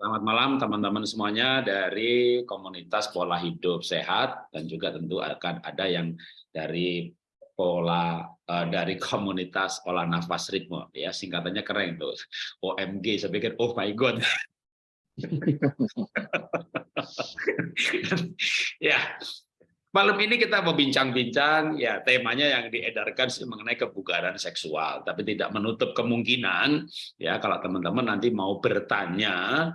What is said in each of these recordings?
Selamat malam teman-teman semuanya dari komunitas pola hidup sehat. Dan juga tentu akan ada yang dari pola uh, dari komunitas olah nafas ritme. Ya singkatannya keren tuh. OMG saya pikir oh my god. Ya malam ini kita mau bincang-bincang. Ya temanya yang diedarkan sih mengenai kebugaran seksual. Tapi tidak menutup kemungkinan ya kalau teman-teman nanti mau bertanya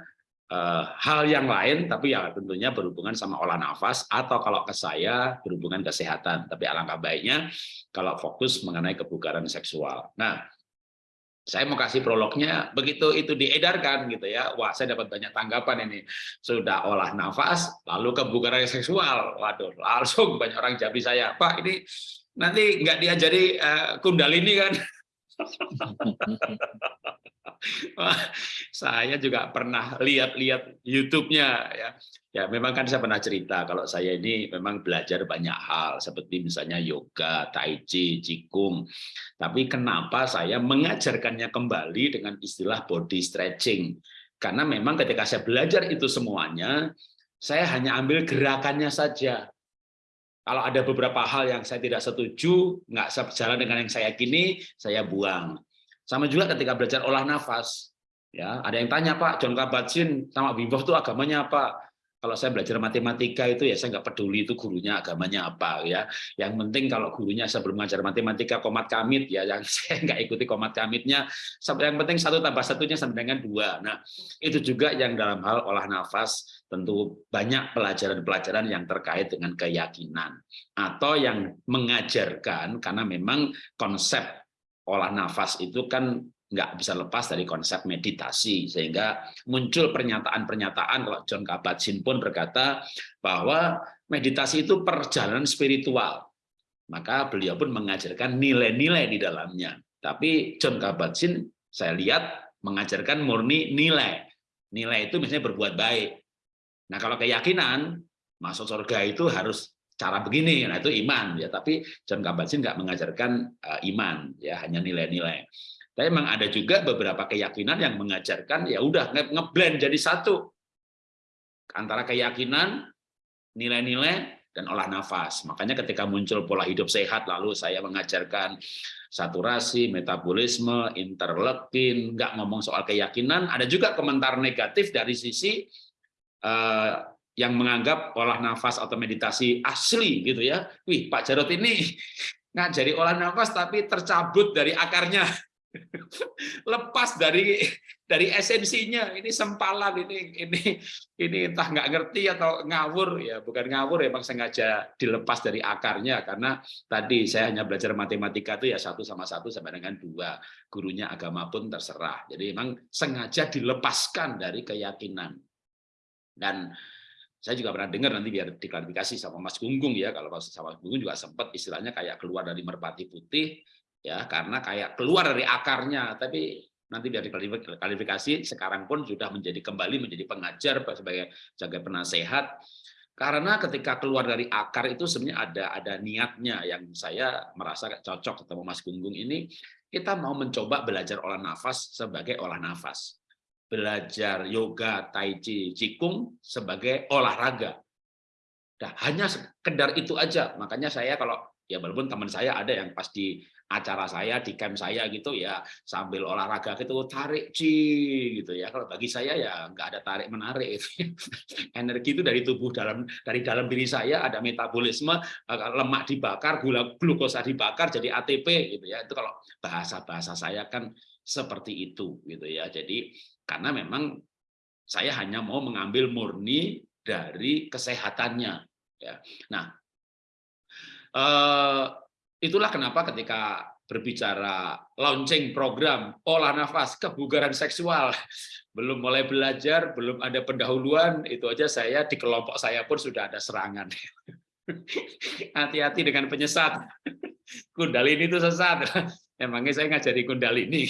uh, hal yang lain tapi ya tentunya berhubungan sama olah nafas atau kalau ke saya berhubungan kesehatan. Tapi alangkah baiknya kalau fokus mengenai kebugaran seksual. Nah, saya mau kasih prolognya begitu itu diedarkan gitu ya. Wah saya dapat banyak tanggapan ini. Sudah olah nafas lalu kebugaran seksual. Waduh langsung banyak orang jadi saya pak ini nanti nggak diajari uh, kundalini kan saya juga pernah lihat-lihat YouTube-nya ya. Ya, memang kan saya pernah cerita kalau saya ini memang belajar banyak hal seperti misalnya yoga, tai chi, qigong. Tapi kenapa saya mengajarkannya kembali dengan istilah body stretching? Karena memang ketika saya belajar itu semuanya, saya hanya ambil gerakannya saja. Kalau ada beberapa hal yang saya tidak setuju, nggak sejalan dengan yang saya yakini, saya buang. Sama juga ketika belajar olah nafas. Ya, ada yang tanya Pak, John Kabat-Zinn sama Wim Hof itu agamanya apa? Kalau saya belajar matematika itu ya saya nggak peduli itu gurunya agamanya apa ya. Yang penting kalau gurunya sebelum mengajar matematika komat kamit ya, yang saya nggak ikuti komat kamitnya. Yang penting satu tambah satunya sama dengan dua. Nah itu juga yang dalam hal olah nafas tentu banyak pelajaran-pelajaran yang terkait dengan keyakinan atau yang mengajarkan karena memang konsep olah nafas itu kan nggak bisa lepas dari konsep meditasi sehingga muncul pernyataan-pernyataan kalau John Kabat-Zinn pun berkata bahwa meditasi itu perjalanan spiritual. Maka beliau pun mengajarkan nilai-nilai di dalamnya. Tapi John Kabat-Zinn saya lihat mengajarkan murni nilai. Nilai itu misalnya berbuat baik. Nah kalau keyakinan masuk surga itu harus cara begini, nah itu iman. Ya. Tapi John Kabat-Zinn nggak mengajarkan uh, iman. Ya, hanya nilai-nilai. Tapi memang ada juga beberapa keyakinan yang mengajarkan ya udah ngeblend jadi satu antara keyakinan, nilai-nilai dan olah nafas. Makanya ketika muncul pola hidup sehat lalu saya mengajarkan saturasi, metabolisme, interleukin, nggak ngomong soal keyakinan, ada juga komentar negatif dari sisi uh, yang menganggap olah nafas atau meditasi asli gitu ya. Wih, Pak Jarot ini ngajari olah nafas tapi tercabut dari akarnya. Lepas dari dari esensinya. Ini sempalan ini ini ini entah nggak ngerti atau ngawur ya, bukan ngawur ya, emang sengaja dilepas dari akarnya karena tadi saya hanya belajar matematika itu ya satu sama satu sama dengan dua. Gurunya agama pun terserah. Jadi memang sengaja dilepaskan dari keyakinan. Dan saya juga pernah dengar nanti biar diklarifikasi sama Mas Gunggung ya kalau sama Mas Gunggung juga sempat istilahnya kayak keluar dari merpati putih ya karena kayak keluar dari akarnya tapi nanti biar diklarifikasi sekarang pun sudah menjadi kembali menjadi pengajar sebagai sebagai penasehat karena ketika keluar dari akar itu sebenarnya ada ada niatnya yang saya merasa cocok ketemu Mas Gunggung ini kita mau mencoba belajar olah nafas sebagai olah nafas belajar yoga, tai chi, qigong sebagai olahraga. Nah, hanya sekedar itu aja. Makanya saya kalau ya walaupun teman saya ada yang pas di acara saya di camp saya gitu ya sambil olahraga gitu tarik ci gitu ya kalau bagi saya ya nggak ada tarik menarik energi itu dari tubuh dalam dari dalam diri saya ada metabolisme eh, lemak dibakar gula glukosa dibakar jadi ATP gitu ya itu kalau bahasa bahasa saya kan seperti itu gitu ya jadi karena memang saya hanya mau mengambil murni dari kesehatannya. Ya. Nah, eh, itulah kenapa ketika berbicara launching program olah nafas kebugaran seksual belum mulai belajar belum ada pendahuluan itu aja saya di kelompok saya pun sudah ada serangan. Hati-hati dengan penyesat. Kundalini itu sesat. Emangnya saya ngajari kundalini?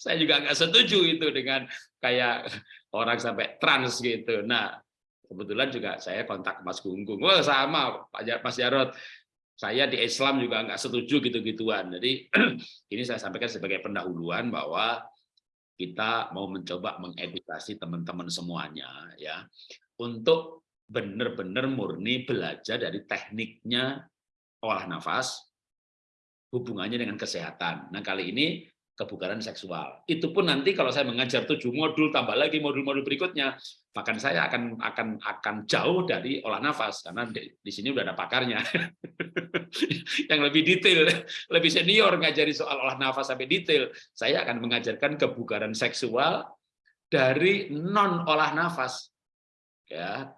Saya juga nggak setuju itu dengan kayak orang sampai trans gitu. Nah, kebetulan juga saya kontak Mas Gunggung. Wah, sama Pak Mas Jarot. Saya di Islam juga nggak setuju gitu-gituan. Jadi ini saya sampaikan sebagai pendahuluan bahwa kita mau mencoba mengedukasi teman-teman semuanya ya untuk benar-benar murni belajar dari tekniknya olah nafas hubungannya dengan kesehatan. Nah, kali ini kebugaran seksual. Itu pun nanti kalau saya mengajar tujuh modul, tambah lagi modul-modul berikutnya, bahkan saya akan akan akan jauh dari olah nafas karena di, di sini udah ada pakarnya yang lebih detail, lebih senior ngajari soal olah nafas sampai detail. Saya akan mengajarkan kebugaran seksual dari non olah nafas. Ya,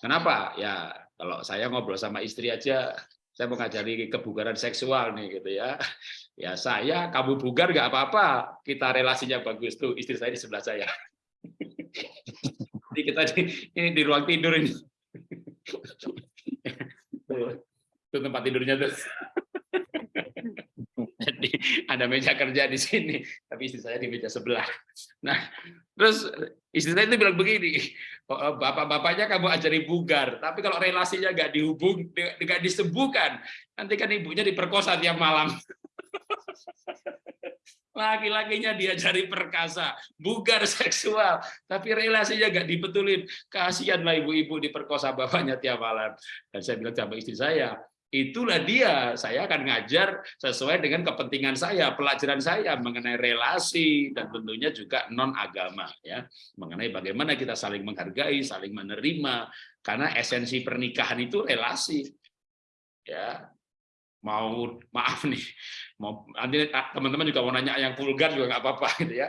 kenapa? Ya, kalau saya ngobrol sama istri aja saya mau ngajari kebugaran seksual nih gitu ya. Ya saya kamu bugar nggak apa-apa, kita relasinya bagus tuh istri saya di sebelah saya. Jadi kita di, ini di ruang tidur ini. Itu tempat tidurnya tuh. Jadi ada meja kerja di sini, tapi istri saya di meja sebelah. Nah, terus istri saya itu bilang begini, Oh, oh, bapak-bapaknya kamu ajari bugar, tapi kalau relasinya nggak dihubung, nggak disembuhkan, nanti kan ibunya diperkosa tiap malam. Laki-lakinya diajari perkasa, bugar seksual, tapi relasinya nggak dibetulin. Kasihanlah ibu-ibu diperkosa bapaknya tiap malam. Dan saya bilang sama istri saya, itulah dia saya akan ngajar sesuai dengan kepentingan saya pelajaran saya mengenai relasi dan tentunya juga non agama ya mengenai bagaimana kita saling menghargai saling menerima karena esensi pernikahan itu relasi ya mau maaf nih nanti teman-teman juga mau nanya yang vulgar juga nggak apa-apa gitu ya.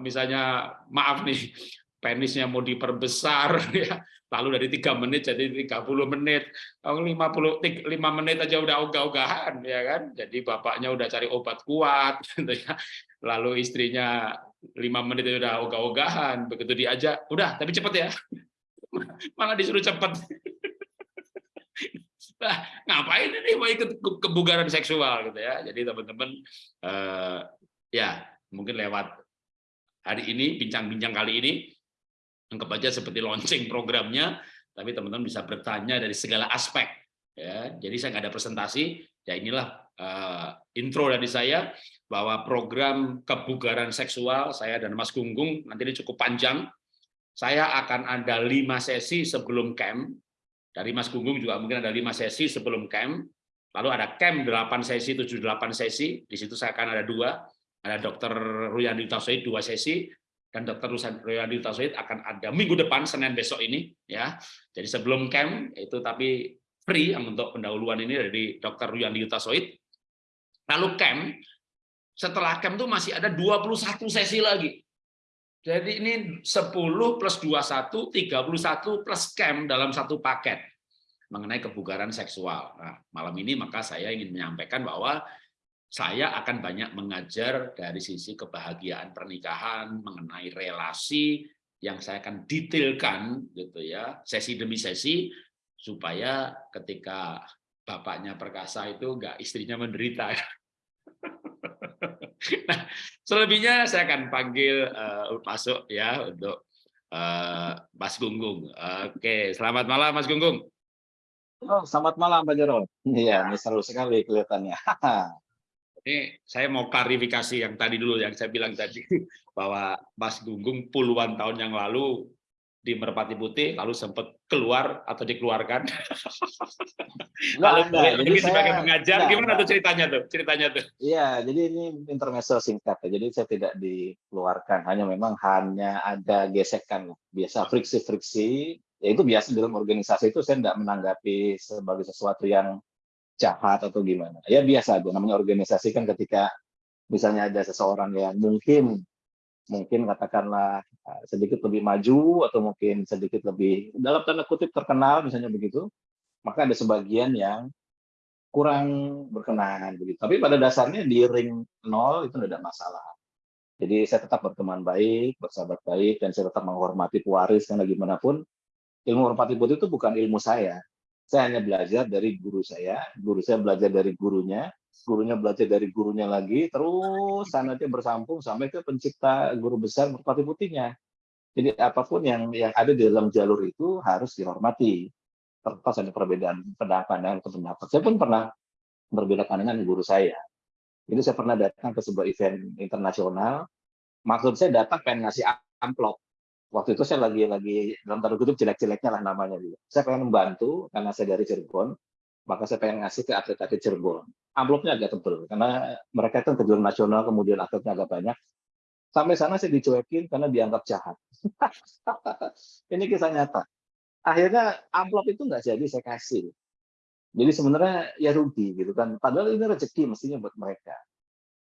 Misalnya maaf nih penisnya mau diperbesar ya. Lalu dari tiga menit jadi 30 menit. 50 5 menit aja udah ogah-ogahan ya kan? Jadi bapaknya udah cari obat kuat gitu ya. Lalu istrinya lima menit itu udah ogah-ogahan. Begitu diajak udah tapi cepet ya. Malah disuruh cepet ngapain ini mau ikut kebugaran seksual gitu ya jadi teman-teman eh, ya mungkin lewat hari ini bincang-bincang kali ini anggap aja seperti launching programnya, tapi teman-teman bisa bertanya dari segala aspek. Ya, jadi saya nggak ada presentasi, ya inilah uh, intro dari saya bahwa program kebugaran seksual saya dan Mas Gunggung nanti ini cukup panjang. Saya akan ada lima sesi sebelum camp. Dari Mas Gunggung juga mungkin ada lima sesi sebelum camp. Lalu ada camp 8 sesi, 7 8 sesi. Di situ saya akan ada dua. Ada Dr. Ruyandi Tausaid dua sesi, dan Dr. Ruyadi Tauhid akan ada minggu depan Senin besok ini ya. Jadi sebelum camp itu tapi free untuk pendahuluan ini dari Dr. Ruyandi Tauhid. Lalu camp setelah camp itu masih ada 21 sesi lagi. Jadi ini 10 plus 21 31 plus camp dalam satu paket mengenai kebugaran seksual. Nah, malam ini maka saya ingin menyampaikan bahwa saya akan banyak mengajar dari sisi kebahagiaan pernikahan, mengenai relasi yang saya akan detailkan gitu ya, sesi demi sesi supaya ketika bapaknya perkasa itu enggak istrinya menderita. nah, selebihnya saya akan panggil uh, masuk ya untuk uh, Mas Gunggung. Oke, selamat malam Mas Gunggung. Oh, selamat malam Pak Jarod. Iya, ini seru sekali kelihatannya. Ini saya mau klarifikasi yang tadi dulu yang saya bilang tadi bahwa Mas Gunggung puluhan tahun yang lalu di Merpati Putih lalu sempat keluar atau dikeluarkan. lalu enggak, jadi sebagai pengajar enggak, gimana enggak. tuh ceritanya tuh? Ceritanya tuh. Iya, jadi ini intermezzo singkat ya. Jadi saya tidak dikeluarkan, hanya memang hanya ada gesekan biasa friksi-friksi ya itu biasa dalam organisasi itu saya tidak menanggapi sebagai sesuatu yang jahat atau gimana. Ya biasa aja, namanya organisasi kan ketika misalnya ada seseorang yang mungkin mungkin katakanlah sedikit lebih maju atau mungkin sedikit lebih dalam tanda kutip terkenal misalnya begitu, maka ada sebagian yang kurang berkenan begitu. Tapi pada dasarnya di ring nol itu tidak ada masalah. Jadi saya tetap berteman baik, bersahabat baik, dan saya tetap menghormati pewaris karena gimana pun ilmu hormati putih itu bukan ilmu saya, saya hanya belajar dari guru saya, guru saya belajar dari gurunya, gurunya belajar dari gurunya lagi, terus sanatnya bersambung sampai ke pencipta guru besar merpati putihnya. Jadi apa pun yang yang ada di dalam jalur itu harus dihormati. Terlepas ada perbedaan pendapat atau pendapat. Saya pun pernah berbeda pandangan dengan guru saya. Jadi saya pernah datang ke sebuah event internasional, Maksud saya datang pengen ngasih amplop. Waktu itu saya lagi lagi dalam tanda kutip jelek-jeleknya lah namanya juga. Saya pengen membantu karena saya dari Cirebon, maka saya pengen ngasih ke atlet-atlet Cirebon. Amplopnya agak tebel karena mereka kan kejuaraan nasional kemudian atletnya agak banyak. Sampai sana saya dicuekin karena dianggap jahat. Ini kisah nyata. Akhirnya amplop itu nggak jadi saya kasih. Jadi sebenarnya ya rugi gitu kan. Padahal ini rezeki mestinya buat mereka.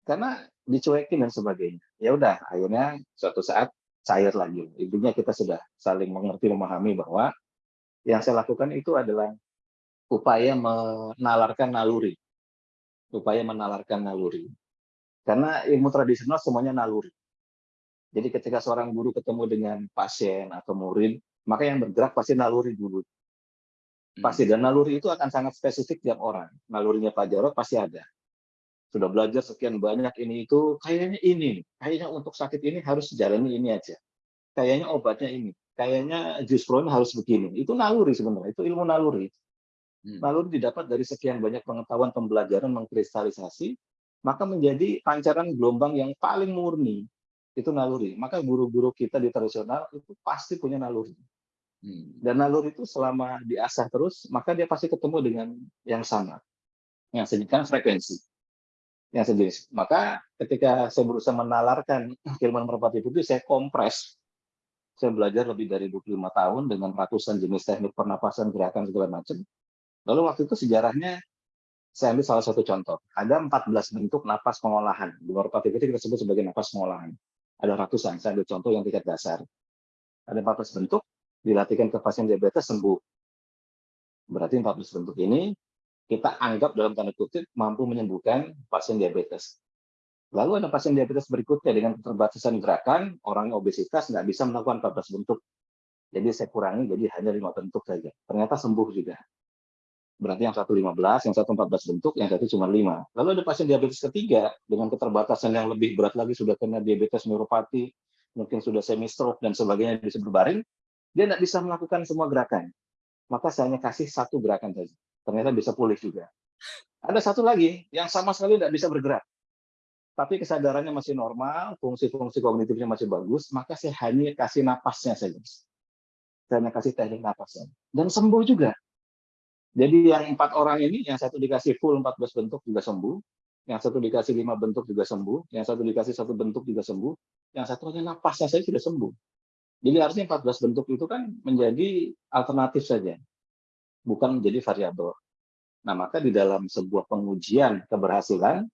Karena dicuekin dan sebagainya. Ya udah, akhirnya suatu saat cair lagi. Intinya kita sudah saling mengerti, memahami bahwa yang saya lakukan itu adalah upaya menalarkan naluri. Upaya menalarkan naluri. Karena ilmu tradisional semuanya naluri. Jadi ketika seorang guru ketemu dengan pasien atau murid, maka yang bergerak pasti naluri dulu. Pasti, dan naluri itu akan sangat spesifik tiap orang. Nalurinya Pak Jarod pasti ada sudah belajar sekian banyak ini itu kayaknya ini kayaknya untuk sakit ini harus jalani ini aja kayaknya obatnya ini kayaknya jus pro harus begini itu naluri sebenarnya itu ilmu naluri hmm. naluri didapat dari sekian banyak pengetahuan pembelajaran mengkristalisasi maka menjadi pancaran gelombang yang paling murni itu naluri maka guru-guru kita di tradisional itu pasti punya naluri hmm. dan naluri itu selama diasah terus maka dia pasti ketemu dengan yang sama yang sedikit frekuensi yang sejenis. Maka ketika saya berusaha menalarkan keilmuan merpati putih, saya kompres. Saya belajar lebih dari 25 tahun dengan ratusan jenis teknik pernapasan, gerakan, segala macam. Lalu waktu itu sejarahnya, saya ambil salah satu contoh. Ada 14 bentuk napas pengolahan. Di merpati putih kita sebut sebagai napas pengolahan. Ada ratusan, saya ambil contoh yang tingkat dasar. Ada 14 bentuk, dilatihkan ke pasien diabetes sembuh. Berarti 14 bentuk ini kita anggap dalam tanda kutip mampu menyembuhkan pasien diabetes. Lalu ada pasien diabetes berikutnya dengan keterbatasan gerakan, orang obesitas nggak bisa melakukan 14 bentuk. Jadi saya kurangi jadi hanya lima bentuk saja. Ternyata sembuh juga. Berarti yang satu 15, yang satu 14 bentuk, yang satu cuma 5. Lalu ada pasien diabetes ketiga dengan keterbatasan yang lebih berat lagi, sudah kena diabetes neuropati, mungkin sudah semi stroke dan sebagainya bisa berbaring, dia tidak bisa melakukan semua gerakan. Maka saya hanya kasih satu gerakan saja ternyata bisa pulih juga. Ada satu lagi yang sama sekali tidak bisa bergerak, tapi kesadarannya masih normal, fungsi-fungsi kognitifnya masih bagus, maka saya hanya kasih napasnya saja. Saya hanya kasih teknik napasnya. Dan sembuh juga. Jadi yang empat orang ini, yang satu dikasih full 14 bentuk juga sembuh, yang satu dikasih lima bentuk juga sembuh, yang satu dikasih satu bentuk juga sembuh, yang satu hanya napasnya saja sudah sembuh. Jadi harusnya 14 bentuk itu kan menjadi alternatif saja bukan menjadi variabel. Nah, maka di dalam sebuah pengujian keberhasilan,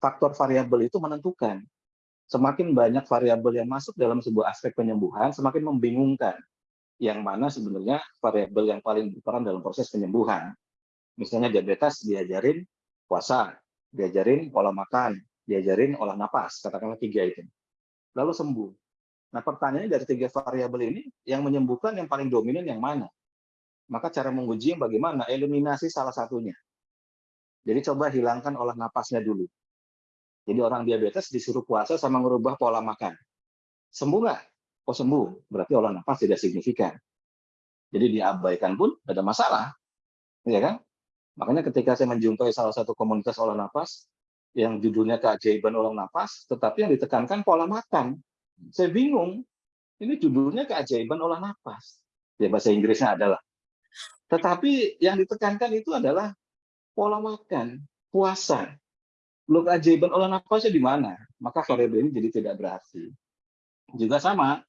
faktor variabel itu menentukan. Semakin banyak variabel yang masuk dalam sebuah aspek penyembuhan, semakin membingungkan. Yang mana sebenarnya variabel yang paling berperan dalam proses penyembuhan. Misalnya diabetes diajarin puasa, diajarin pola makan, diajarin olah napas, katakanlah tiga itu. Lalu sembuh. Nah pertanyaannya dari tiga variabel ini, yang menyembuhkan yang paling dominan yang mana? Maka cara menguji bagaimana? Eliminasi salah satunya. Jadi coba hilangkan olah napasnya dulu. Jadi orang diabetes disuruh puasa sama merubah pola makan. Sembuh nggak? Oh sembuh, berarti olah napas tidak signifikan. Jadi diabaikan pun ada masalah. Ya kan? Makanya ketika saya menjumpai salah satu komunitas olah napas, yang judulnya keajaiban olah napas, tetapi yang ditekankan pola makan. Saya bingung, ini judulnya keajaiban olah napas. Ya bahasa Inggrisnya adalah tetapi yang ditekankan itu adalah pola makan, puasa. Lo keajaiban olah nafasnya di mana? Maka variabel ini jadi tidak berarti. Juga sama,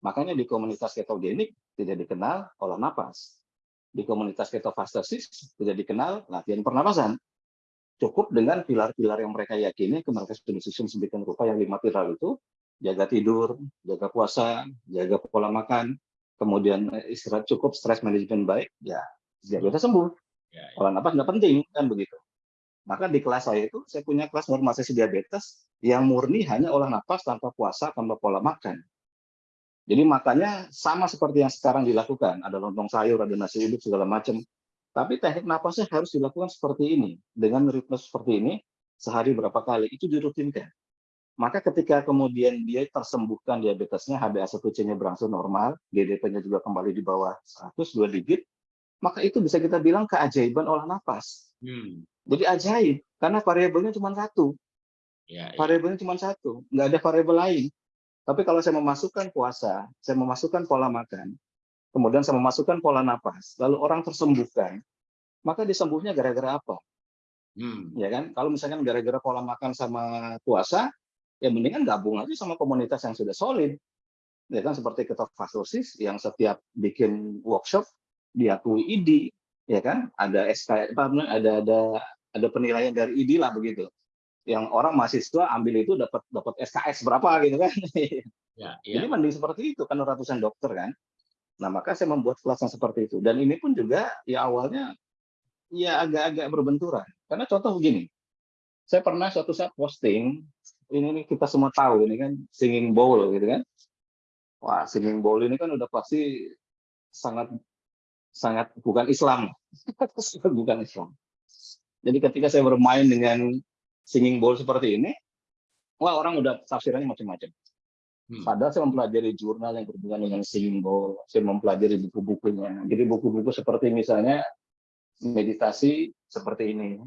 makanya di komunitas ketogenik tidak dikenal olah nafas. Di komunitas ketofastasis tidak dikenal latihan pernapasan. Cukup dengan pilar-pilar yang mereka yakini, mereka sudah disusun sedemikian rupa yang lima pilar itu, jaga tidur, jaga puasa, jaga pola makan, kemudian istirahat cukup, stres manajemen baik, ya diabetes sembuh. Ya, ya. Olah napas nggak penting, kan begitu. Maka di kelas saya itu, saya punya kelas normalisasi diabetes yang murni hanya olah napas tanpa puasa, tanpa pola makan. Jadi makanya sama seperti yang sekarang dilakukan, ada lontong sayur, ada nasi uduk, segala macam. Tapi teknik napasnya harus dilakukan seperti ini, dengan ritme seperti ini, sehari berapa kali, itu dirutinkan. Maka ketika kemudian dia tersembuhkan diabetesnya, HbA1c-nya berangsur normal, GDP-nya juga kembali di bawah 100, dua digit, maka itu bisa kita bilang keajaiban olah nafas. Hmm. Jadi ajaib, karena variabelnya cuma satu. Ya, ya. Variabelnya cuma satu, nggak ada variabel lain. Tapi kalau saya memasukkan puasa, saya memasukkan pola makan, kemudian saya memasukkan pola napas, lalu orang tersembuhkan, maka disembuhnya gara-gara apa? Hmm. Ya kan? Kalau misalkan gara-gara pola makan sama puasa, ya mendingan gabung aja sama komunitas yang sudah solid. Ya kan seperti ketofastosis yang setiap bikin workshop diakui ID, ya kan? Ada SK apa ada ada ada penilaian dari ID lah begitu. Yang orang mahasiswa ambil itu dapat dapat SKS berapa gitu kan. Ya, ya. Jadi mending seperti itu kan ratusan dokter kan. Nah, maka saya membuat kelas yang seperti itu. Dan ini pun juga ya awalnya ya agak-agak berbenturan. Karena contoh begini, saya pernah suatu saat posting, ini kita semua tahu ini kan singing bowl gitu kan. Wah, singing bowl ini kan udah pasti sangat sangat bukan Islam. bukan Islam. Jadi ketika saya bermain dengan singing bowl seperti ini, wah orang udah tafsirannya macam-macam. Hmm. Padahal saya mempelajari jurnal yang berhubungan dengan singing bowl, saya mempelajari buku-bukunya. Jadi buku-buku seperti misalnya meditasi seperti ini.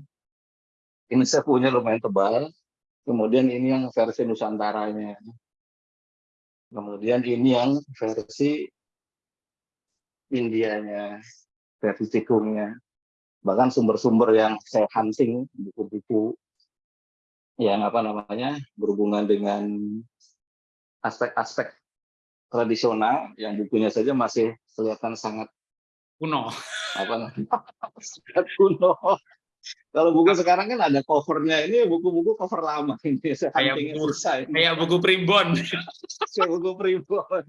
Ini saya punya lumayan tebal. Kemudian ini yang versi Nusantaranya. Kemudian ini yang versi Indianya, versi tikungnya. Bahkan sumber-sumber yang saya hunting, buku-buku yang apa namanya berhubungan dengan aspek-aspek tradisional yang bukunya saja masih kelihatan sangat kuno. apa namanya kuno. Kalau buku sekarang kan ada covernya. Ini buku-buku cover lama ini kayak buku, kayak buku primbon. Kayak buku primbon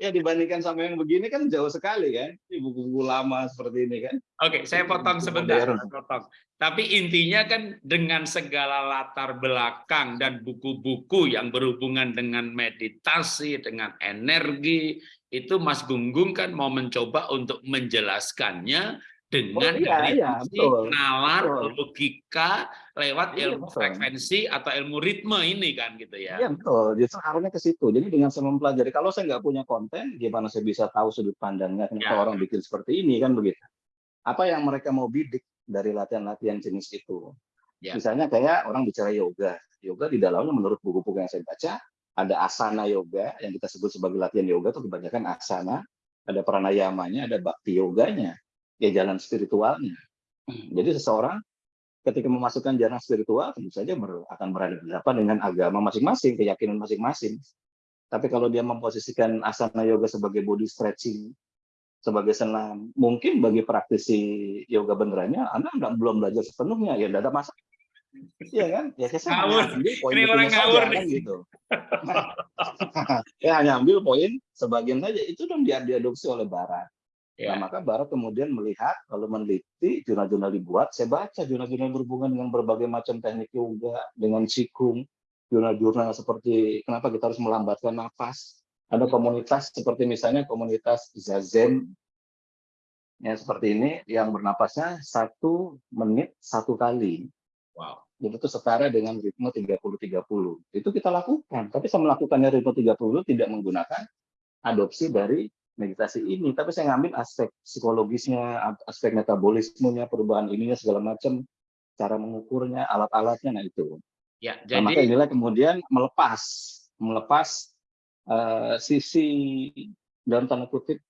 ya dibandingkan sama yang begini kan jauh sekali kan buku-buku lama seperti ini kan. Oke saya potong sebentar potong. Tapi intinya kan dengan segala latar belakang dan buku-buku yang berhubungan dengan meditasi dengan energi itu Mas Gunggung kan mau mencoba untuk menjelaskannya dengan oh, iya, iya, betul. nalar betul. logika lewat iya, ilmu betul. frekuensi atau ilmu ritme ini kan gitu ya. Iya betul, justru arahnya ke situ. Jadi dengan saya mempelajari, kalau saya nggak punya konten, gimana saya bisa tahu sudut pandangnya kenapa ya. orang bikin seperti ini kan begitu. Apa yang mereka mau bidik dari latihan-latihan jenis itu. Ya. Misalnya kayak orang bicara yoga. Yoga di dalamnya menurut buku-buku yang saya baca, ada asana yoga yang kita sebut sebagai latihan yoga itu kebanyakan asana, ada pranayamanya, ada bakti yoganya ya jalan spiritualnya. Jadi seseorang ketika memasukkan jalan spiritual tentu saja akan berhadapan dengan agama masing-masing, keyakinan masing-masing. Tapi kalau dia memposisikan asana yoga sebagai body stretching, sebagai senam, mungkin bagi praktisi yoga benerannya, Anda nggak belum belajar sepenuhnya, ya tidak ada masalah. Iya kan? Ya saya ngawur. ambil poin Ini orang ngawur kan gitu. ya hanya ambil poin sebagian saja itu dong dia diadopsi oleh barat. Ya. Nah, maka Barat kemudian melihat, kalau meneliti, jurnal-jurnal dibuat, saya baca jurnal-jurnal berhubungan dengan berbagai macam teknik yoga, dengan sikung, jurnal-jurnal seperti kenapa kita harus melambatkan nafas. Ada komunitas seperti misalnya komunitas Zazen, ya seperti ini, yang bernapasnya satu menit satu kali. Wow. Jadi itu setara dengan ritme 30-30. Itu kita lakukan. Tapi saya melakukannya ritme 30 tidak menggunakan adopsi dari meditasi ini, tapi saya ngambil aspek psikologisnya, aspek metabolismenya, perubahan ininya segala macam, cara mengukurnya, alat-alatnya, nah itu. Ya, jadi... Nah, maka inilah kemudian melepas, melepas uh, sisi dalam tanda kutip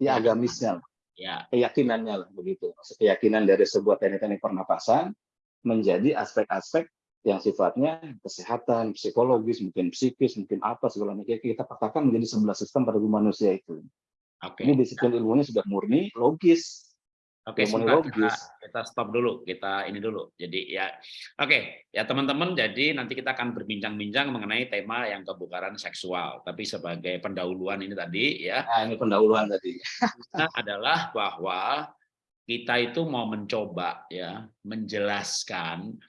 ya agamisnya, ya. keyakinannya lah begitu, keyakinan dari sebuah teknik-teknik pernapasan menjadi aspek-aspek yang sifatnya kesehatan, psikologis, mungkin psikis, mungkin apa segala macam kita katakan menjadi sebelah sistem pada manusia itu. Oke. Ini disiplin ilmunya sudah murni, logis. Oke, sebentar kita, kita stop dulu, kita ini dulu. Jadi ya, oke, ya teman-teman. Jadi nanti kita akan berbincang-bincang mengenai tema yang kebukaran seksual. Tapi sebagai pendahuluan ini tadi ya. Nah, ini pendahuluan tadi. adalah bahwa kita itu mau mencoba ya menjelaskan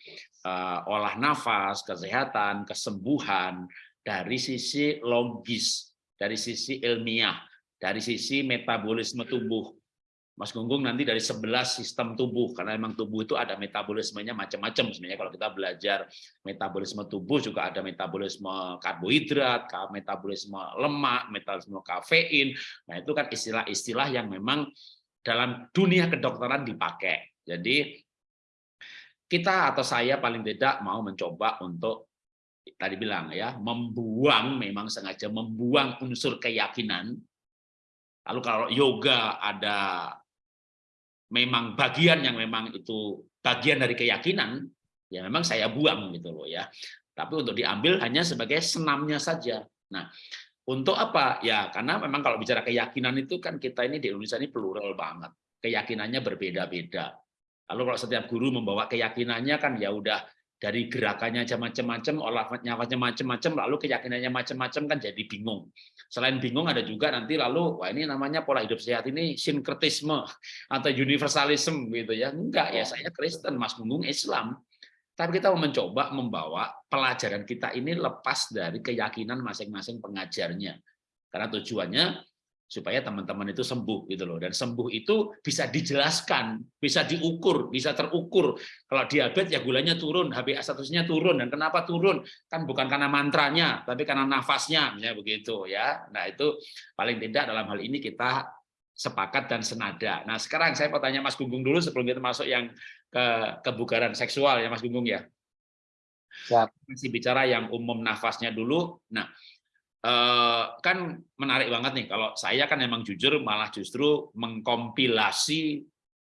uh, olah nafas, kesehatan, kesembuhan dari sisi logis, dari sisi ilmiah, dari sisi metabolisme tubuh. Mas Gunggung nanti dari 11 sistem tubuh, karena memang tubuh itu ada metabolismenya macam-macam. Sebenarnya kalau kita belajar metabolisme tubuh juga ada metabolisme karbohidrat, metabolisme lemak, metabolisme kafein. Nah itu kan istilah-istilah yang memang dalam dunia kedokteran dipakai. Jadi kita atau saya paling tidak mau mencoba untuk tadi bilang ya, membuang memang sengaja membuang unsur keyakinan. Lalu kalau yoga ada memang bagian yang memang itu bagian dari keyakinan, ya memang saya buang gitu loh ya. Tapi untuk diambil hanya sebagai senamnya saja. Nah, untuk apa? Ya, karena memang kalau bicara keyakinan itu kan kita ini di Indonesia ini plural banget. Keyakinannya berbeda-beda. Lalu kalau setiap guru membawa keyakinannya kan ya udah dari gerakannya macam-macam, olahnya macam-macam, lalu keyakinannya macam-macam kan jadi bingung. Selain bingung ada juga nanti lalu wah ini namanya pola hidup sehat ini sinkretisme atau universalism gitu ya. Enggak ya, saya Kristen, Mas Gunggung Islam. Tapi kita mau mencoba membawa pelajaran kita ini lepas dari keyakinan masing-masing pengajarnya. Karena tujuannya supaya teman-teman itu sembuh gitu loh. Dan sembuh itu bisa dijelaskan bisa diukur bisa terukur. Kalau diabetes ya gulanya turun HbA statusnya turun. Dan kenapa turun? Kan bukan karena mantranya tapi karena nafasnya ya begitu ya. Nah itu paling tidak dalam hal ini kita sepakat dan senada. Nah sekarang saya mau tanya Mas Gunggung dulu sebelum kita masuk yang ke kebugaran seksual ya Mas Gunggung ya. Siap. masih bicara yang umum nafasnya dulu. Nah Eh, kan menarik banget nih kalau saya kan memang jujur malah justru mengkompilasi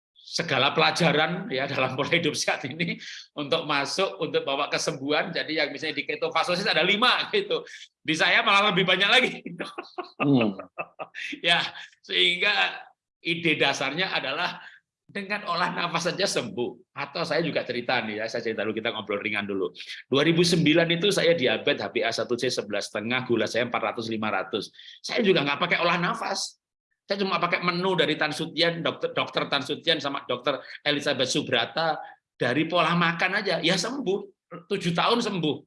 segala pelajaran ya dalam pola hidup sehat ini untuk masuk untuk bawa kesembuhan. Jadi yang misalnya di ketofastosis ada lima gitu. Di saya malah lebih banyak lagi. Hmm. ya sehingga ide dasarnya adalah dengan olah nafas saja sembuh. Atau saya juga cerita nih ya, saya cerita dulu kita ngobrol ringan dulu. 2009 itu saya diabetes HbA1c 11,5, gula saya 400 500. Saya juga nggak pakai olah nafas. Saya cuma pakai menu dari Tan Sutian, dokter dokter Tan Sutian sama dokter Elizabeth Subrata dari pola makan aja ya sembuh. Tujuh tahun sembuh.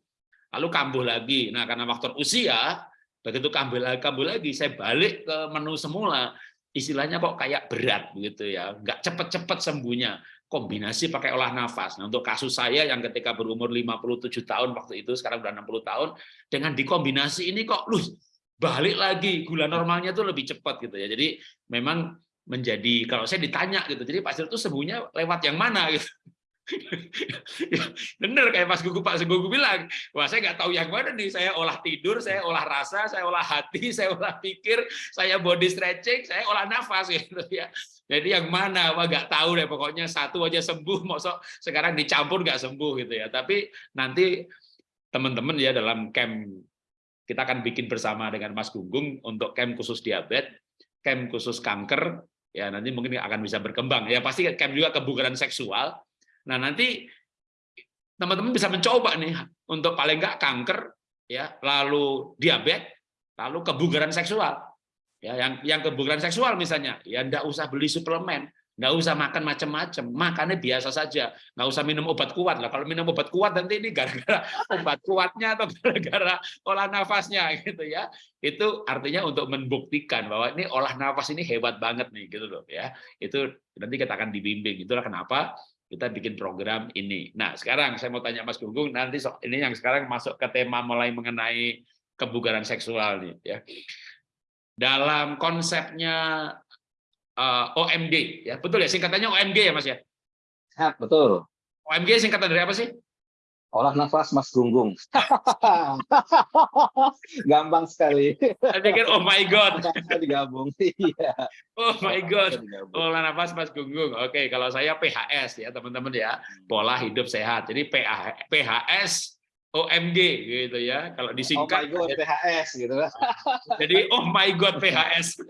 Lalu kambuh lagi. Nah, karena faktor usia, begitu kambuh lagi, kambuh lagi, saya balik ke menu semula istilahnya kok kayak berat begitu ya, nggak cepet-cepet sembuhnya. Kombinasi pakai olah nafas. Nah, untuk kasus saya yang ketika berumur 57 tahun waktu itu, sekarang udah 60 tahun, dengan dikombinasi ini kok lu balik lagi gula normalnya tuh lebih cepat gitu ya. Jadi memang menjadi kalau saya ditanya gitu, jadi Pak itu sembuhnya lewat yang mana gitu. Bener kayak Mas Gugu Pak Segugu bilang, wah saya nggak tahu yang mana nih, saya olah tidur, saya olah rasa, saya olah hati, saya olah pikir, saya body stretching, saya olah nafas gitu ya. Jadi yang mana, wah nggak tahu deh pokoknya satu aja sembuh, mosok sekarang dicampur nggak sembuh gitu ya. Tapi nanti teman-teman ya dalam camp kita akan bikin bersama dengan Mas Gunggung untuk camp khusus diabetes, camp khusus kanker, ya nanti mungkin akan bisa berkembang. Ya pasti camp juga kebugaran seksual, Nah, nanti teman-teman bisa mencoba nih untuk paling enggak kanker ya, lalu diabetes, lalu kebugaran seksual. Ya, yang yang kebugaran seksual misalnya, ya enggak usah beli suplemen, nggak usah makan macam-macam, makannya biasa saja, nggak usah minum obat kuat lah. Kalau minum obat kuat nanti ini gara-gara obat kuatnya atau gara-gara olah nafasnya gitu ya. Itu artinya untuk membuktikan bahwa ini olah nafas ini hebat banget nih gitu loh ya. Itu nanti kita akan dibimbing. Itulah kenapa kita bikin program ini. Nah, sekarang saya mau tanya Mas Gunggung, nanti ini yang sekarang masuk ke tema mulai mengenai kebugaran seksual nih ya. Dalam konsepnya uh, eh, OMG ya, betul ya singkatannya OMG ya Mas ya? Ya, betul. OMG singkatan dari apa sih? Olah nafas Mas Gunggung. Gampang sekali. Saya pikir oh my god. digabung. Iya. Oh my god. Olah nafas Mas Gunggung. Oke, kalau saya PHS ya teman-teman ya, pola hidup sehat. Jadi PHS OMG gitu ya. Kalau disingkat Oh my god PHS gitu. Jadi oh my god PHS.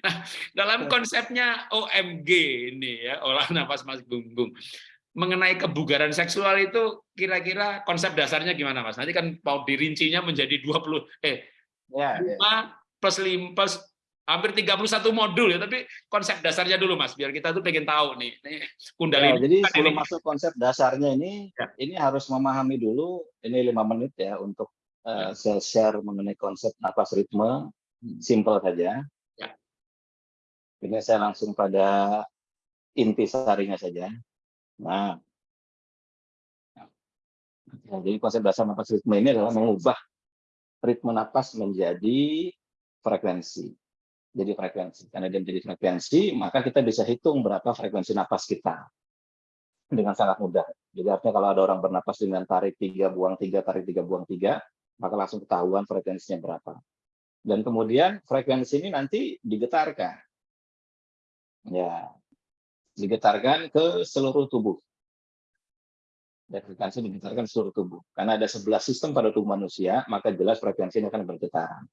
Nah, dalam konsepnya OMG ini ya, olah nafas Mas Gunggung mengenai kebugaran seksual itu kira-kira konsep dasarnya gimana Mas? Nanti kan mau dirincinya menjadi 20 eh ya, 5 ya. plus 5 plus hampir 31 modul ya, tapi konsep dasarnya dulu Mas, biar kita tuh pengen tahu nih. nih kundalini. Ya, jadi sebelum ini. masuk konsep dasarnya ini ya. ini harus memahami dulu ini lima menit ya untuk uh, ya. share mengenai konsep nafas ritme hmm. simple saja. Ya. Ini saya langsung pada inti sarinya saja. Nah, ya, jadi konsep dasar napas ritme ini adalah mengubah ritme napas menjadi frekuensi. Jadi frekuensi. Karena dia menjadi frekuensi, maka kita bisa hitung berapa frekuensi napas kita. dengan sangat mudah. Jadi artinya kalau ada orang bernapas dengan tarik tiga, buang tiga, tarik tiga, buang tiga, maka langsung ketahuan frekuensinya berapa. Dan kemudian frekuensi ini nanti digetarkan. Ya, digetarkan ke seluruh tubuh. Dan frekuensi digetarkan seluruh tubuh. Karena ada 11 sistem pada tubuh manusia, maka jelas frekuensinya akan bergetaran.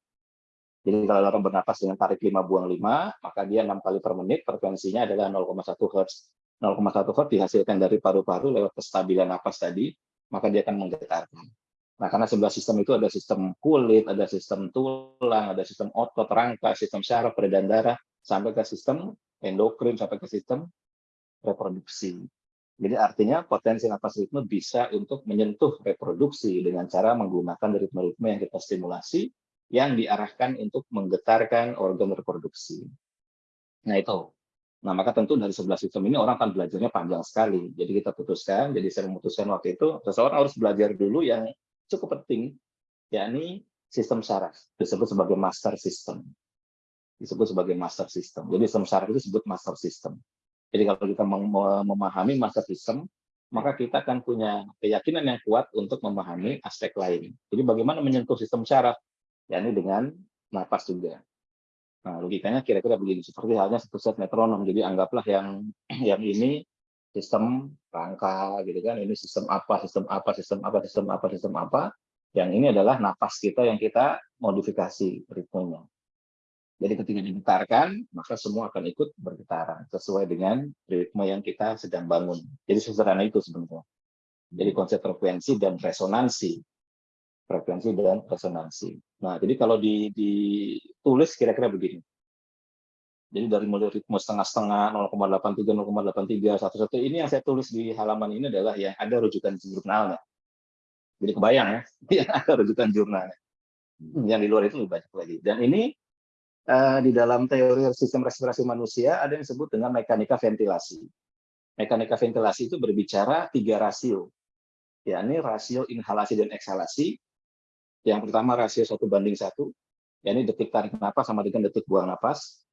Jadi kalau orang bernapas dengan tarik 5 buang 5, maka dia 6 kali per menit, frekuensinya adalah 0,1 Hz. 0,1 Hz dihasilkan dari paru-paru lewat kestabilan napas tadi, maka dia akan menggetarkan. Nah, karena 11 sistem itu ada sistem kulit, ada sistem tulang, ada sistem otot, rangka, sistem syaraf, peredaran darah, sampai ke sistem endokrin, sampai ke sistem reproduksi. Jadi artinya potensi napas ritme bisa untuk menyentuh reproduksi dengan cara menggunakan ritme-ritme yang kita stimulasi yang diarahkan untuk menggetarkan organ reproduksi. Nah itu. Nah maka tentu dari sebelah sistem ini orang akan belajarnya panjang sekali. Jadi kita putuskan, jadi saya memutuskan waktu itu, seseorang harus belajar dulu yang cukup penting, yakni sistem syaraf, disebut sebagai master system. Disebut sebagai master system. Jadi sistem syaraf itu disebut master system. Jadi kalau kita memahami system, maka kita akan punya keyakinan yang kuat untuk memahami aspek lain. Jadi bagaimana menyentuh sistem syaraf? yakni dengan napas juga. Nah, logikanya kira-kira begini, seperti halnya satu set metronom. Jadi anggaplah yang yang ini sistem rangka gitu kan, ini sistem apa, sistem apa, sistem apa, sistem apa, sistem apa. Yang ini adalah napas kita yang kita modifikasi ritmenya. Jadi ketika digetarkan, maka semua akan ikut bergetaran sesuai dengan ritme yang kita sedang bangun. Jadi sederhana itu sebenarnya. Jadi konsep frekuensi dan resonansi frekuensi dan resonansi. Nah, jadi kalau ditulis kira-kira begini. Jadi dari mulai ritme setengah-setengah, 0,83, 0,83, 1,1, ini yang saya tulis di halaman ini adalah yang ada rujukan jurnalnya. Jadi kebayang ya, ada rujukan jurnalnya. Yang di luar itu lebih banyak lagi. Dan ini uh, di dalam teori sistem respirasi manusia ada yang disebut dengan mekanika ventilasi. Mekanika ventilasi itu berbicara tiga rasio, yakni rasio inhalasi dan eksalasi, yang pertama rasio satu banding satu, yakni detik tarik nafas sama dengan detik buang nafas.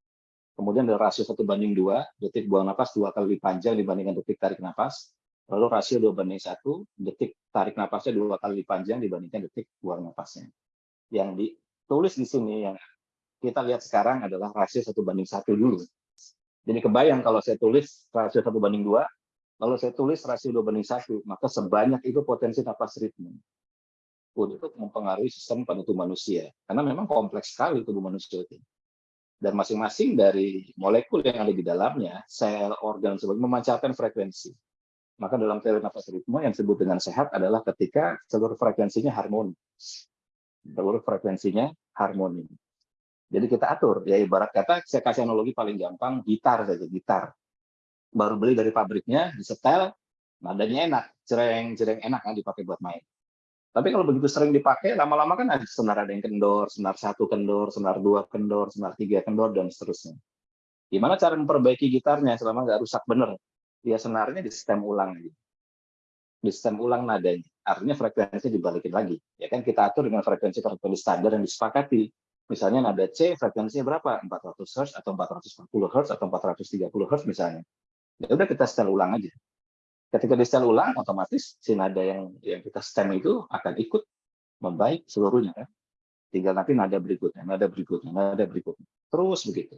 Kemudian ada rasio satu banding dua, detik buang nafas dua kali lebih panjang dibandingkan detik tarik nafas. Lalu rasio dua banding satu, detik tarik nafasnya dua kali lebih panjang dibandingkan detik buang nafasnya. Yang ditulis di sini yang kita lihat sekarang adalah rasio satu banding satu dulu. Jadi kebayang kalau saya tulis rasio satu banding dua, lalu saya tulis rasio dua banding satu, maka sebanyak itu potensi nafas ritme untuk mempengaruhi sistem tubuh manusia. Karena memang kompleks sekali tubuh manusia itu. Dan masing-masing dari molekul yang ada di dalamnya, sel, organ, sebagainya memancarkan frekuensi. Maka dalam teori nafas ritme yang disebut dengan sehat adalah ketika seluruh frekuensinya harmoni. Seluruh frekuensinya harmoni. Jadi kita atur, ya ibarat kata, saya kasih analogi paling gampang, gitar saja, gitar. Baru beli dari pabriknya, disetel, nadanya enak, cereng-cereng enak kan dipakai buat main. Tapi kalau begitu sering dipakai, lama-lama kan ada senar ada yang kendor, senar satu kendor, senar dua kendor, senar tiga kendor, dan seterusnya. Gimana cara memperbaiki gitarnya selama nggak rusak bener? Ya senarnya di stem ulang. Di stem ulang nadanya. Artinya frekuensi dibalikin lagi. Ya kan kita atur dengan frekuensi-frekuensi standar yang disepakati. Misalnya nada C frekuensinya berapa? 400 Hz atau 440 Hz atau 430 Hz misalnya. Ya udah kita setel ulang aja. Ketika di setel ulang, otomatis si nada yang yang kita stem itu akan ikut membaik seluruhnya. Kan? Tinggal nanti nada berikutnya, nada berikutnya, nada berikutnya. Terus begitu.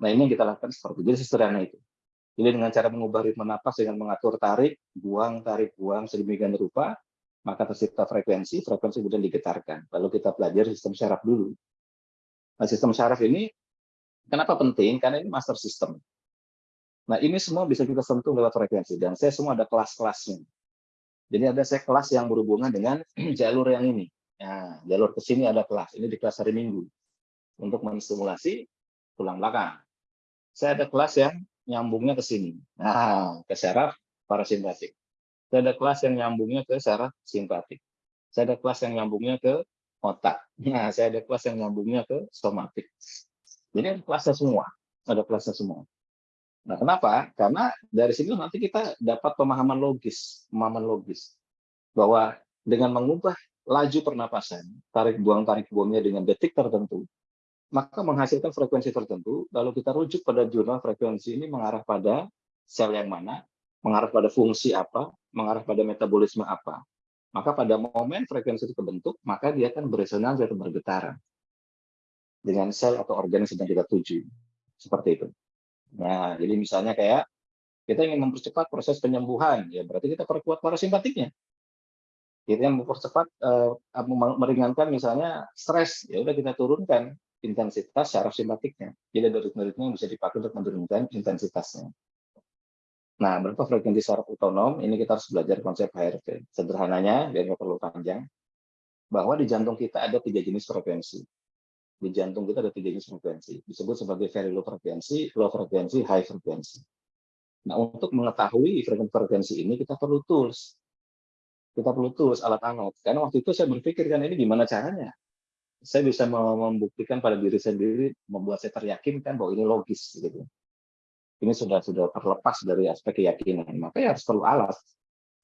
Nah ini yang kita lakukan seperti itu. Jadi sederhana itu. Jadi dengan cara mengubah ritme napas dengan mengatur tarik, buang, tarik, buang sedemikian rupa, maka tercipta frekuensi, frekuensi kemudian digetarkan. Lalu kita pelajari sistem syaraf dulu. Nah, sistem syaraf ini kenapa penting? Karena ini master system. Nah, ini semua bisa kita sentuh lewat frekuensi. Dan saya semua ada kelas-kelasnya. Jadi ada saya kelas yang berhubungan dengan jalur yang ini. Nah, jalur ke sini ada kelas. Ini di kelas hari Minggu. Untuk menstimulasi tulang belakang. Saya ada kelas yang nyambungnya ke sini. Nah, ke syaraf parasimpatik. Saya ada kelas yang nyambungnya ke syaraf simpatik. Saya ada kelas yang nyambungnya ke otak. Nah, saya ada kelas yang nyambungnya ke somatik. Jadi ada kelasnya semua. Ada kelasnya semua. Nah, kenapa? Karena dari sini nanti kita dapat pemahaman logis, pemahaman logis bahwa dengan mengubah laju pernapasan, tarik buang tarik buangnya dengan detik tertentu, maka menghasilkan frekuensi tertentu. Lalu kita rujuk pada jurnal frekuensi ini mengarah pada sel yang mana, mengarah pada fungsi apa, mengarah pada metabolisme apa. Maka pada momen frekuensi itu terbentuk, maka dia akan beresonansi atau bergetaran dengan sel atau organ yang sedang kita tuju. Seperti itu. Nah, jadi misalnya kayak kita ingin mempercepat proses penyembuhan, ya berarti kita perkuat parasimpatiknya. Kita yang mempercepat, uh, meringankan misalnya stres, ya udah kita turunkan intensitas syaraf simpatiknya. Jadi ada ritme-ritme yang bisa dipakai untuk menurunkan intensitasnya. Nah, berapa frekuensi saraf otonom? Ini kita harus belajar konsep HRV. Sederhananya, biar nggak perlu panjang, bahwa di jantung kita ada tiga jenis frekuensi. Di jantung kita ada tiga jenis frekuensi. Disebut sebagai very low frekuensi, low frekuensi, high frekuensi. Nah, untuk mengetahui frekuensi-frekuensi ini, kita perlu tools. Kita perlu tools, alat-alat. Karena waktu itu saya berpikir, kan ini gimana caranya? Saya bisa membuktikan pada diri sendiri, membuat saya teryakinkan bahwa ini logis. gitu ini sudah sudah terlepas dari aspek keyakinan. Maka ya harus perlu alat,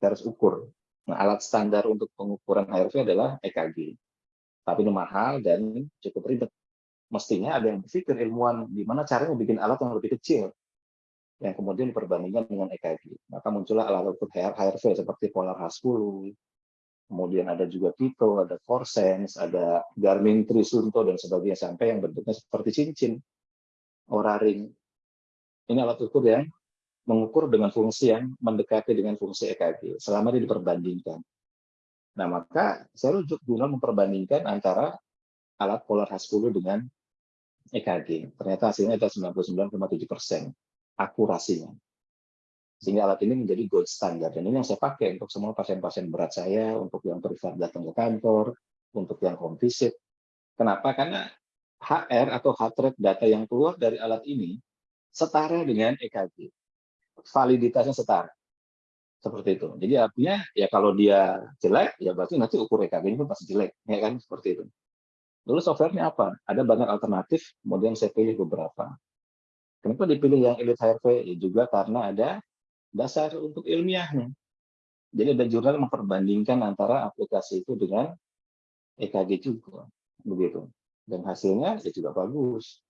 harus ukur. Nah, alat standar untuk pengukuran HRV adalah EKG. Tapi ini mahal dan cukup ribet. Mestinya ada yang berpikir ilmuwan gimana caranya bikin alat yang lebih kecil yang kemudian diperbandingkan dengan EKG. Maka muncullah alat ukur HRV seperti Polar H10, kemudian ada juga Tito, ada Forsense, ada Garmin Trisunto dan sebagainya sampai yang bentuknya seperti cincin, Ora ring. Ini alat ukur yang mengukur dengan fungsi yang mendekati dengan fungsi EKG selama dia diperbandingkan. Nah, maka saya rujuk guna memperbandingkan antara alat Polar H10 dengan EKG. Ternyata hasilnya ada 99,7 persen akurasinya. Sehingga alat ini menjadi gold standard. Dan ini yang saya pakai untuk semua pasien-pasien berat saya, untuk yang privat datang ke kantor, untuk yang home visit. Kenapa? Karena HR atau heart rate data yang keluar dari alat ini setara dengan EKG. Validitasnya setara. Seperti itu. Jadi artinya ya kalau dia jelek, ya berarti nanti ukur EKG itu pasti jelek. Ya kan? Seperti itu. Lalu softwarenya apa? Ada banyak alternatif, kemudian saya pilih beberapa. Kenapa dipilih yang Elite HRV? Ya juga karena ada dasar untuk ilmiahnya. Jadi ada jurnal memperbandingkan antara aplikasi itu dengan EKG juga. Begitu. Dan hasilnya ya juga bagus.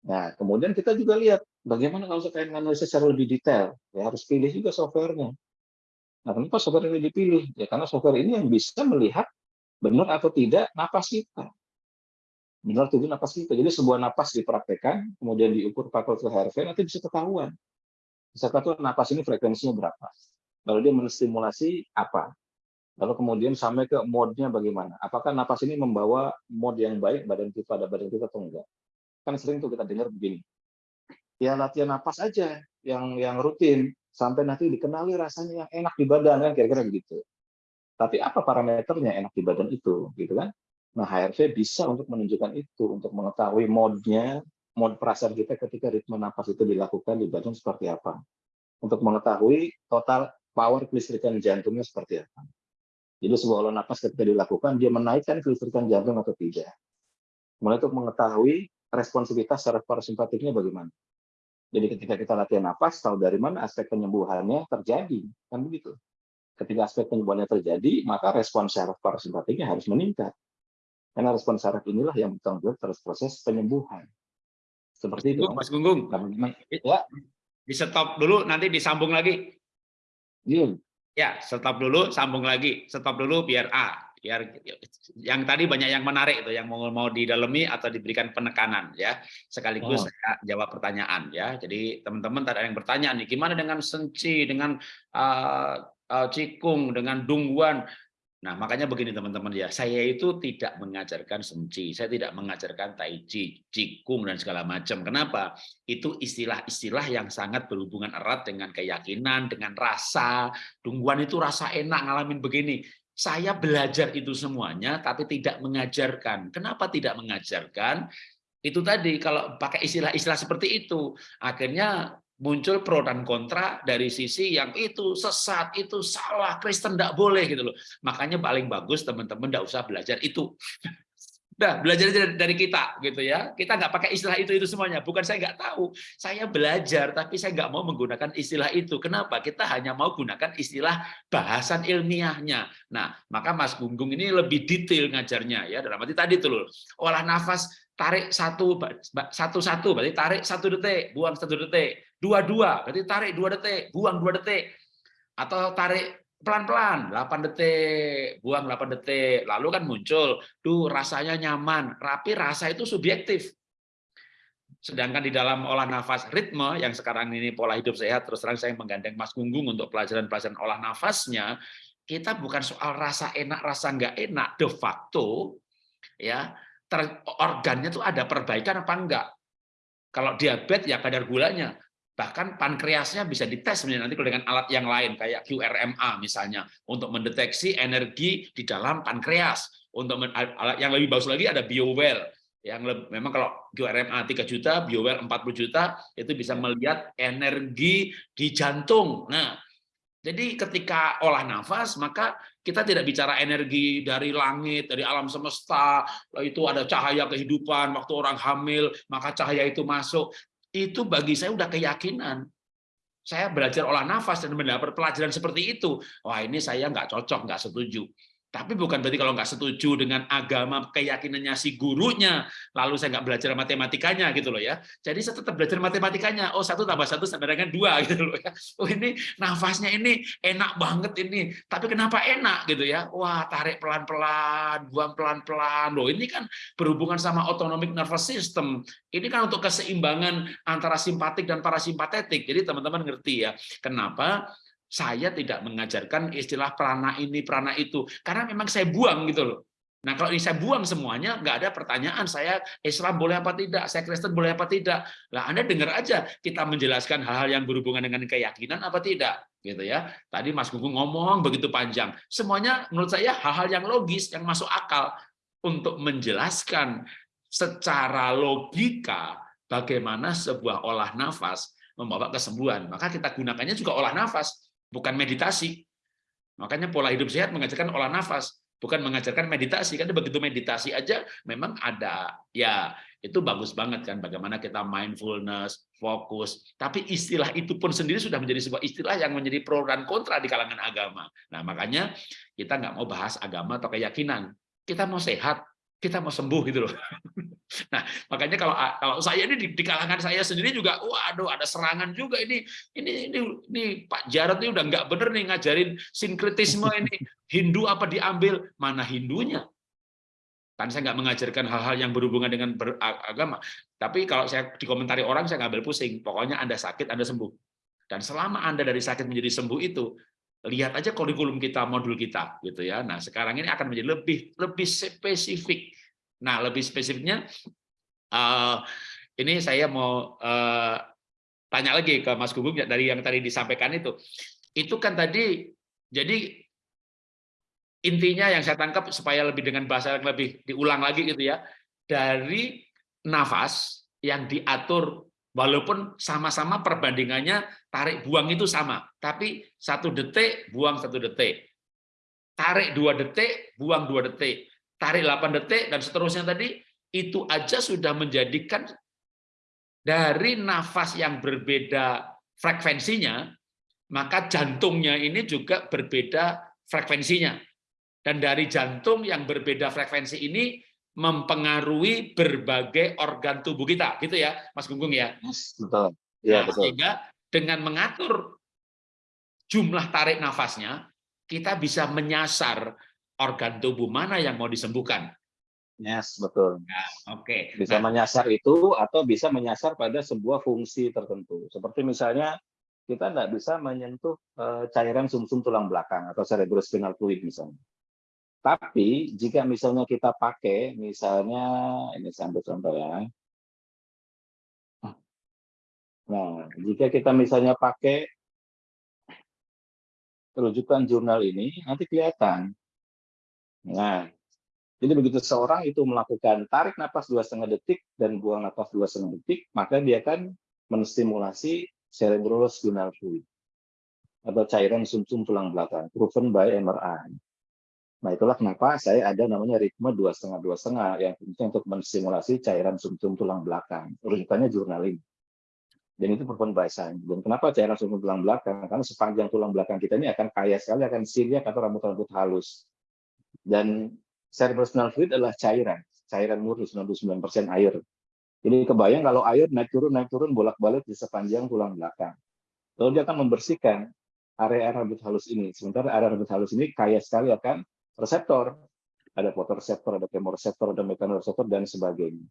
Nah, kemudian kita juga lihat bagaimana kalau ingin analisis secara lebih detail. Ya harus pilih juga softwarenya. Nah, kenapa software ini dipilih? Ya karena software ini yang bisa melihat benar atau tidak napas kita. Benar atau tidak napas kita. Jadi sebuah napas dipraktekkan, kemudian diukur pakai HRV, nanti bisa ketahuan. Bisa ketahuan napas ini frekuensinya berapa. Lalu dia menstimulasi apa. Lalu kemudian sampai ke mode-nya bagaimana. Apakah napas ini membawa mode yang baik badan kita pada badan kita atau enggak. Kan sering tuh kita dengar begini. Ya latihan napas aja yang yang rutin sampai nanti dikenali rasanya yang enak di badan kan kira-kira begitu. Tapi apa parameternya enak di badan itu gitu kan? Nah, HRV bisa untuk menunjukkan itu, untuk mengetahui mode-nya, mode perasaan kita ketika ritme napas itu dilakukan di badan seperti apa. Untuk mengetahui total power kelistrikan jantungnya seperti apa. Jadi sebuah olah napas ketika dilakukan, dia menaikkan kelistrikan jantung atau tidak. Mulai untuk mengetahui responsivitas secara parasimpatiknya bagaimana. Jadi ketika kita latihan nafas, tahu dari mana aspek penyembuhannya terjadi. Kan begitu. Ketika aspek penyembuhannya terjadi, maka respon syaraf parasimpatiknya harus meningkat. Karena respon syaraf inilah yang bertanggung jawab terus proses penyembuhan. Seperti itu. Mas Gunggung, ya. di stop dulu, nanti disambung lagi. Iya. Ya, stop dulu, sambung lagi. Stop dulu biar A biar yang tadi banyak yang menarik itu yang mau mau didalami atau diberikan penekanan ya sekaligus oh. saya jawab pertanyaan ya jadi teman-teman tadi ada yang bertanya nih gimana dengan senci dengan uh, uh, cikung dengan dungguan Nah, makanya begini teman-teman ya, saya itu tidak mengajarkan senci, saya tidak mengajarkan tai chi, cikung dan segala macam. Kenapa? Itu istilah-istilah yang sangat berhubungan erat dengan keyakinan, dengan rasa. Dungguan itu rasa enak ngalamin begini saya belajar itu semuanya tapi tidak mengajarkan. Kenapa tidak mengajarkan? Itu tadi kalau pakai istilah-istilah seperti itu, akhirnya muncul pro dan kontra dari sisi yang itu sesat, itu salah, Kristen tidak boleh gitu loh. Makanya paling bagus teman-teman tidak usah belajar itu. Udah belajar dari kita gitu ya. Kita nggak pakai istilah itu itu semuanya. Bukan saya nggak tahu. Saya belajar tapi saya nggak mau menggunakan istilah itu. Kenapa? Kita hanya mau gunakan istilah bahasan ilmiahnya. Nah, maka Mas Gunggung ini lebih detail ngajarnya ya. Dalam arti tadi tuh. Olah nafas tarik satu satu satu berarti tarik satu detik, buang satu detik. dua-dua, berarti tarik dua detik, buang dua detik, atau tarik pelan-pelan 8 detik, buang 8 detik, lalu kan muncul, tuh rasanya nyaman, tapi rasa itu subjektif. Sedangkan di dalam olah nafas ritme yang sekarang ini pola hidup sehat, terus terang saya menggandeng Mas Gunggung untuk pelajaran-pelajaran olah nafasnya, kita bukan soal rasa enak, rasa nggak enak, de facto ya organnya tuh ada perbaikan apa enggak. Kalau diabetes ya kadar gulanya, bahkan pankreasnya bisa dites nanti dengan alat yang lain kayak QRMA misalnya untuk mendeteksi energi di dalam pankreas. Untuk alat yang lebih bagus lagi ada BioWell yang lebih, memang kalau QRMA 3 juta, BioWell 40 juta itu bisa melihat energi di jantung. Nah, jadi ketika olah nafas maka kita tidak bicara energi dari langit, dari alam semesta, itu ada cahaya kehidupan waktu orang hamil, maka cahaya itu masuk. Itu bagi saya udah keyakinan. Saya belajar olah nafas dan mendapat pelajaran seperti itu. Wah ini saya nggak cocok, nggak setuju. Tapi bukan berarti kalau nggak setuju dengan agama keyakinannya si gurunya, lalu saya nggak belajar matematikanya gitu loh ya. Jadi saya tetap belajar matematikanya. Oh satu tambah satu sama dengan dua gitu loh ya. Oh ini nafasnya ini enak banget ini. Tapi kenapa enak gitu ya? Wah tarik pelan-pelan, buang pelan-pelan. Loh ini kan berhubungan sama autonomic nervous system. Ini kan untuk keseimbangan antara simpatik dan parasimpatetik. Jadi teman-teman ngerti ya. Kenapa? Saya tidak mengajarkan istilah prana ini, prana itu. Karena memang saya buang gitu loh. Nah kalau ini saya buang semuanya, nggak ada pertanyaan saya Islam boleh apa tidak, saya Kristen boleh apa tidak. Lah Anda dengar aja kita menjelaskan hal-hal yang berhubungan dengan keyakinan apa tidak, gitu ya. Tadi Mas Gugung ngomong begitu panjang, semuanya menurut saya hal-hal yang logis, yang masuk akal untuk menjelaskan secara logika bagaimana sebuah olah nafas membawa kesembuhan. Maka kita gunakannya juga olah nafas bukan meditasi. Makanya pola hidup sehat mengajarkan olah nafas, bukan mengajarkan meditasi. Karena begitu meditasi aja memang ada ya itu bagus banget kan bagaimana kita mindfulness, fokus. Tapi istilah itu pun sendiri sudah menjadi sebuah istilah yang menjadi pro dan kontra di kalangan agama. Nah, makanya kita nggak mau bahas agama atau keyakinan. Kita mau sehat, kita mau sembuh gitu loh. Nah, makanya kalau kalau saya ini di, di kalangan saya sendiri juga, waduh ada serangan juga ini ini ini, ini Pak Jarod ini udah nggak bener nih ngajarin sinkretisme ini Hindu apa diambil mana Hindunya? Kan saya nggak mengajarkan hal-hal yang berhubungan dengan beragama. Tapi kalau saya dikomentari orang saya nggak ambil pusing. Pokoknya Anda sakit Anda sembuh. Dan selama Anda dari sakit menjadi sembuh itu, lihat aja kurikulum kita, modul kita gitu ya. Nah, sekarang ini akan menjadi lebih lebih spesifik Nah, lebih spesifiknya, uh, ini saya mau uh, tanya lagi ke Mas Gugum dari yang tadi disampaikan itu. Itu kan tadi, jadi intinya yang saya tangkap supaya lebih dengan bahasa yang lebih diulang lagi gitu ya, dari nafas yang diatur walaupun sama-sama perbandingannya tarik buang itu sama, tapi satu detik buang satu detik, tarik dua detik buang dua detik, tarik 8 detik, dan seterusnya tadi, itu aja sudah menjadikan dari nafas yang berbeda frekuensinya, maka jantungnya ini juga berbeda frekuensinya. Dan dari jantung yang berbeda frekuensi ini mempengaruhi berbagai organ tubuh kita, gitu ya, Mas Gunggung ya. Betul. Ya, nah, betul. Sehingga dengan mengatur jumlah tarik nafasnya, kita bisa menyasar organ tubuh mana yang mau disembuhkan. Yes, betul. Nah, Oke. Okay. Bisa nah, menyasar itu atau bisa menyasar pada sebuah fungsi tertentu. Seperti misalnya kita tidak bisa menyentuh uh, cairan sumsum -sum tulang belakang atau cerebrospinal fluid misalnya. Tapi jika misalnya kita pakai, misalnya ini sampai contoh ya. Nah, jika kita misalnya pakai rujukan jurnal ini, nanti kelihatan Nah, jadi begitu seorang itu melakukan tarik nafas dua setengah detik dan buang nafas dua setengah detik, maka dia akan menstimulasi cerebrospinal fluid atau cairan sumsum -sum tulang belakang, proven by MRI. Nah itulah kenapa saya ada namanya ritme dua setengah dua setengah yang penting untuk menstimulasi cairan sumsum -sum tulang belakang. Rujukannya jurnal ini. Dan itu by science. Dan kenapa cairan sumsum tulang belakang? Karena sepanjang tulang belakang kita ini akan kaya sekali akan siliak atau rambut-rambut halus. Dan cerebrospinal fluid adalah cairan, cairan murni 99% air. Jadi kebayang kalau air naik turun naik turun bolak-balik di sepanjang tulang belakang. Lalu dia akan membersihkan area rambut halus ini. Sementara area rambut halus ini kaya sekali akan reseptor. Ada fotoreseptor, ada kemoreseptor, ada mekanoseptor, dan sebagainya.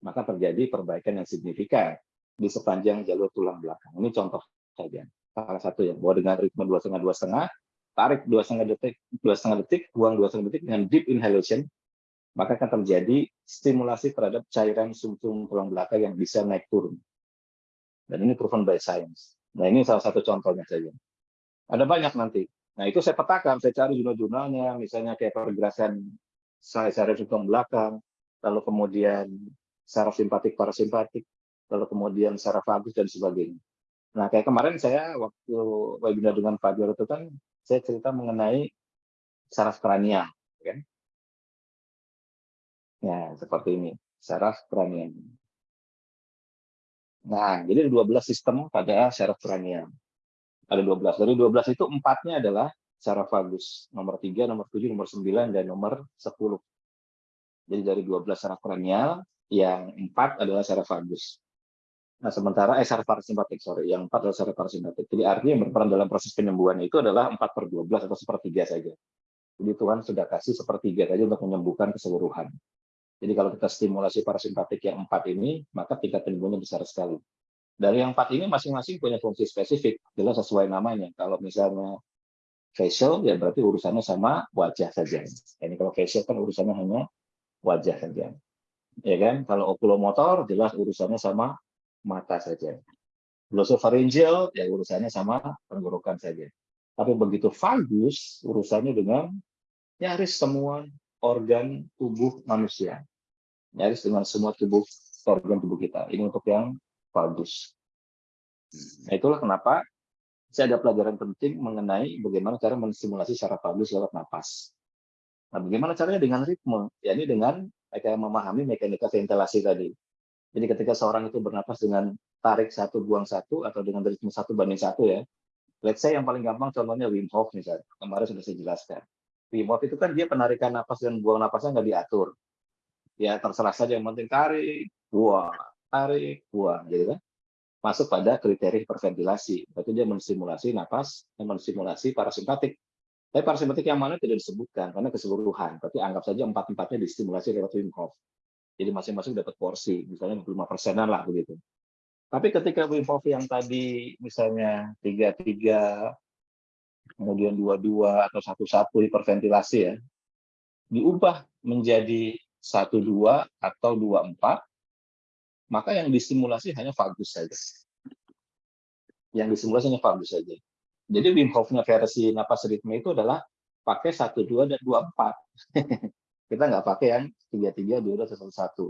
Maka terjadi perbaikan yang signifikan di sepanjang jalur tulang belakang. Ini contoh saja. Salah satu ya, bahwa dengan ritme dua setengah dua setengah, tarik dua setengah detik, dua setengah detik, buang dua setengah detik dengan deep inhalation, maka akan terjadi stimulasi terhadap cairan sumsum tulang belakang yang bisa naik turun. Dan ini proven by science. Nah ini salah satu contohnya saja. Ada banyak nanti. Nah itu saya petakan, saya cari jurnal-jurnalnya, misalnya kayak pergerakan saraf tulang belakang, lalu kemudian saraf simpatik, parasimpatik, lalu kemudian saraf vagus dan sebagainya. Nah, kayak kemarin saya waktu webinar dengan Pak Joro itu kan saya cerita mengenai saraf kranial, kan? Ya, seperti ini, saraf kranial. Nah, jadi ada 12 sistem pada saraf kranial. Ada 12. Dari 12 itu empatnya adalah saraf vagus, nomor 3, nomor 7, nomor 9, dan nomor 10. Jadi dari 12 saraf kranial, yang empat adalah saraf vagus. Nah, sementara eh, saraf parasimpatik, sorry, yang empat adalah saraf parasimpatik. Jadi artinya yang berperan dalam proses penyembuhan itu adalah 4 per 12 atau sepertiga saja. Jadi Tuhan sudah kasih sepertiga saja untuk menyembuhkan keseluruhan. Jadi kalau kita stimulasi parasimpatik yang empat ini, maka tingkat penyembuhannya besar sekali. Dari yang empat ini masing-masing punya fungsi spesifik, jelas sesuai namanya. Kalau misalnya facial, ya berarti urusannya sama wajah saja. Ini kalau facial kan urusannya hanya wajah saja. Ya kan? Kalau oculomotor, jelas urusannya sama mata saja. Glosopharyngeal ya urusannya sama tenggorokan saja. Tapi begitu vagus urusannya dengan nyaris semua organ tubuh manusia. Nyaris dengan semua tubuh organ tubuh kita. Ini untuk yang vagus. Nah, itulah kenapa saya ada pelajaran penting mengenai bagaimana cara menstimulasi secara vagus lewat napas. Nah, bagaimana caranya dengan ritme? Ya, ini dengan mereka memahami mekanika ventilasi tadi. Jadi ketika seorang itu bernapas dengan tarik satu, buang satu, atau dengan ritme satu banding satu ya, let's say yang paling gampang contohnya Wim Hof misalnya, kemarin sudah saya jelaskan. Wim Hof itu kan dia penarikan napas dan buang napasnya nggak diatur. Ya terserah saja yang penting tarik, buang, tarik, buang, gitu kan. Masuk pada kriteria hiperventilasi. Berarti dia menstimulasi napas dan menstimulasi parasimpatik. Tapi parasimpatik yang mana tidak disebutkan karena keseluruhan. Berarti anggap saja empat-empatnya distimulasi lewat Wim Hof. Jadi masing-masing dapat porsi, misalnya 25 persenan lah begitu. Tapi ketika Wim Hof yang tadi misalnya tiga tiga kemudian dua dua atau satu satu hiperventilasi ya, diubah menjadi satu dua atau dua empat, maka yang distimulasi hanya vagus saja. Yang distimulasi hanya vagus saja. Jadi Wim Hof-nya versi napas ritme itu adalah pakai satu dua dan dua empat. Kita nggak pakai yang tiga tiga dua dua satu satu.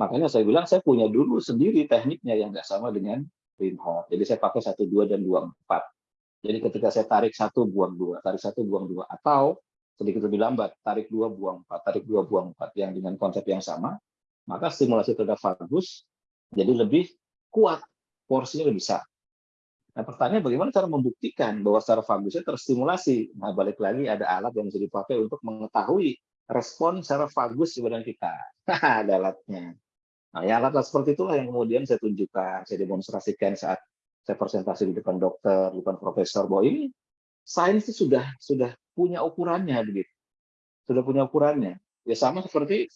Makanya saya bilang saya punya dulu sendiri tekniknya yang nggak sama dengan Wim Hof. Jadi saya pakai satu dua dan dua empat. Jadi ketika saya tarik satu buang dua, tarik satu buang dua, atau sedikit lebih lambat, tarik dua buang empat, tarik dua buang empat, yang dengan konsep yang sama, maka stimulasi terhadap vagus jadi lebih kuat, porsinya lebih besar. Nah, pertanyaan bagaimana cara membuktikan bahwa secara vagusnya terstimulasi? Nah, balik lagi ada alat yang bisa dipakai untuk mengetahui respon secara vagus di badan kita. Ada alatnya. Nah, ya alat-alat seperti itulah yang kemudian saya tunjukkan, saya demonstrasikan saat saya presentasi di depan dokter, di depan profesor, bahwa ini sains itu sudah sudah punya ukurannya begitu. Sudah punya ukurannya. Ya sama seperti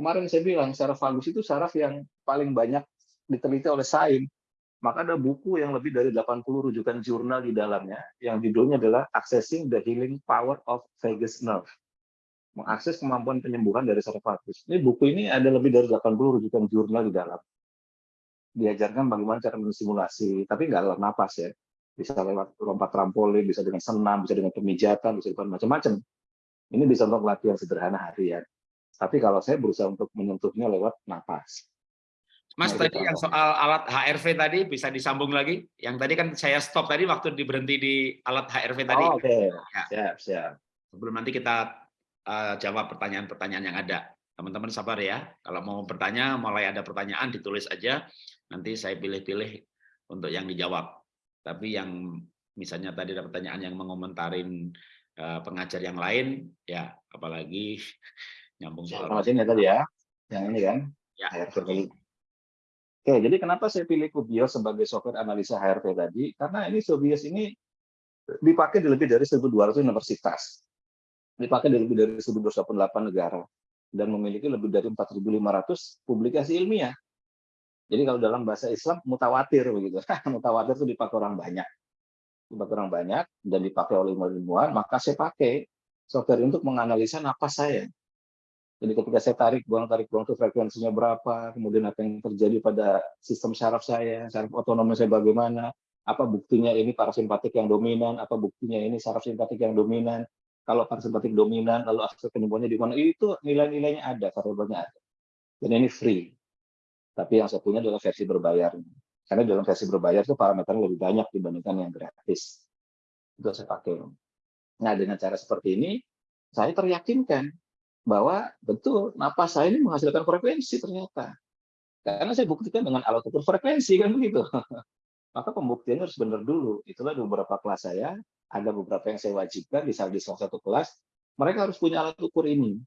kemarin saya bilang, saraf vagus itu saraf yang paling banyak diteliti oleh sains. Maka ada buku yang lebih dari 80 rujukan jurnal di dalamnya, yang judulnya adalah Accessing the Healing Power of Vagus Nerve mengakses kemampuan penyembuhan dari sarkofagus. Ini buku ini ada lebih dari 80 rujukan jurnal di dalam. Diajarkan bagaimana cara mensimulasi, tapi nggak lewat napas ya. Bisa lewat lompat trampolin, bisa dengan senam, bisa dengan pemijatan, bisa dengan macam-macam. Ini bisa untuk latihan sederhana harian. Tapi kalau saya berusaha untuk menyentuhnya lewat napas. Mas, tadi yang soal alat HRV tadi bisa disambung lagi? Yang tadi kan saya stop tadi waktu diberhenti di alat HRV tadi. Oh, Oke, okay. ya. siap, siap. Sebelum nanti kita uh, jawab pertanyaan-pertanyaan yang ada. Teman-teman sabar ya. Kalau mau bertanya, mulai ada pertanyaan ditulis aja. Nanti saya pilih-pilih untuk yang dijawab. Tapi yang misalnya tadi ada pertanyaan yang mengomentarin uh, pengajar yang lain, ya apalagi nyambung soal. Ya, tadi ya, yang ini kan. Ya. HRV value. Oke, jadi kenapa saya pilih Kubios sebagai software analisa HRV tadi? Karena ini Kubios ini dipakai di lebih dari 1.200 universitas. Dipakai di lebih dari 1.288 negara. Dan memiliki lebih dari 4.500 publikasi ilmiah. Jadi kalau dalam bahasa Islam, mutawatir begitu. mutawatir itu dipakai orang banyak. Dipakai orang banyak dan dipakai oleh ilmuwan, maka saya pakai software untuk menganalisa napas saya. Jadi ketika saya tarik buang tarik buang itu frekuensinya berapa, kemudian apa yang terjadi pada sistem saraf saya, saraf otonom saya bagaimana, apa buktinya ini parasimpatik yang dominan, apa buktinya ini saraf simpatik yang dominan. Kalau parasimpatik dominan, lalu aspek penyembuhannya di mana? Itu nilai-nilainya ada, variabelnya ada. Dan ini free. Tapi yang saya punya adalah versi berbayar. Karena dalam versi berbayar itu parameternya lebih banyak dibandingkan yang gratis. Itu saya pakai. Nah, dengan cara seperti ini, saya teryakinkan bahwa betul napas saya ini menghasilkan frekuensi ternyata. Karena saya buktikan dengan alat ukur frekuensi kan begitu. Maka pembuktiannya harus benar dulu. Itulah di beberapa kelas saya, ada beberapa yang saya wajibkan di salah satu kelas, mereka harus punya alat ukur ini.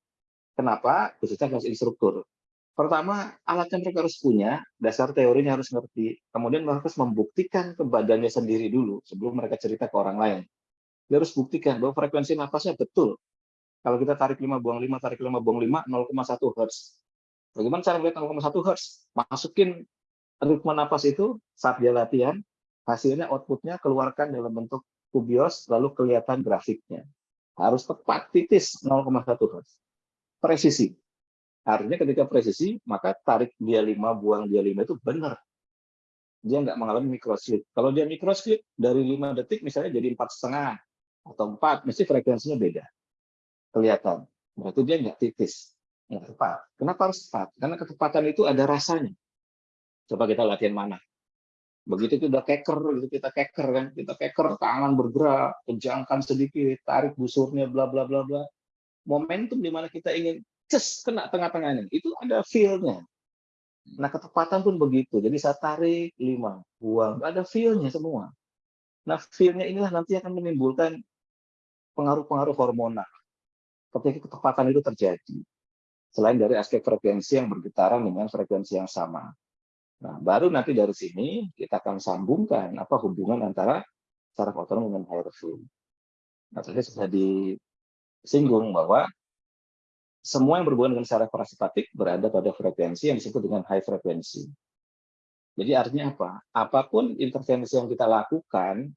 Kenapa? Khususnya kelas instruktur. Pertama, alat yang mereka harus punya, dasar teorinya harus ngerti. Kemudian mereka harus membuktikan ke badannya sendiri dulu, sebelum mereka cerita ke orang lain. Dia harus buktikan bahwa frekuensi napasnya betul. Kalau kita tarik 5, buang 5, tarik 5, buang 5, 0,1 Hz. Bagaimana cara melihat 0,1 Hz? Masukin ritme napas itu saat dia latihan, hasilnya outputnya keluarkan dalam bentuk kubios, lalu kelihatan grafiknya. Harus tepat titis 0,1 Hz. Presisi. Artinya ketika presisi, maka tarik dia 5, buang dia 5 itu benar. Dia nggak mengalami microslip. Kalau dia microslip, dari 5 detik misalnya jadi empat setengah atau 4, mesti frekuensinya beda kelihatan. Berarti dia nggak titis, nggak tepat. Kenapa harus tepat? Karena ketepatan itu ada rasanya. Coba kita latihan mana. Begitu kita keker, gitu kita keker kan, kita keker, tangan bergerak, kejangkan sedikit, tarik busurnya, bla bla bla bla. Momentum di mana kita ingin ces kena tengah-tengah ini, itu ada feel-nya. Nah ketepatan pun begitu. Jadi saya tarik lima, buang, ada feel-nya semua. Nah feel-nya inilah nanti akan menimbulkan pengaruh-pengaruh hormonal ketika ketepatan itu terjadi. Selain dari aspek frekuensi yang bergetaran dengan frekuensi yang sama. Nah, baru nanti dari sini kita akan sambungkan apa hubungan antara saraf otonom dengan hierarki. Nah, tadi sudah disinggung bahwa semua yang berhubungan dengan saraf parasimpatik berada pada frekuensi yang disebut dengan high frekuensi. Jadi artinya apa? Apa pun intervensi yang kita lakukan,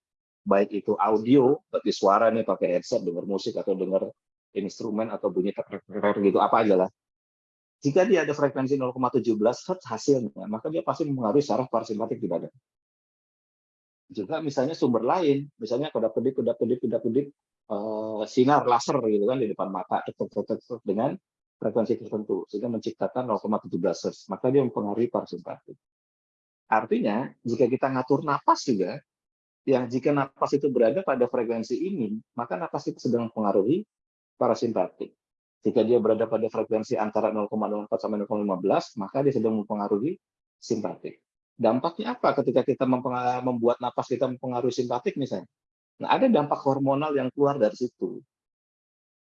baik itu audio, berarti suara nih pakai headset, dengar musik atau dengar instrumen atau bunyi gitu apa aja lah. Jika dia ada frekuensi 0,17 Hz hasilnya, maka dia pasti mempengaruhi saraf parasimpatik di badan. Juga misalnya sumber lain, misalnya kedap-kedip, kedap-kedip, kedap-kedip, uh, sinar laser gitu kan di depan mata dengan frekuensi tertentu sehingga menciptakan 0,17 Hz, maka dia mempengaruhi parasimpatik. Artinya, jika kita ngatur napas juga, yang jika napas itu berada pada frekuensi ini, maka napas itu sedang mempengaruhi parasimpatik. Jika dia berada pada frekuensi antara 0,04 sampai 0,15, maka dia sedang mempengaruhi simpatik. Dampaknya apa ketika kita membuat napas kita mempengaruhi simpatik misalnya? Nah, ada dampak hormonal yang keluar dari situ.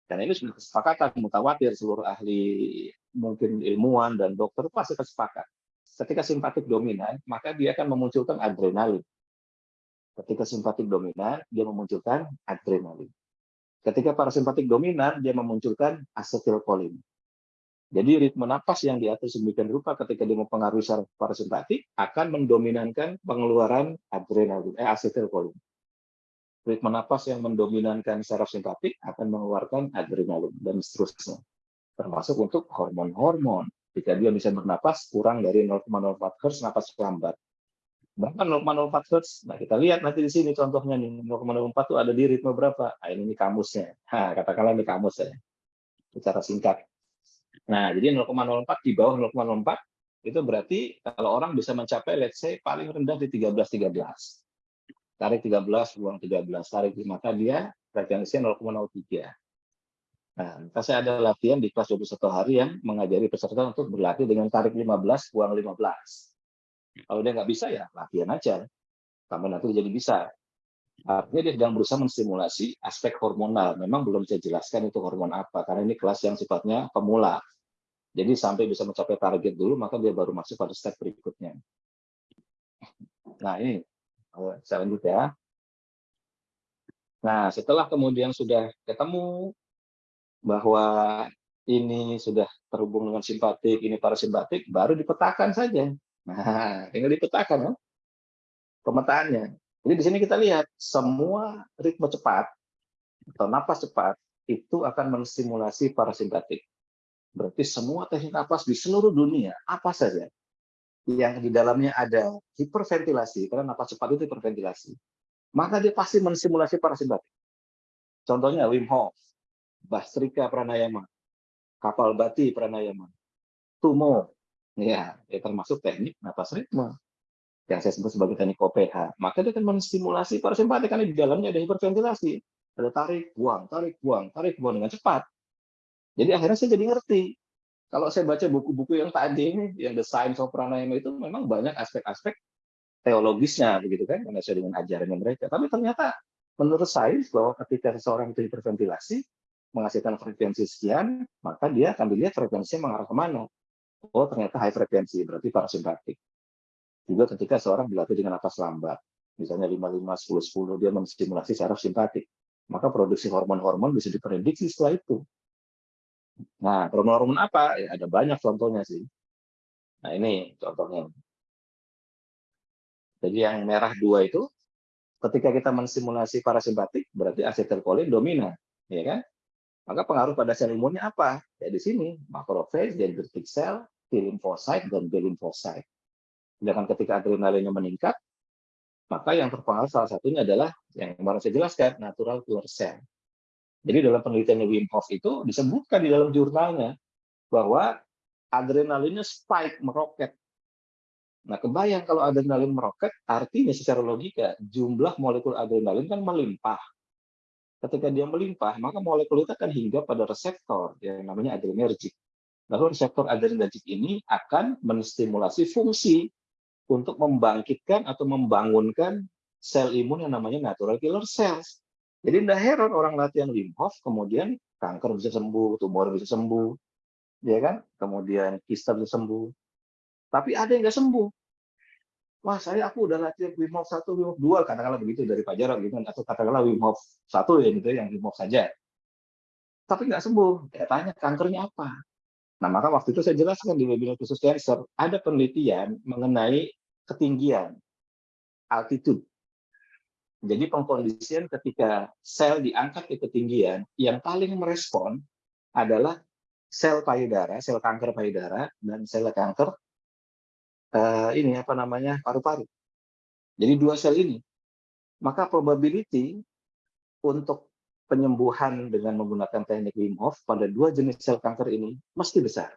Dan ini sudah kesepakatan mutawatir seluruh ahli mungkin ilmuwan dan dokter pasti sepakat. Ketika simpatik dominan, maka dia akan memunculkan adrenalin. Ketika simpatik dominan, dia memunculkan adrenalin. Ketika parasimpatik dominan, dia memunculkan asetilkolin. Jadi ritme napas yang diatur sedemikian rupa ketika dia mempengaruhi saraf parasimpatik akan mendominankan pengeluaran adrenalin, eh asetilkolin. Ritme napas yang mendominankan saraf simpatik akan mengeluarkan adrenalin dan seterusnya. Termasuk untuk hormon-hormon. Jika dia bisa bernapas kurang dari 0,04 Hz napas lambat bahkan 0,04 Hz. Nah, kita lihat nanti di sini contohnya nih, 0,04 itu ada di ritme berapa? Nah, ini kamusnya. Nah, katakanlah ini kamus ya. Secara singkat. Nah, jadi 0,04 di bawah 0,04 itu berarti kalau orang bisa mencapai let's say paling rendah di 13 13. Tarik 13, buang 13, tarik maka dia frekuensinya 0,03. Nah, saya ada latihan di kelas 21 hari yang mengajari peserta untuk berlatih dengan tarik 15, buang 15 kalau dia nggak bisa ya latihan aja. Sampai nanti jadi bisa. Artinya dia sedang berusaha menstimulasi aspek hormonal. Memang belum saya jelaskan itu hormon apa, karena ini kelas yang sifatnya pemula. Jadi sampai bisa mencapai target dulu, maka dia baru masuk pada step berikutnya. Nah ini, saya lanjut ya. Nah setelah kemudian sudah ketemu bahwa ini sudah terhubung dengan simpatik, ini parasimpatik, baru dipetakan saja. Nah, tinggal dipetakan ya, pemetaannya. Jadi di sini kita lihat semua ritme cepat atau napas cepat itu akan menstimulasi parasimpatik. Berarti semua teknik napas di seluruh dunia, apa saja, yang di dalamnya ada hiperventilasi, karena napas cepat itu hiperventilasi, maka dia pasti menstimulasi parasimpatik. Contohnya Wim Hof, Bastrika Pranayama, Kapal Bati Pranayama, Tumo, ya, ya termasuk teknik napas ritme yang saya sebut sebagai teknik OPH. Maka dia akan menstimulasi parasimpatik karena di dalamnya ada hiperventilasi, ada tarik, buang, tarik, buang, tarik, buang dengan cepat. Jadi akhirnya saya jadi ngerti. Kalau saya baca buku-buku yang tadi ini, yang The Science of Pranayama itu memang banyak aspek-aspek teologisnya, begitu kan, karena saya dengan ajarannya mereka. Tapi ternyata menurut saya bahwa ketika seseorang itu hiperventilasi, menghasilkan frekuensi sekian, maka dia akan dilihat frekuensinya mengarah ke mana. Oh, ternyata high frekuensi, berarti parasimpatik. Juga ketika seorang dilatih dengan napas lambat, misalnya 55, 10, 10, dia menstimulasi saraf simpatik. Maka produksi hormon-hormon bisa diprediksi setelah itu. Nah, hormon-hormon apa? Ya, ada banyak contohnya sih. Nah, ini contohnya. Jadi yang merah dua itu, ketika kita mensimulasi parasimpatik, berarti asetilkolin dominan, ya kan? Maka pengaruh pada sel imunnya apa? Ya di sini, makrofage, dendritic cell, T lymphocyte, dan B lymphocyte. Sedangkan ketika adrenalinnya meningkat, maka yang terpengaruh salah satunya adalah yang kemarin saya jelaskan, natural killer cell. Jadi dalam penelitian Wim Hof itu disebutkan di dalam jurnalnya bahwa adrenalinnya spike, meroket. Nah, kebayang kalau adrenalin meroket, artinya secara logika jumlah molekul adrenalin kan melimpah. Ketika dia melimpah, maka molekul itu akan hingga pada reseptor yang namanya adrenergic. Lalu reseptor adrenergic ini akan menstimulasi fungsi untuk membangkitkan atau membangunkan sel imun yang namanya natural killer cells. Jadi tidak heran orang latihan Wim Hof, kemudian kanker bisa sembuh, tumor bisa sembuh, ya kan? Kemudian kista bisa sembuh. Tapi ada yang nggak sembuh. Wah, saya aku udah latihan Wim Hof satu, Wim Hof dua, katakanlah begitu dari Pajaro gitu, atau katakanlah Wim Hof satu ya gitu, yang Wim Hof saja. Tapi nggak sembuh. Ya tanya kankernya apa? Nah, maka waktu itu saya jelaskan di webinar khusus cancer, ada penelitian mengenai ketinggian, altitude. Jadi pengkondisian ketika sel diangkat ke ketinggian, yang paling merespon adalah sel payudara, sel kanker payudara, dan sel kanker uh, ini apa namanya paru-paru. Jadi dua sel ini, maka probability untuk penyembuhan dengan menggunakan teknik Wim Hof pada dua jenis sel kanker ini mesti besar,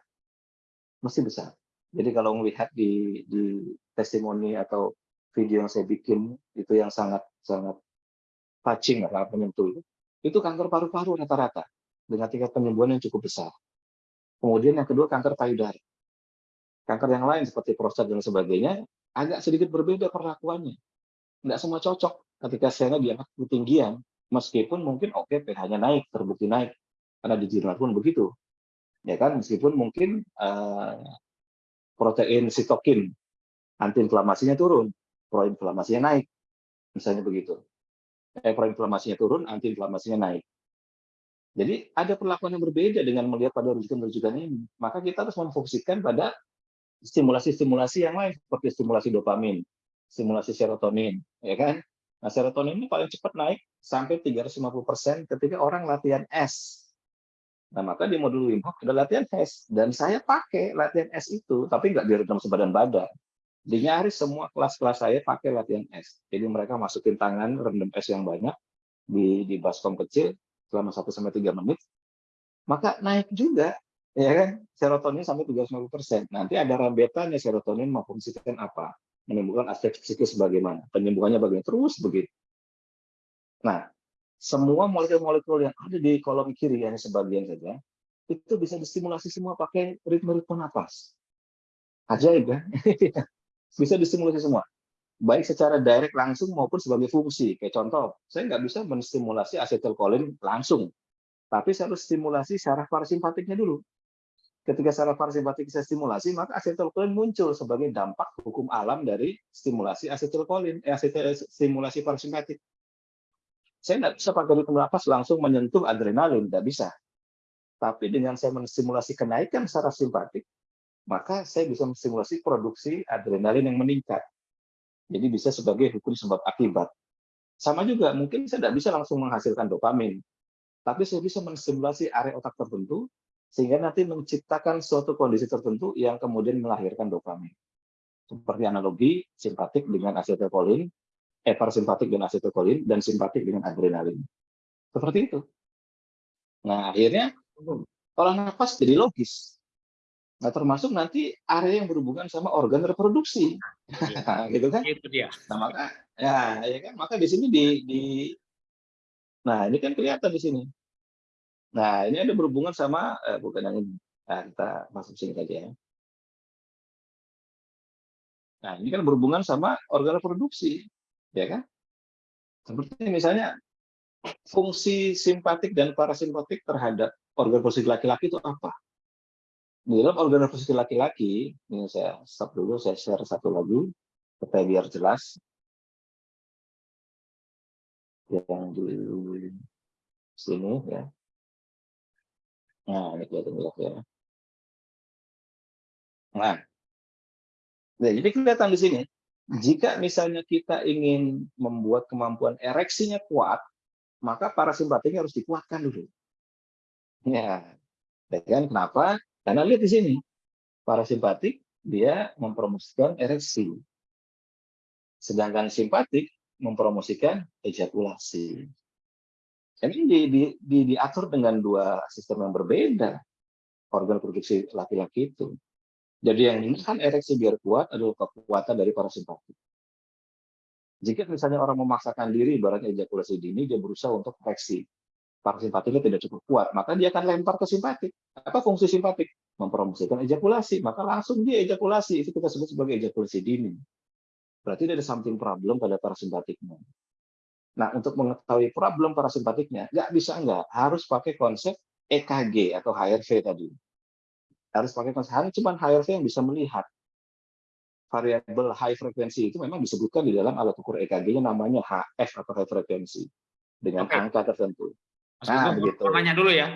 mesti besar. Jadi kalau melihat di, di testimoni atau video yang saya bikin itu yang sangat sangat touching sangat menyentuh itu itu kanker paru-paru rata-rata dengan tingkat penyembuhan yang cukup besar. Kemudian yang kedua kanker payudara. Kanker yang lain seperti prostat dan sebagainya agak sedikit berbeda perlakuannya. Tidak semua cocok ketika selnya diangkat ketinggian meskipun mungkin oke okay, pH-nya naik terbukti naik karena di jurnal pun begitu ya kan meskipun mungkin uh, protein sitokin antiinflamasinya turun proinflamasinya naik. Misalnya begitu. Eh, proinflamasinya turun, antiinflamasinya naik. Jadi ada perlakuan yang berbeda dengan melihat pada rujukan-rujukan ini. Maka kita harus memfokuskan pada stimulasi-stimulasi yang lain seperti stimulasi dopamin, stimulasi serotonin, ya kan? Nah, serotonin ini paling cepat naik sampai 350% ketika orang latihan S. Nah, maka di modul Wim Hof ada latihan S dan saya pakai latihan S itu, tapi nggak direkam sebadan badan. Di nyaris semua kelas-kelas saya pakai latihan S. Jadi mereka masukin tangan rendam S yang banyak di di baskom kecil selama 1 sampai 3 menit. Maka naik juga ya kan serotonin sampai 350%. Nanti ada rambetannya serotonin memfungsikan apa? Menimbulkan aspek psikis bagaimana? Penyembuhannya bagaimana? Terus begitu. Nah, semua molekul-molekul yang ada di kolom kiri hanya sebagian saja itu bisa distimulasi semua pakai ritme-ritme nafas. Ajaib kan? bisa distimulasi semua baik secara direct langsung maupun sebagai fungsi kayak contoh saya nggak bisa menstimulasi asetilkolin langsung tapi saya harus stimulasi saraf parasimpatiknya dulu ketika secara parasimpatik saya stimulasi, maka asetilkolin muncul sebagai dampak hukum alam dari stimulasi asetilkolin, eh, asetil, stimulasi parasimpatik. Saya nggak bisa pakai ritme nafas langsung menyentuh adrenalin, tidak bisa. Tapi dengan saya menstimulasi kenaikan secara simpatik, maka saya bisa menstimulasi produksi adrenalin yang meningkat. Jadi bisa sebagai hukum sebab akibat. Sama juga, mungkin saya tidak bisa langsung menghasilkan dopamin, tapi saya bisa menstimulasi area otak tertentu, sehingga nanti menciptakan suatu kondisi tertentu yang kemudian melahirkan dopamin. Seperti analogi simpatik dengan asetilkolin, eh, parasimpatik dengan asetilkolin, dan simpatik dengan adrenalin. Seperti itu. Nah, akhirnya olah nafas jadi logis. Nah, termasuk nanti area yang berhubungan sama organ reproduksi. Ya. gitu kan? Itu dia. Nah, maka ya, ya kan maka di sini di, di Nah, ini kan kelihatan di sini. Nah, ini ada berhubungan sama eh, bukan yang. Nah, kita masuk sini saja ya. Nah, ini kan berhubungan sama organ reproduksi, ya kan? Seperti misalnya fungsi simpatik dan parasimpatik terhadap organ reproduksi laki-laki itu apa? Di dalam organ reproduksi laki-laki, ini saya stop dulu, saya share satu lagi, supaya biar jelas. Yang di sini ya. Nah, ini kelihatan jelas ya. Nah, nah, jadi kelihatan di sini, jika misalnya kita ingin membuat kemampuan ereksinya kuat, maka parasimpatiknya harus dikuatkan dulu. Ya, ya kan kenapa? Karena lihat di sini, parasimpatik dia mempromosikan ereksi. Sedangkan simpatik mempromosikan ejakulasi. Ini di, di, di, diatur dengan dua sistem yang berbeda, organ produksi laki-laki itu. Jadi yang menahan ereksi biar kuat adalah kekuatan dari parasimpatik. Jika misalnya orang memaksakan diri, ibaratnya ejakulasi dini, dia berusaha untuk ereksi parasimpatiknya tidak cukup kuat, maka dia akan lempar ke simpatik. Apa fungsi simpatik? Mempromosikan ejakulasi, maka langsung dia ejakulasi. Itu kita sebut sebagai ejakulasi dini. Berarti ada something problem pada parasimpatiknya. Nah, untuk mengetahui problem parasimpatiknya, nggak bisa nggak, harus pakai konsep EKG atau HRV tadi. Harus pakai konsep, hanya cuma HRV yang bisa melihat variabel high frekuensi itu memang disebutkan di dalam alat ukur EKG-nya namanya HF atau high frekuensi dengan okay. angka tertentu. Mas nah, begitu. Tanya dulu ya.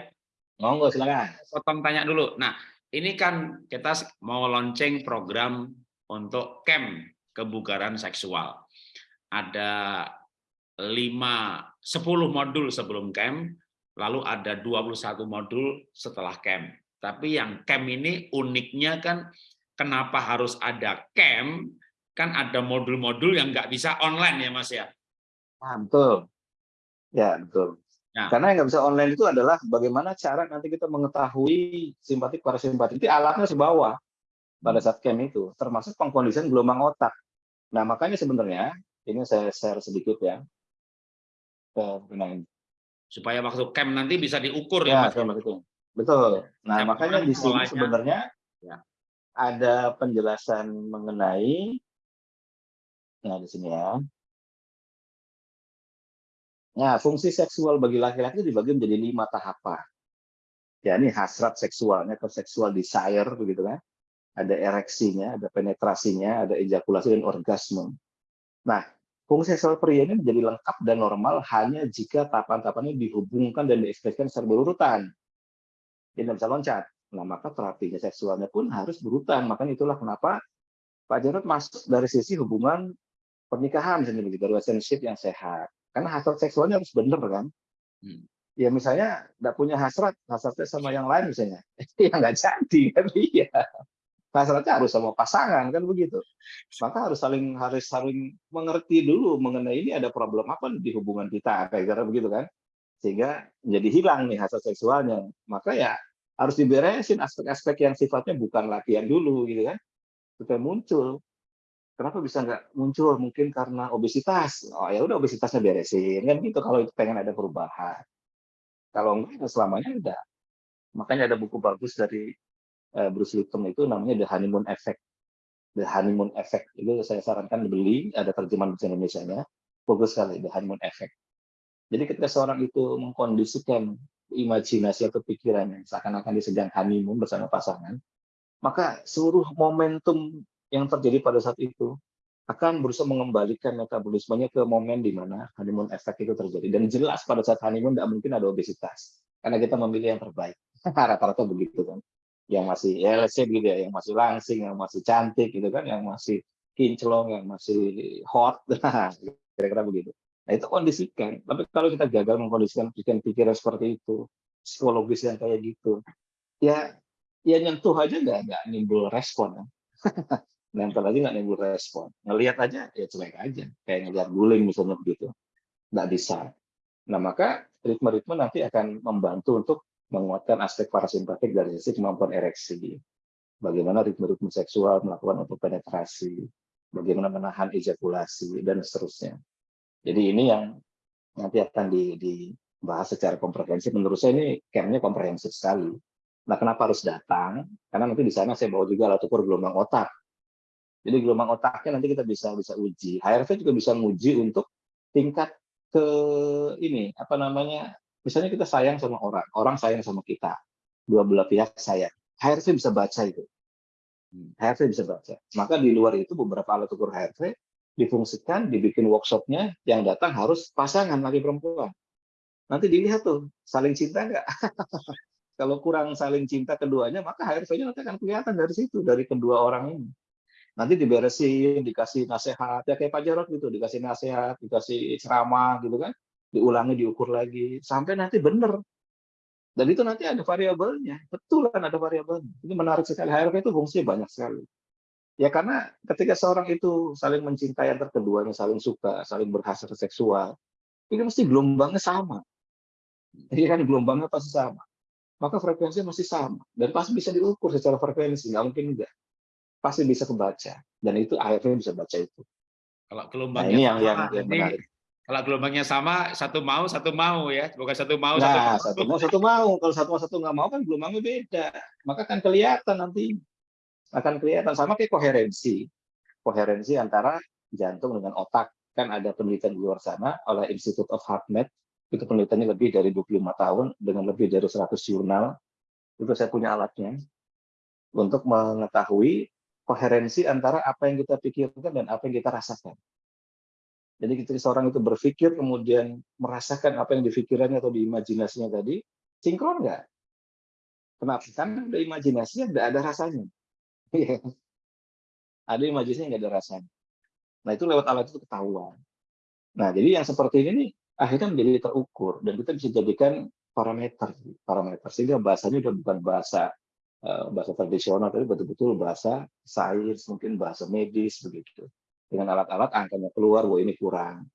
Monggo silakan. Potong tanya dulu. Nah, ini kan kita mau launching program untuk camp kebugaran seksual. Ada 5 10 modul sebelum camp, lalu ada 21 modul setelah camp. Tapi yang camp ini uniknya kan kenapa harus ada camp? Kan ada modul-modul yang nggak bisa online ya Mas ya? Ah, betul. Ya, betul. Nah. Karena yang nggak bisa online itu adalah bagaimana cara nanti kita mengetahui simpatik parasimpatik itu alatnya sebawa pada saat camp itu, termasuk pengkondisian gelombang otak. Nah makanya sebenarnya ini saya share sedikit ya. Supaya waktu camp nanti bisa diukur ya, ya Mas. Betul. Betul. Nah camp makanya di sini sebenarnya ya. ada penjelasan mengenai, nah di sini ya, Nah, fungsi seksual bagi laki-laki dibagi menjadi lima tahapan. Ya, ini hasrat seksualnya, atau seksual desire, begitu kan? Ada ereksinya, ada penetrasinya, ada ejakulasi dan orgasme. Nah, fungsi seksual pria ini menjadi lengkap dan normal hanya jika tahapan-tahapannya dihubungkan dan diekspresikan secara berurutan. Dia tidak bisa loncat. Nah, maka terapinya seksualnya pun harus berurutan. Makanya itulah kenapa Pak Jarod masuk dari sisi hubungan pernikahan sendiri, dari relationship yang sehat. Karena hasrat seksualnya harus benar kan. Hmm. Ya misalnya tidak punya hasrat, hasratnya sama yang lain misalnya, ya nggak jadi kan iya. Hasratnya harus sama pasangan kan begitu. Maka harus saling harus saling mengerti dulu mengenai ini ada problem apa di hubungan kita kayak gitu begitu kan. Sehingga jadi hilang nih hasrat seksualnya. Maka ya harus diberesin aspek-aspek yang sifatnya bukan latihan dulu gitu kan supaya muncul kenapa bisa nggak muncul? Mungkin karena obesitas. Oh ya udah obesitasnya beresin kan gitu kalau itu pengen ada perubahan. Kalau enggak ya selamanya udah. Makanya ada buku bagus dari Bruce Lipton itu namanya The Honeymoon Effect. The Honeymoon Effect itu saya sarankan dibeli, ada terjemahan bahasa Indonesia-nya. Bagus sekali The Honeymoon Effect. Jadi ketika seorang itu mengkondisikan imajinasi atau pikirannya seakan-akan dia sedang honeymoon bersama pasangan, maka seluruh momentum yang terjadi pada saat itu akan berusaha mengembalikan metabolismenya ke momen di mana honeymoon effect itu terjadi. Dan jelas pada saat honeymoon tidak mungkin ada obesitas, karena kita memilih yang terbaik. Rata-rata begitu kan. Yang masih, ya let's say gitu ya, yang masih langsing, yang masih cantik gitu kan, yang masih kinclong, yang masih hot, kira-kira begitu. Nah itu kondisikan. Tapi kalau kita gagal mengkondisikan pikiran-pikiran seperti itu, psikologis yang kayak gitu, ya ya nyentuh aja nggak nggak nimbul respon. Ya. nempel aja nggak nimbul respon. Ngelihat aja ya cuek aja, kayak ngelihat guling misalnya begitu, nggak bisa. Nah maka ritme-ritme nanti akan membantu untuk menguatkan aspek parasimpatik dari sisi kemampuan ereksi. Bagaimana ritme-ritme seksual melakukan untuk penetrasi, bagaimana menahan ejakulasi dan seterusnya. Jadi ini yang nanti akan dibahas secara komprehensif. Menurut saya ini campnya komprehensif sekali. Nah, kenapa harus datang? Karena nanti di sana saya bawa juga alat ukur gelombang otak. Jadi gelombang otaknya nanti kita bisa bisa uji. HRV juga bisa menguji untuk tingkat ke ini apa namanya? Misalnya kita sayang sama orang, orang sayang sama kita, dua belah pihak sayang. HRV bisa baca itu. HRV bisa baca. Maka di luar itu beberapa alat ukur HRV difungsikan, dibikin workshopnya, yang datang harus pasangan laki perempuan. Nanti dilihat tuh, saling cinta nggak? Kalau kurang saling cinta keduanya, maka HRV-nya nanti akan kelihatan dari situ, dari kedua orang ini. Nanti diberesin, dikasih nasihat, ya kayak Pak Jarod gitu, dikasih nasihat, dikasih ceramah gitu kan, diulangi, diukur lagi, sampai nanti benar. Dan itu nanti ada variabelnya, betul kan ada variabelnya. Ini menarik sekali, HRV itu fungsinya banyak sekali. Ya karena ketika seorang itu saling mencintai antar keduanya, saling suka, saling berhasil seksual, ini mesti gelombangnya sama. Jadi kan gelombangnya pasti sama. Maka frekuensinya masih sama. Dan pasti bisa diukur secara frekuensi, nggak mungkin enggak. Pasti bisa kebaca. Dan itu akhirnya bisa baca itu. Kalau gelombangnya nah, ini yang, yang, yang menarik. Kalau gelombangnya sama, satu mau, satu mau ya. Bukan satu mau, nah, satu, satu mau, satu mau. Kalau satu mau, satu nggak mau kan gelombangnya beda. Maka kan kelihatan nanti akan kelihatan sama kayak koherensi. Koherensi antara jantung dengan otak. Kan ada penelitian di luar sana oleh Institute of HeartMath, itu penelitiannya lebih dari 25 tahun dengan lebih dari 100 jurnal. Itu saya punya alatnya untuk mengetahui koherensi antara apa yang kita pikirkan dan apa yang kita rasakan. Jadi ketika seorang itu berpikir kemudian merasakan apa yang dipikirannya atau diimajinasinya tadi, sinkron nggak? Kenapa? Karena ada imajinasinya, tidak ada rasanya. Iya. ada imajinasinya nggak ada rasanya. Nah itu lewat alat itu ketahuan. Nah jadi yang seperti ini nih, akhirnya menjadi terukur dan kita bisa jadikan parameter parameter sehingga bahasanya udah bukan bahasa uh, bahasa tradisional tapi betul-betul bahasa sains mungkin bahasa medis begitu dengan alat-alat angkanya keluar bahwa ini kurang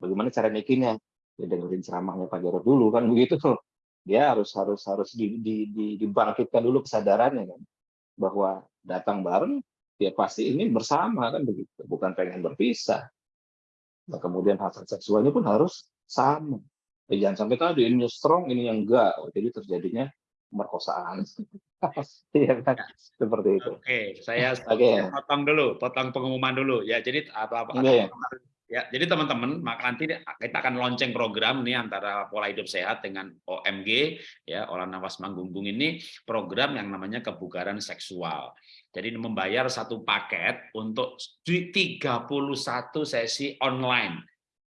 bagaimana cara naikinnya ya dengerin ceramahnya Pak Jarod dulu kan begitu dia harus harus harus di, di, di, dibangkitkan dulu kesadarannya kan bahwa datang bareng, ya pasti ini bersama kan begitu, bukan pengen berpisah. Nah, kemudian hasrat seksualnya pun harus sama. Ya, jangan sampai tadi ini strong, ini yang enggak. Oh, jadi terjadinya pemerkosaan. Iya kan? Seperti itu. Oke, saya okay. potong dulu, potong pengumuman dulu ya. Jadi apa apa okay. Ya, jadi teman-teman, maka nanti kita akan lonceng program nih antara pola hidup sehat dengan OMG ya, olah nafas manggungung ini program yang namanya kebugaran seksual. Jadi membayar satu paket untuk 31 sesi online.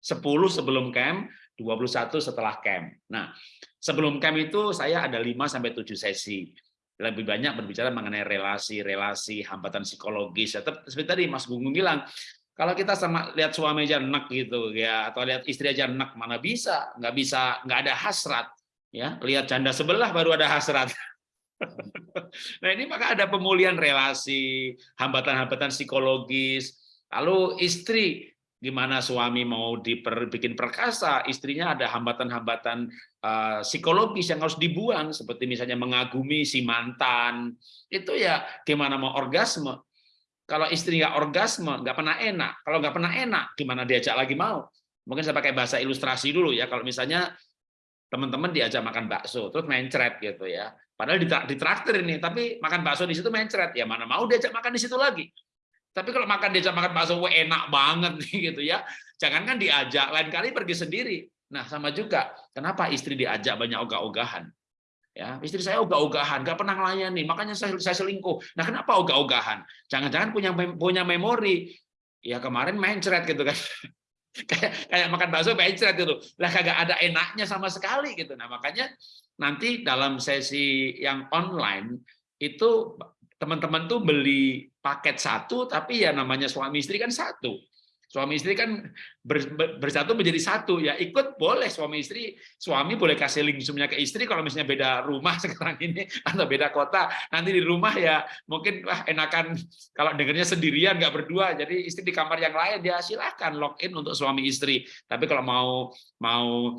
10 sebelum camp, 21 setelah camp. Nah, sebelum camp itu saya ada 5 sampai 7 sesi lebih banyak berbicara mengenai relasi-relasi, hambatan psikologis. Ya, seperti tadi Mas Gunggung bilang, kalau kita sama lihat suami aja enak gitu ya, atau lihat istri aja enak, mana bisa? Nggak bisa, nggak ada hasrat. Ya, lihat janda sebelah baru ada hasrat. nah ini maka ada pemulihan relasi, hambatan-hambatan psikologis. Lalu istri, gimana suami mau dibikin perkasa, istrinya ada hambatan-hambatan uh, psikologis yang harus dibuang, seperti misalnya mengagumi si mantan. Itu ya gimana mau orgasme kalau istri nggak orgasme, nggak pernah enak. Kalau nggak pernah enak, gimana diajak lagi mau? Mungkin saya pakai bahasa ilustrasi dulu ya. Kalau misalnya teman-teman diajak makan bakso, terus mencret gitu ya. Padahal di traktir ini, tapi makan bakso di situ mencret. Ya mana mau diajak makan di situ lagi. Tapi kalau makan diajak makan bakso, wah enak banget gitu ya. Jangankan diajak, lain kali pergi sendiri. Nah, sama juga. Kenapa istri diajak banyak ogah-ogahan? Ya, istri saya ogah-ogahan, nggak pernah melayani, makanya saya, saya selingkuh. Nah, kenapa ogah-ogahan? Jangan-jangan punya punya memori. Ya kemarin main ceret gitu kan. kayak kayak makan bakso main ceret gitu. Lah kagak ada enaknya sama sekali gitu. Nah, makanya nanti dalam sesi yang online itu teman-teman tuh beli paket satu tapi ya namanya suami istri kan satu. Suami istri kan bersatu menjadi satu. Ya ikut boleh suami istri suami boleh kasih link zoomnya ke istri kalau misalnya beda rumah sekarang ini atau beda kota. Nanti di rumah ya mungkin wah enakan kalau dengarnya sendirian nggak berdua jadi istri di kamar yang lain. Dia silahkan login untuk suami istri. Tapi kalau mau mau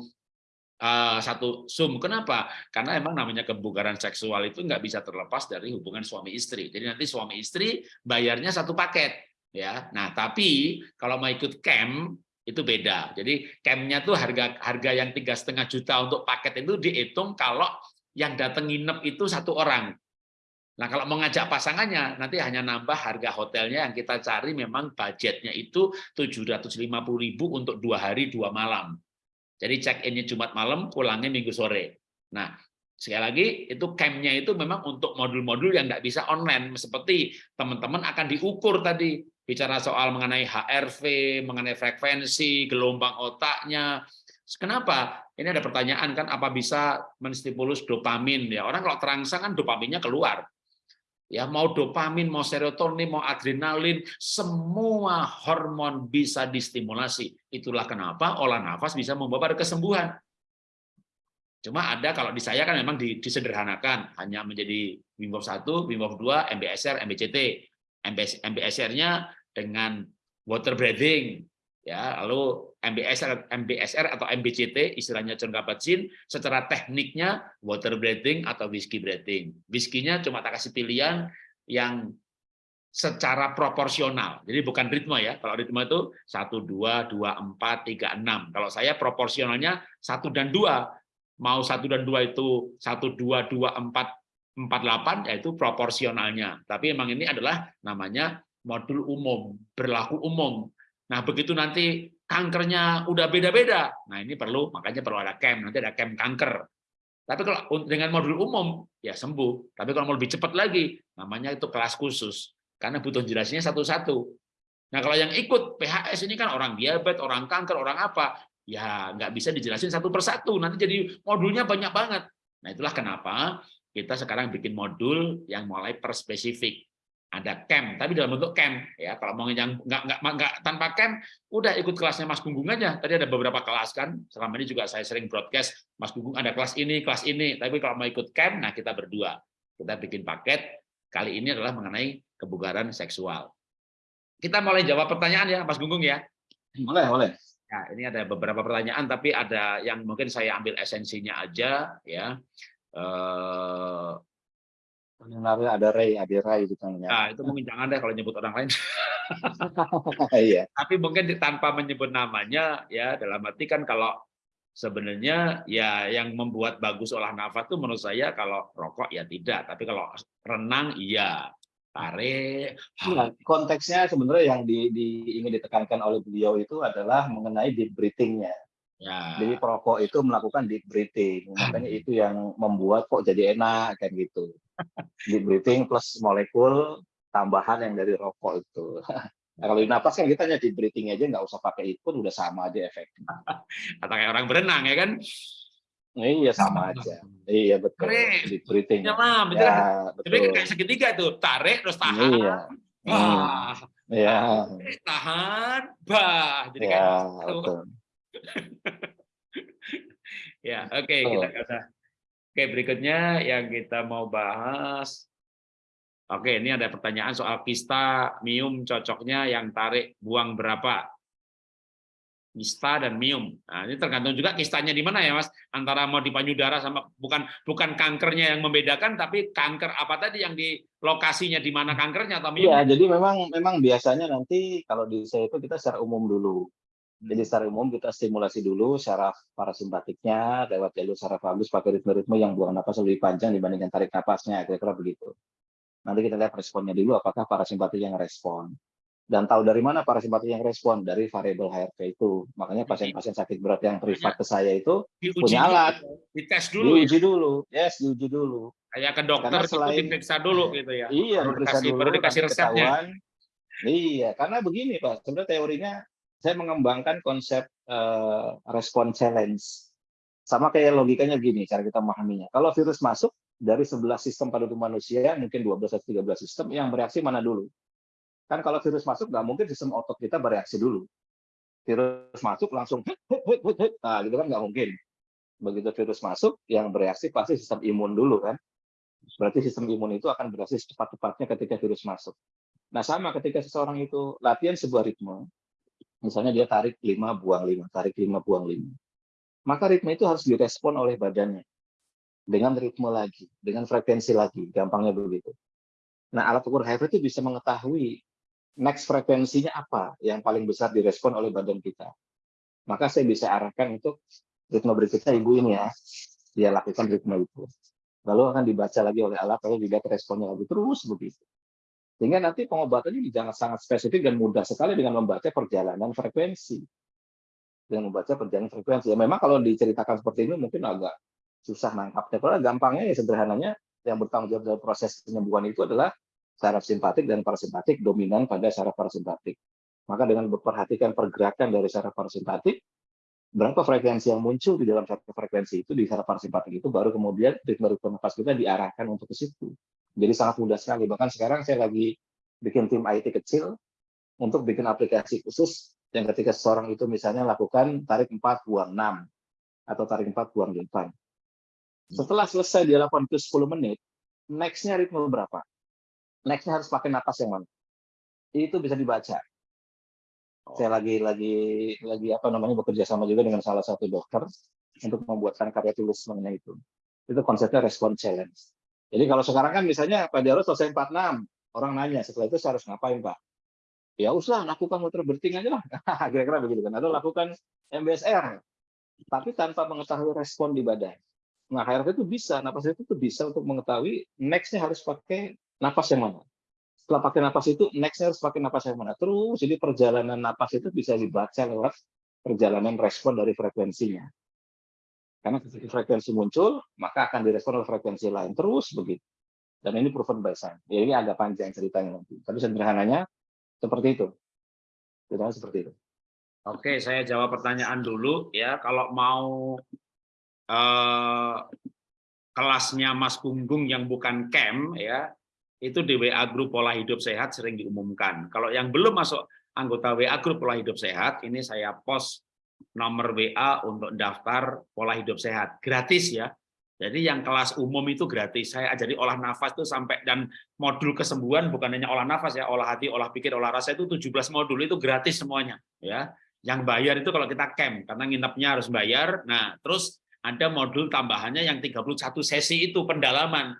uh, satu zoom kenapa karena emang namanya kebugaran seksual itu nggak bisa terlepas dari hubungan suami istri jadi nanti suami istri bayarnya satu paket ya. Nah, tapi kalau mau ikut camp itu beda. Jadi campnya tuh harga harga yang tiga setengah juta untuk paket itu dihitung kalau yang datang nginep itu satu orang. Nah, kalau mau ngajak pasangannya, nanti hanya nambah harga hotelnya yang kita cari memang budgetnya itu 750.000 untuk dua hari dua malam. Jadi check-innya Jumat malam, pulangnya Minggu sore. Nah, sekali lagi itu campnya itu memang untuk modul-modul yang nggak bisa online, seperti teman-teman akan diukur tadi bicara soal mengenai HRV, mengenai frekuensi, gelombang otaknya. Kenapa? Ini ada pertanyaan kan, apa bisa menstimulus dopamin? Ya orang kalau terangsang kan dopaminnya keluar. Ya mau dopamin, mau serotonin, mau adrenalin, semua hormon bisa distimulasi. Itulah kenapa olah nafas bisa membawa pada kesembuhan. Cuma ada kalau di saya kan memang disederhanakan hanya menjadi Wim Hof 1, Wim Hof 2, MBSR, MBCT. MBSR-nya dengan water breathing ya lalu MBSR MBSR atau MBCT istilahnya John Kabat-Zinn secara tekniknya water breathing atau whiskey breathing. Whiskey-nya cuma tak kasih pilihan yang secara proporsional. Jadi bukan ritme ya kalau ritme itu satu dua dua empat tiga enam. Kalau saya proporsionalnya satu dan dua. Mau satu dan dua itu satu dua dua empat empat delapan yaitu proporsionalnya. Tapi memang ini adalah namanya modul umum, berlaku umum. Nah, begitu nanti kankernya udah beda-beda, nah ini perlu, makanya perlu ada camp, nanti ada camp kanker. Tapi kalau dengan modul umum, ya sembuh. Tapi kalau mau lebih cepat lagi, namanya itu kelas khusus. Karena butuh jelasnya satu-satu. Nah, kalau yang ikut PHS ini kan orang diabetes, orang kanker, orang apa, ya nggak bisa dijelasin satu persatu. Nanti jadi modulnya banyak banget. Nah, itulah kenapa kita sekarang bikin modul yang mulai per spesifik ada camp, tapi dalam bentuk camp ya. Kalau mau yang nggak nggak nggak tanpa camp, udah ikut kelasnya Mas Gunggung aja. Tadi ada beberapa kelas kan. Selama ini juga saya sering broadcast Mas Gunggung ada kelas ini, kelas ini. Tapi kalau mau ikut camp, nah kita berdua kita bikin paket. Kali ini adalah mengenai kebugaran seksual. Kita mulai jawab pertanyaan ya, Mas Gunggung ya. Boleh, boleh. Ya, ini ada beberapa pertanyaan, tapi ada yang mungkin saya ambil esensinya aja ya. Eh, Namanya ada Ray, ada Ray gitu kan. Nah, itu mungkin jangan deh kalau nyebut orang lain. iya. Tapi mungkin tanpa menyebut namanya ya dalam arti kan kalau sebenarnya ya yang membuat bagus olah nafas itu menurut saya kalau rokok ya tidak, tapi kalau renang iya. Tarik. Nah, konteksnya sebenarnya yang di, di, ingin ditekankan oleh beliau itu adalah mengenai deep breathing-nya. Ya. Jadi perokok itu melakukan deep breathing, makanya itu yang membuat kok jadi enak kan gitu deep breathing plus molekul tambahan yang dari rokok itu. Nah, kalau di napas kan kita hanya deep breathing aja nggak usah pakai ikut udah sama aja efeknya. Atau kayak orang berenang ya kan? Iya sama aja. Iya betul. Tarik. Deep breathing. Ya, betul. Ya, betul. Jadi kayak segitiga tuh, tarik terus tahan. Iya. Bah. Iya. Tahan, bah. Jadi ya, kayak betul. ya, oke okay, kita usah Oke, berikutnya yang kita mau bahas. Oke, ini ada pertanyaan soal kista, mium cocoknya yang tarik buang berapa? Kista dan mium. Nah, ini tergantung juga kistanya di mana ya, Mas? Antara mau di payudara sama bukan bukan kankernya yang membedakan, tapi kanker apa tadi yang di lokasinya di mana kankernya atau mium? Iya, jadi memang memang biasanya nanti kalau di saya itu kita secara umum dulu. Jadi secara umum kita stimulasi dulu secara parasimpatiknya lewat jalur secara bagus pakai ritme-ritme yang buang napas lebih panjang dibandingkan tarik napasnya, kira-kira begitu. Nanti kita lihat responnya dulu apakah parasimpatik yang respon. Dan tahu dari mana parasimpatik yang respon? Dari variabel HRV itu. Makanya pasien-pasien sakit berat yang privat ke saya itu Diuji punya alat. dites dulu ya. Diuji dulu. Yes, diuji dulu. Kayak ke dokter Karena selain- diperiksa dulu gitu ya. Iya, Baru dikasih- dulu. baru dikasih resepnya. ketahuan. Iya, karena begini Pak, sebenarnya teorinya saya mengembangkan konsep eh, respon challenge. Sama kayak logikanya gini, cara kita memahaminya. Kalau virus masuk, dari 11 sistem pada tubuh manusia, mungkin 12 atau 13 sistem, yang bereaksi mana dulu? Kan kalau virus masuk, nggak mungkin sistem otot kita bereaksi dulu. Virus masuk langsung, nah gitu kan nggak mungkin. Begitu virus masuk, yang bereaksi pasti sistem imun dulu kan. Berarti sistem imun itu akan bereaksi cepat-cepatnya ketika virus masuk. Nah sama ketika seseorang itu latihan sebuah ritme, misalnya dia tarik 5, buang 5, tarik 5, buang 5. Maka ritme itu harus direspon oleh badannya dengan ritme lagi, dengan frekuensi lagi, gampangnya begitu. Nah, alat ukur HRV itu bisa mengetahui next frekuensinya apa yang paling besar direspon oleh badan kita. Maka saya bisa arahkan untuk ritme berikutnya ibu ini ya, dia lakukan ritme itu. Lalu akan dibaca lagi oleh alat, lalu dilihat responnya lagi, terus begitu. Sehingga nanti pengobatannya jangan sangat spesifik dan mudah sekali dengan membaca perjalanan frekuensi. Dengan membaca perjalanan frekuensi. Ya, memang kalau diceritakan seperti ini mungkin agak susah nangkapnya. Kalau gampangnya ya sederhananya yang bertanggung jawab dalam proses penyembuhan itu adalah saraf simpatik dan parasimpatik dominan pada saraf parasimpatik. Maka dengan memperhatikan pergerakan dari saraf parasimpatik, berapa frekuensi yang muncul di dalam satu frekuensi itu di saraf parasimpatik itu baru kemudian ritme-ritme nafas kita diarahkan untuk ke situ. Jadi sangat mudah sekali. Bahkan sekarang saya lagi bikin tim IT kecil untuk bikin aplikasi khusus yang ketika seseorang itu misalnya lakukan tarik 4 buang 6 atau tarik 4 buang 8 setelah selesai dia lakukan itu 10 menit, next-nya ritme berapa? Next-nya harus pakai napas yang mana? Itu bisa dibaca. Saya lagi lagi lagi apa namanya bekerja sama juga dengan salah satu dokter untuk membuatkan karya tulis mengenai itu. Itu konsepnya respon challenge. Jadi kalau sekarang kan misalnya Pak Dialog selesai 46, orang nanya setelah itu saya harus ngapain Pak? Ya usah lakukan muter berting aja lah. Kira-kira begitu kan. Atau lakukan MBSR. Tapi tanpa mengetahui respon di badan. Nah, HRV itu bisa, napas itu tuh bisa untuk mengetahui next-nya harus pakai napas yang mana. Setelah pakai napas itu, next-nya harus pakai napas yang mana. Terus, jadi perjalanan napas itu bisa dibaca lewat perjalanan respon dari frekuensinya. Karena frekuensi muncul, maka akan direspon oleh frekuensi lain. Terus begitu. Dan ini proven by science. Ya, ini agak panjang ceritanya nanti. Tapi sederhananya seperti itu. Sederhananya seperti itu. Oke, saya jawab pertanyaan dulu ya. Kalau mau eh, kelasnya Mas Gunggung yang bukan camp ya, itu di WA grup pola hidup sehat sering diumumkan. Kalau yang belum masuk anggota WA grup pola hidup sehat, ini saya post nomor WA untuk daftar pola hidup sehat gratis ya. Jadi yang kelas umum itu gratis. Saya ajari olah nafas itu sampai dan modul kesembuhan bukan hanya olah nafas ya, olah hati, olah pikir, olah rasa itu 17 modul itu gratis semuanya ya. Yang bayar itu kalau kita camp karena nginepnya harus bayar. Nah, terus ada modul tambahannya yang 31 sesi itu pendalaman.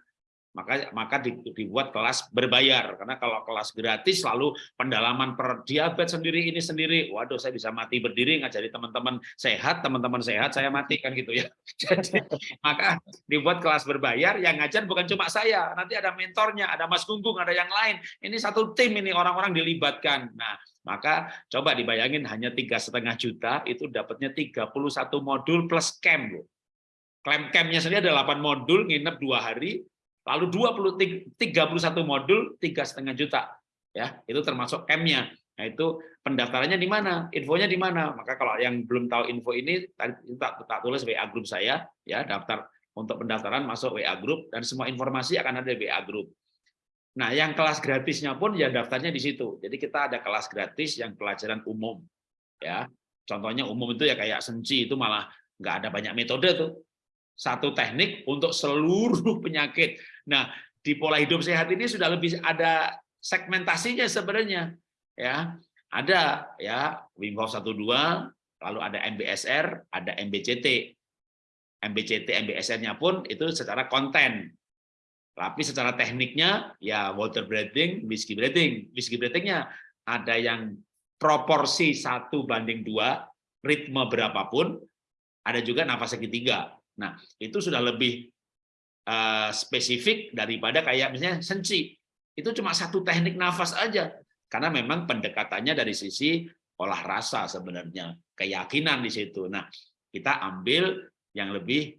Maka maka dibuat kelas berbayar karena kalau kelas gratis lalu pendalaman per diabetes sendiri ini sendiri. Waduh, saya bisa mati berdiri ngajari teman-teman sehat, teman-teman sehat saya mati kan gitu ya. Jadi maka dibuat kelas berbayar yang ngajar bukan cuma saya, nanti ada mentornya, ada Mas Gunggung, ada yang lain. Ini satu tim ini orang-orang dilibatkan. Nah, maka coba dibayangin hanya tiga setengah juta itu dapatnya 31 modul plus camp loh. Camp campnya sendiri ada 8 modul, nginep dua hari, lalu 20 31 modul tiga setengah juta. Ya itu termasuk campnya nah itu pendaftarannya di mana? Infonya di mana? Maka kalau yang belum tahu info ini tadi tak, tak tulis WA grup saya ya daftar untuk pendaftaran masuk WA grup dan semua informasi akan ada di WA grup nah yang kelas gratisnya pun ya daftarnya di situ. Jadi kita ada kelas gratis yang pelajaran umum ya. Contohnya umum itu ya kayak senci itu malah nggak ada banyak metode tuh satu teknik untuk seluruh penyakit. Nah, di pola hidup sehat ini sudah lebih ada segmentasinya sebenarnya. Ya, ada ya Wim Hof 12, lalu ada MBSR, ada MBCT. MBCT, MBSR-nya pun itu secara konten. Tapi secara tekniknya ya water breathing, whiskey breathing. Whiskey breathing-nya ada yang proporsi satu banding dua, ritme berapapun, ada juga nafas segitiga. Nah, itu sudah lebih uh, spesifik daripada kayak misalnya senci. Itu cuma satu teknik nafas aja. karena memang pendekatannya dari sisi olah rasa sebenarnya, keyakinan di situ. Nah, kita ambil yang lebih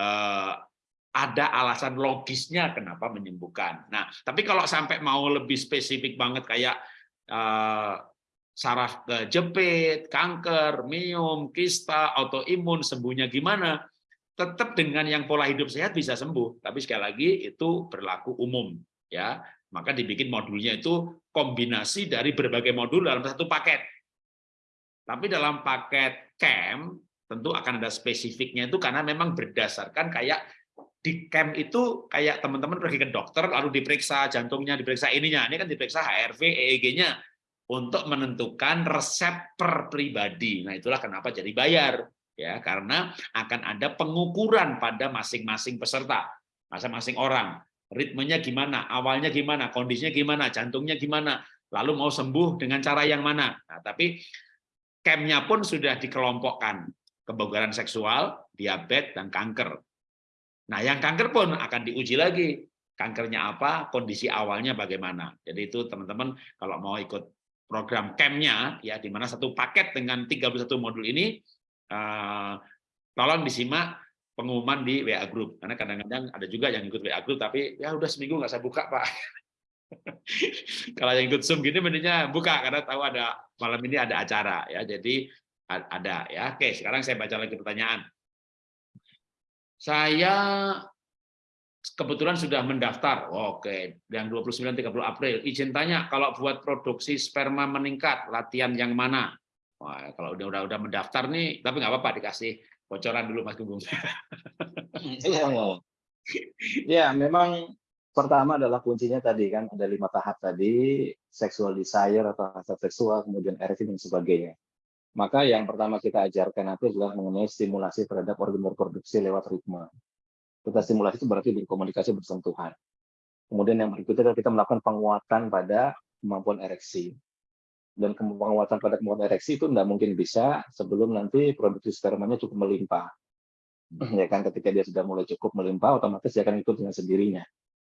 eh, ada alasan logisnya kenapa menyembuhkan. Nah, tapi kalau sampai mau lebih spesifik banget kayak eh, saraf kejepit, kanker, miom, kista, autoimun, sembuhnya gimana? Tetap dengan yang pola hidup sehat bisa sembuh, tapi sekali lagi itu berlaku umum ya. Maka dibikin modulnya itu kombinasi dari berbagai modul dalam satu paket. Tapi dalam paket camp tentu akan ada spesifiknya itu karena memang berdasarkan kayak di camp itu kayak teman-teman pergi ke dokter lalu diperiksa jantungnya, diperiksa ininya, ini kan diperiksa HRV, EEG-nya untuk menentukan resep per pribadi. Nah, itulah kenapa jadi bayar ya, karena akan ada pengukuran pada masing-masing peserta, masing-masing orang. Ritmenya gimana, awalnya gimana, kondisinya gimana, jantungnya gimana, lalu mau sembuh dengan cara yang mana. Nah, tapi campnya pun sudah dikelompokkan, kebugaran seksual, diabetes, dan kanker. Nah, yang kanker pun akan diuji lagi. Kankernya apa, kondisi awalnya bagaimana. Jadi itu teman-teman kalau mau ikut program campnya ya di mana satu paket dengan 31 modul ini uh, tolong disimak pengumuman di WA group. Karena kadang-kadang ada juga yang ikut WA group tapi ya udah seminggu nggak saya buka Pak. Kalau yang ikut Zoom gini mendingnya buka karena tahu ada malam ini ada acara ya. Jadi ada ya. Oke sekarang saya baca lagi pertanyaan. Saya kebetulan sudah mendaftar. Oke, yang 29 30 April. Izin tanya kalau buat produksi sperma meningkat, latihan yang mana? Wah, kalau udah udah udah mendaftar nih, tapi nggak apa-apa dikasih bocoran dulu Mas Gunggung. Iya, ya, memang pertama adalah kuncinya tadi kan ada lima tahap tadi, sexual desire atau hasrat seksual, kemudian ereksi dan sebagainya. Maka yang pertama kita ajarkan nanti adalah mengenai stimulasi terhadap organ reproduksi lewat ritme. Kita stimulasi itu berarti berkomunikasi bersentuhan. Kemudian yang berikutnya adalah kita melakukan penguatan pada kemampuan ereksi. Dan penguatan pada kemampuan ereksi itu tidak mungkin bisa sebelum nanti produksi spermanya cukup melimpah. Ya kan ketika dia sudah mulai cukup melimpah, otomatis dia akan ikut dengan sendirinya.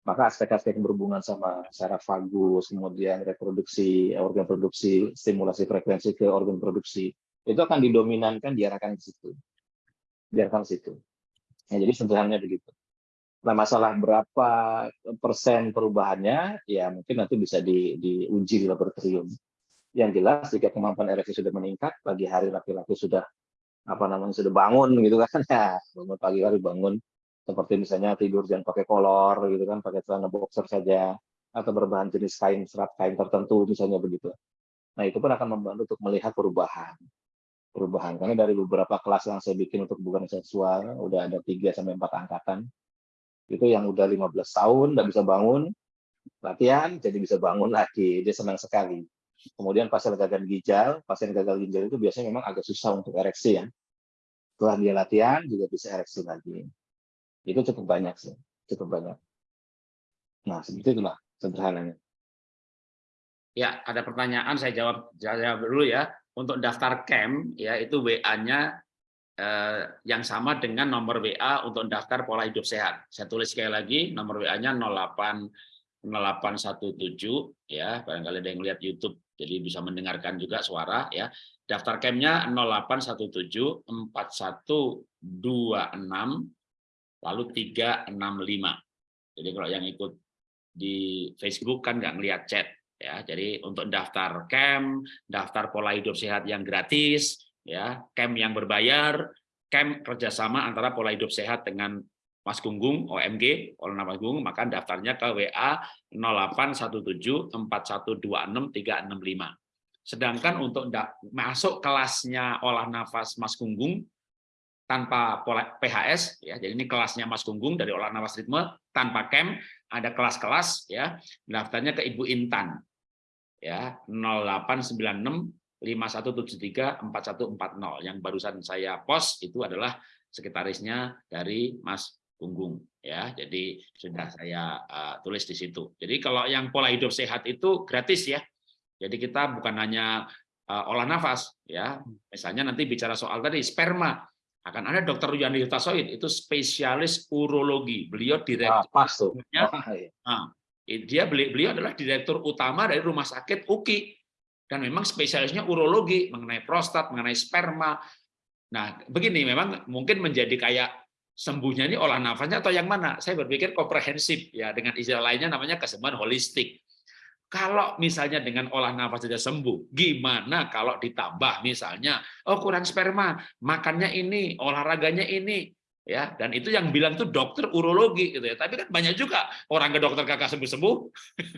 Maka aspek-aspek yang berhubungan sama saraf vagus, kemudian reproduksi, organ produksi, stimulasi frekuensi ke organ produksi, itu akan didominankan diarahkan ke situ. Diarahkan ke situ. Ya, jadi sederhananya begitu. Nah, masalah berapa persen perubahannya, ya mungkin nanti bisa di, diuji di laboratorium. Yang jelas, jika kemampuan ereksi sudah meningkat, pagi hari laki-laki sudah apa namanya sudah bangun gitu kan ya bangun pagi hari bangun seperti misalnya tidur jangan pakai kolor gitu kan pakai celana boxer saja atau berbahan jenis kain serat kain tertentu misalnya begitu nah itu pun akan membantu untuk melihat perubahan perubahan. Karena dari beberapa kelas yang saya bikin untuk bukan seksual udah ada 3 sampai 4 angkatan. Itu yang udah 15 tahun udah bisa bangun latihan jadi bisa bangun lagi. Dia senang sekali. Kemudian pasien gagal ginjal pasien gagal ginjal itu biasanya memang agak susah untuk ereksi ya. Setelah dia latihan juga bisa ereksi lagi. Itu cukup banyak sih cukup banyak. Nah seperti itulah sederhananya. Ya ada pertanyaan saya jawab jawab dulu ya untuk daftar camp ya itu WA-nya eh, yang sama dengan nomor WA untuk daftar pola hidup sehat. Saya tulis sekali lagi nomor WA-nya 08 0817 ya barangkali ada yang lihat YouTube jadi bisa mendengarkan juga suara ya. Daftar campnya 0817 4126 lalu 365. Jadi kalau yang ikut di Facebook kan nggak ngelihat chat ya jadi untuk daftar camp daftar pola hidup sehat yang gratis ya camp yang berbayar camp kerjasama antara pola hidup sehat dengan Mas Gunggung OMG oleh nama Gunggung maka daftarnya ke WA 0817 sedangkan untuk masuk kelasnya olah nafas Mas Gunggung tanpa pola PHS ya jadi ini kelasnya Mas Gunggung dari olah nafas ritme tanpa camp ada kelas-kelas ya daftarnya ke Ibu Intan ya 0896 5173 4140 yang barusan saya post itu adalah sekretarisnya dari Mas Gunggung ya. Jadi sudah saya uh, tulis di situ. Jadi kalau yang pola hidup sehat itu gratis ya. Jadi kita bukan hanya uh, olah nafas ya. Misalnya nanti bicara soal tadi sperma. Akan ada dokter Yuyani Hutasoid itu spesialis urologi. Beliau direktur ah, pas tuh. Nah, Dia beliau adalah direktur utama dari rumah sakit UKI dan memang spesialisnya urologi mengenai prostat, mengenai sperma. Nah, begini memang mungkin menjadi kayak sembuhnya ini olah nafasnya atau yang mana? Saya berpikir komprehensif ya dengan istilah lainnya namanya kesembuhan holistik. Kalau misalnya dengan olah nafas saja sembuh, gimana kalau ditambah misalnya, oh kurang sperma, makannya ini, olahraganya ini, ya dan itu yang bilang tuh dokter urologi gitu ya. Tapi kan banyak juga orang ke dokter kakak sembuh sembuh.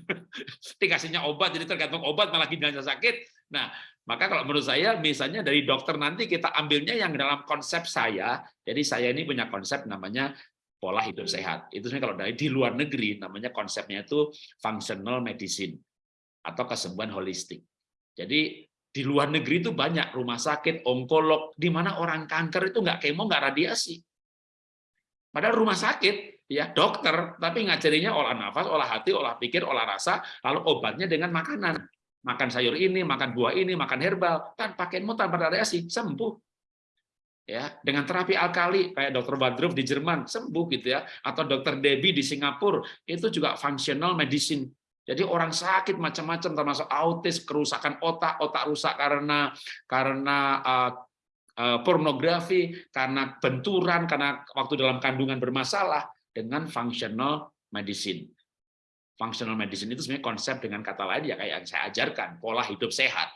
Dikasihnya obat jadi tergantung obat malah ginjalnya sakit. Nah maka kalau menurut saya misalnya dari dokter nanti kita ambilnya yang dalam konsep saya. Jadi saya ini punya konsep namanya pola hidup sehat. Itu sebenarnya kalau dari di luar negeri namanya konsepnya itu functional medicine atau kesembuhan holistik. Jadi di luar negeri itu banyak rumah sakit, onkolog, di mana orang kanker itu nggak kemo, nggak radiasi. Padahal rumah sakit, ya dokter, tapi ngajarinya olah nafas, olah hati, olah pikir, olah rasa, lalu obatnya dengan makanan. Makan sayur ini, makan buah ini, makan herbal, tanpa kemo, tanpa radiasi, sembuh. Ya, dengan terapi alkali kayak dokter Badruf di Jerman sembuh gitu ya, atau dokter Debbie di Singapura itu juga functional medicine. Jadi orang sakit macam-macam termasuk autis, kerusakan otak, otak rusak karena karena uh, pornografi, karena benturan, karena waktu dalam kandungan bermasalah dengan functional medicine. Functional medicine itu sebenarnya konsep dengan kata lain ya kayak yang saya ajarkan, pola hidup sehat.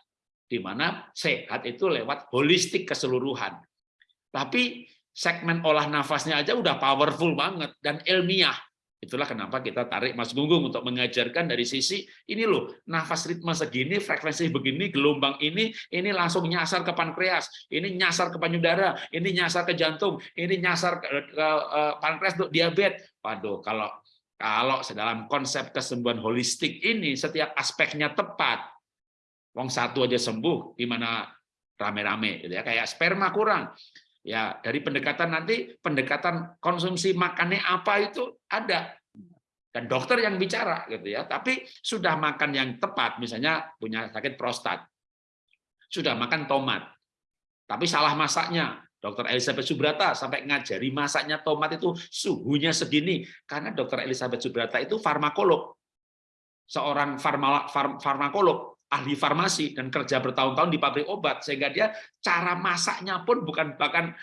Di mana sehat itu lewat holistik keseluruhan. Tapi segmen olah nafasnya aja udah powerful banget dan ilmiah. Itulah kenapa kita tarik Mas Gunggung untuk mengajarkan dari sisi ini loh, nafas ritme segini, frekuensi begini, gelombang ini, ini langsung nyasar ke pankreas, ini nyasar ke payudara, ini nyasar ke jantung, ini nyasar ke, ke uh, pankreas untuk diabetes. Waduh, kalau kalau dalam konsep kesembuhan holistik ini setiap aspeknya tepat, wong satu aja sembuh, gimana rame-rame gitu ya, kayak sperma kurang, Ya, dari pendekatan nanti pendekatan konsumsi makannya apa itu ada. Dan dokter yang bicara gitu ya. Tapi sudah makan yang tepat, misalnya punya sakit prostat, sudah makan tomat, tapi salah masaknya. Dokter Elizabeth Subrata sampai ngajari masaknya tomat itu suhunya segini. Karena dokter Elizabeth Subrata itu farmakolog, seorang farma, farmakolog ahli farmasi dan kerja bertahun-tahun di pabrik obat sehingga dia cara masaknya pun bukan bahkan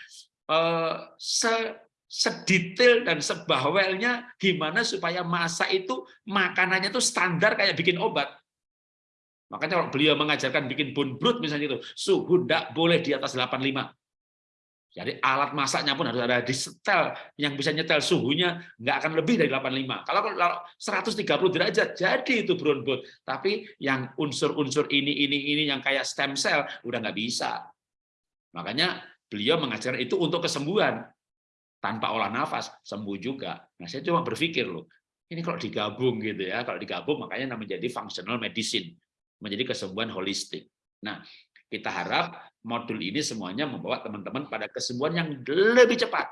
eh, se sedetail dan sebawelnya gimana supaya masak itu makanannya itu standar kayak bikin obat. Makanya kalau beliau mengajarkan bikin bun brut misalnya itu, suhu tidak boleh di atas 85. Jadi alat masaknya pun harus ada di setel yang bisa nyetel suhunya nggak akan lebih dari 85. Kalau kalau 130 derajat jadi itu brownboat. Tapi yang unsur-unsur ini ini ini yang kayak stem cell udah nggak bisa. Makanya beliau mengajarkan itu untuk kesembuhan. Tanpa olah nafas sembuh juga. Nah, saya cuma berpikir loh, ini kalau digabung gitu ya, kalau digabung makanya menjadi functional medicine, menjadi kesembuhan holistik. Nah, kita harap modul ini semuanya membawa teman-teman pada kesembuhan yang lebih cepat.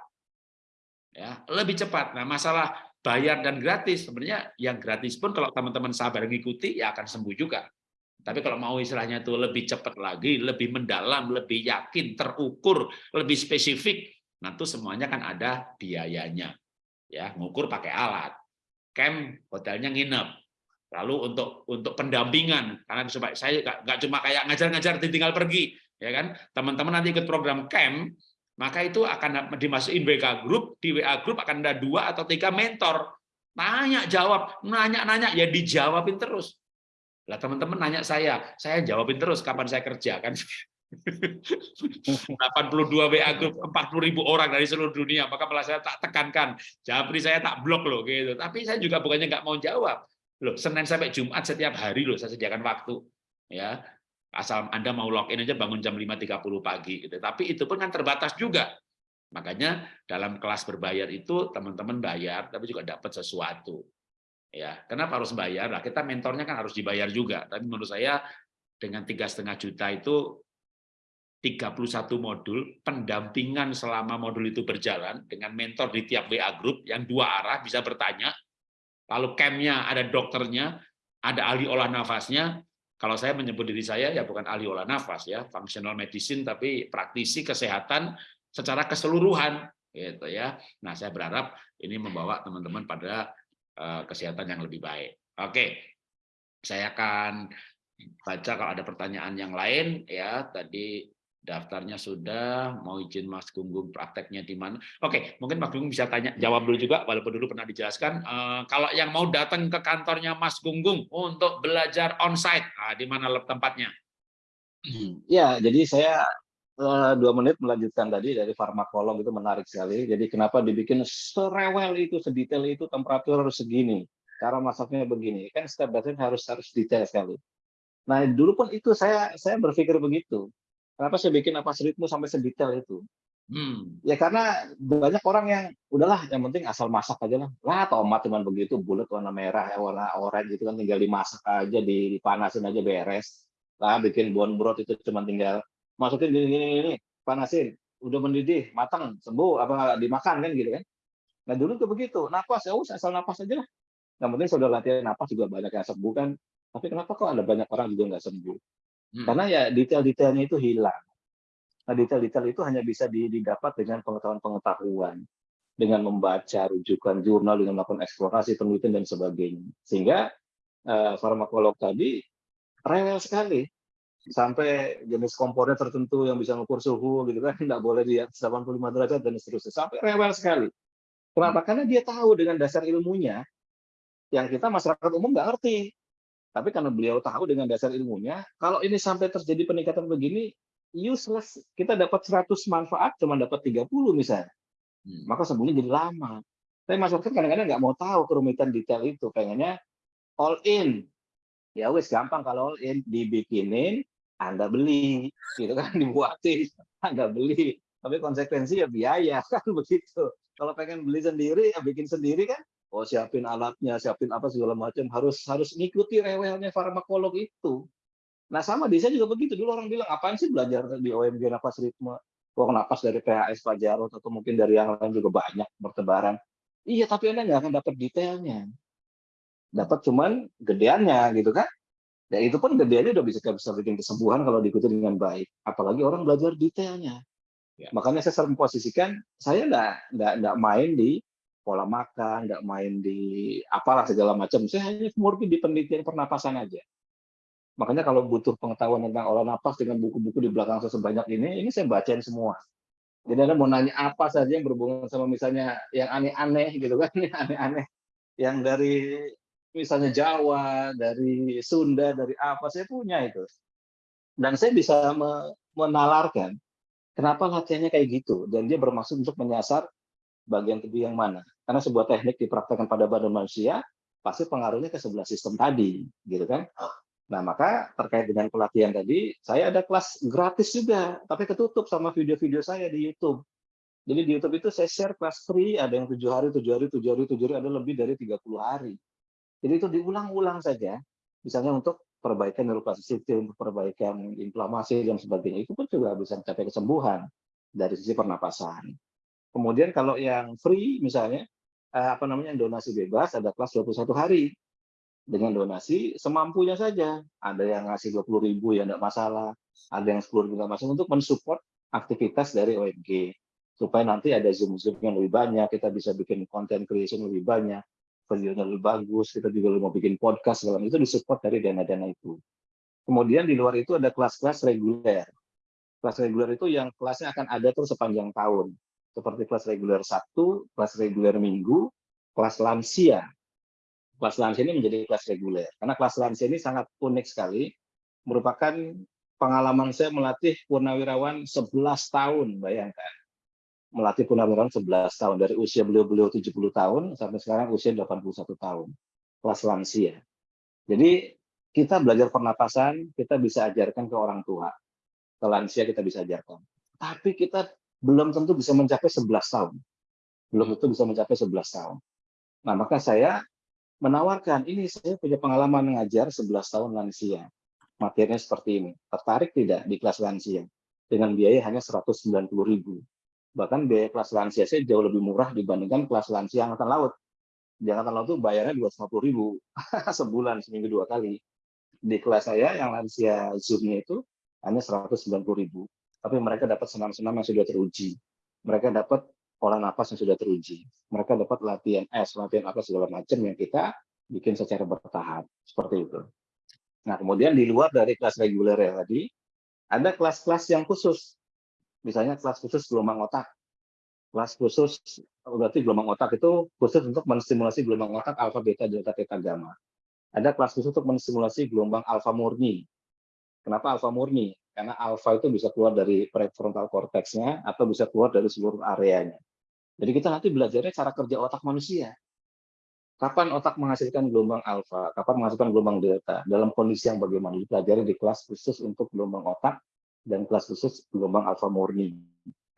Ya, lebih cepat. Nah, masalah bayar dan gratis sebenarnya yang gratis pun kalau teman-teman sabar mengikuti ya akan sembuh juga. Tapi kalau mau istilahnya itu lebih cepat lagi, lebih mendalam, lebih yakin, terukur, lebih spesifik, itu semuanya kan ada biayanya. Ya, ngukur pakai alat. Camp hotelnya nginep, lalu untuk untuk pendampingan karena supaya saya nggak cuma kayak ngajar-ngajar tinggal pergi ya kan? Teman-teman nanti ikut program camp maka itu akan dimasukin WA group di WA group akan ada dua atau tiga mentor. Tanya jawab nanya nanya ya dijawabin terus. Lah teman-teman nanya saya saya jawabin terus kapan saya kerja? Kan? 82 WA group 40 ribu orang dari seluruh dunia maka malah saya tak tekankan. Japri saya tak blok loh gitu. Tapi saya juga bukannya nggak mau jawab. Loh, Senin sampai Jumat setiap hari loh saya sediakan waktu. Ya. Asal Anda mau login aja bangun jam 5.30 pagi gitu. Tapi itu pun kan terbatas juga. Makanya dalam kelas berbayar itu teman-teman bayar tapi juga dapat sesuatu. Ya, kenapa harus bayar? Lah kita mentornya kan harus dibayar juga. Tapi menurut saya dengan tiga setengah juta itu 31 modul pendampingan selama modul itu berjalan dengan mentor di tiap WA group yang dua arah bisa bertanya lalu campnya ada dokternya, ada ahli olah nafasnya. Kalau saya menyebut diri saya ya bukan ahli olah nafas ya, functional medicine tapi praktisi kesehatan secara keseluruhan gitu ya. Nah, saya berharap ini membawa teman-teman pada eh, kesehatan yang lebih baik. Oke, saya akan baca kalau ada pertanyaan yang lain ya tadi daftarnya sudah mau izin Mas Gunggung prakteknya di mana? Oke mungkin Mas Gunggung bisa tanya jawab dulu juga walaupun dulu pernah dijelaskan uh, kalau yang mau datang ke kantornya Mas Gunggung untuk belajar onsite nah, di mana tempatnya? Ya jadi saya uh, dua menit melanjutkan tadi dari farmakolog itu menarik sekali. Jadi kenapa dibikin serewel itu sedetail itu temperatur harus segini? Cara masaknya begini. Kan by step harus harus detail sekali. Nah dulu pun itu saya saya berpikir begitu Kenapa saya bikin napas ritme sampai sedetail itu? Hmm. Ya karena banyak orang yang udahlah yang penting asal masak aja lah. Lah tomat cuma begitu bulat warna merah ya warna oranye gitu kan tinggal dimasak aja dipanasin aja beres. Lah bikin bon broth itu cuma tinggal masukin gini gini gini panasin udah mendidih matang sembuh apa dimakan kan gitu kan. Nah dulu tuh begitu napas ya usah asal napas aja lah. Yang penting sudah latihan napas juga banyak yang sembuh kan. Tapi kenapa kok ada banyak orang juga nggak sembuh? Hmm. Karena ya detail-detailnya itu hilang. Nah, detail-detail itu hanya bisa didapat dengan pengetahuan-pengetahuan, dengan membaca rujukan jurnal, dengan melakukan eksplorasi, penelitian, dan sebagainya. Sehingga eh, farmakolog tadi rewel sekali. Sampai jenis komponen tertentu yang bisa mengukur suhu, gitu kan, tidak boleh di atas 85 derajat, dan seterusnya. Sampai rewel sekali. Kenapa? Karena dia tahu dengan dasar ilmunya, yang kita masyarakat umum nggak ngerti. Tapi karena beliau tahu dengan dasar ilmunya, kalau ini sampai terjadi peningkatan begini, useless. Kita dapat 100 manfaat, cuma dapat 30 misalnya. Hmm. Maka sembuhnya jadi lama. Tapi masyarakat kadang-kadang nggak mau tahu kerumitan detail itu. Pengennya all in. Ya wes gampang kalau all in. Dibikinin, Anda beli. Gitu kan, dibuatin. Anda beli. Tapi konsekuensi ya biaya, kan begitu. Kalau pengen beli sendiri, ya bikin sendiri kan, oh siapin alatnya, siapin apa segala macam harus harus ngikuti rewelnya farmakolog itu. Nah sama di saya juga begitu. Dulu orang bilang apaan sih belajar di OMG nafas ritme, kok napas dari PHS Pak Jarot atau mungkin dari yang lain juga banyak bertebaran. Iya tapi anda nggak akan dapat detailnya, dapat cuman gedeannya gitu kan. Ya itu pun gedeannya udah bisa bisa bikin kesembuhan kalau diikuti dengan baik. Apalagi orang belajar detailnya. Ya. Makanya saya sering memposisikan saya nggak nggak main di pola makan, nggak main di apalah segala macam. Saya hanya murni di penelitian pernapasan aja. Makanya kalau butuh pengetahuan tentang olah napas dengan buku-buku di belakang saya sebanyak ini, ini saya bacain semua. Jadi Anda mau nanya apa saja yang berhubungan sama misalnya yang aneh-aneh gitu kan, yang aneh-aneh. Yang dari misalnya Jawa, dari Sunda, dari apa, saya punya itu. Dan saya bisa menalarkan kenapa latihannya kayak gitu. Dan dia bermaksud untuk menyasar bagian tubuh yang mana. Karena sebuah teknik dipraktekkan pada badan manusia, pasti pengaruhnya ke sebelah sistem tadi, gitu kan? Nah, maka terkait dengan pelatihan tadi, saya ada kelas gratis juga, tapi ketutup sama video-video saya di YouTube. Jadi di YouTube itu saya share kelas free, ada yang tujuh hari, tujuh hari, tujuh hari, tujuh hari, ada lebih dari 30 hari. Jadi itu diulang-ulang saja, misalnya untuk perbaikan neuroplasticity, untuk perbaikan inflamasi dan sebagainya, itu pun juga bisa mencapai kesembuhan dari sisi pernapasan. Kemudian kalau yang free misalnya eh, apa namanya donasi bebas ada kelas 21 hari dengan donasi semampunya saja. Ada yang ngasih 20 ribu ya enggak masalah, ada yang 10 ribu masalah untuk mensupport aktivitas dari OMG supaya nanti ada zoom zoom yang lebih banyak, kita bisa bikin konten creation lebih banyak, videonya lebih bagus, kita juga mau bikin podcast segala itu disupport dari dana-dana itu. Kemudian di luar itu ada kelas-kelas reguler. Kelas reguler itu yang kelasnya akan ada terus sepanjang tahun seperti kelas reguler satu, kelas reguler minggu, kelas lansia. Kelas lansia ini menjadi kelas reguler. Karena kelas lansia ini sangat unik sekali, merupakan pengalaman saya melatih purnawirawan 11 tahun, bayangkan. Melatih purnawirawan 11 tahun, dari usia beliau-beliau 70 tahun, sampai sekarang usia 81 tahun. Kelas lansia. Jadi kita belajar pernapasan, kita bisa ajarkan ke orang tua. Ke lansia kita bisa ajarkan. Tapi kita belum tentu bisa mencapai 11 tahun. Belum tentu bisa mencapai 11 tahun. Nah, maka saya menawarkan, ini saya punya pengalaman mengajar 11 tahun lansia. Materinya seperti ini. Tertarik tidak di kelas lansia? Dengan biaya hanya 190 ribu. Bahkan biaya kelas lansia saya jauh lebih murah dibandingkan kelas lansia Angkatan Laut. Di Angkatan Laut itu bayarnya 250 ribu sebulan, seminggu dua kali. Di kelas saya yang lansia Zoom-nya itu hanya 190 ribu tapi mereka dapat senam-senam yang sudah teruji. Mereka dapat pola napas yang sudah teruji. Mereka dapat latihan S, latihan apa segala macam yang kita bikin secara bertahap seperti itu. Nah, kemudian di luar dari kelas reguler ya tadi, ada kelas-kelas yang khusus. Misalnya kelas khusus gelombang otak. Kelas khusus berarti gelombang otak itu khusus untuk menstimulasi gelombang otak alfa, beta, delta, theta, gamma. Ada kelas khusus untuk menstimulasi gelombang alfa murni. Kenapa alfa murni? Karena alfa itu bisa keluar dari prefrontal cortexnya atau bisa keluar dari seluruh areanya. Jadi kita nanti belajarnya cara kerja otak manusia. Kapan otak menghasilkan gelombang alfa, kapan menghasilkan gelombang delta, dalam kondisi yang bagaimana dipelajari di kelas khusus untuk gelombang otak dan kelas khusus gelombang alfa murni.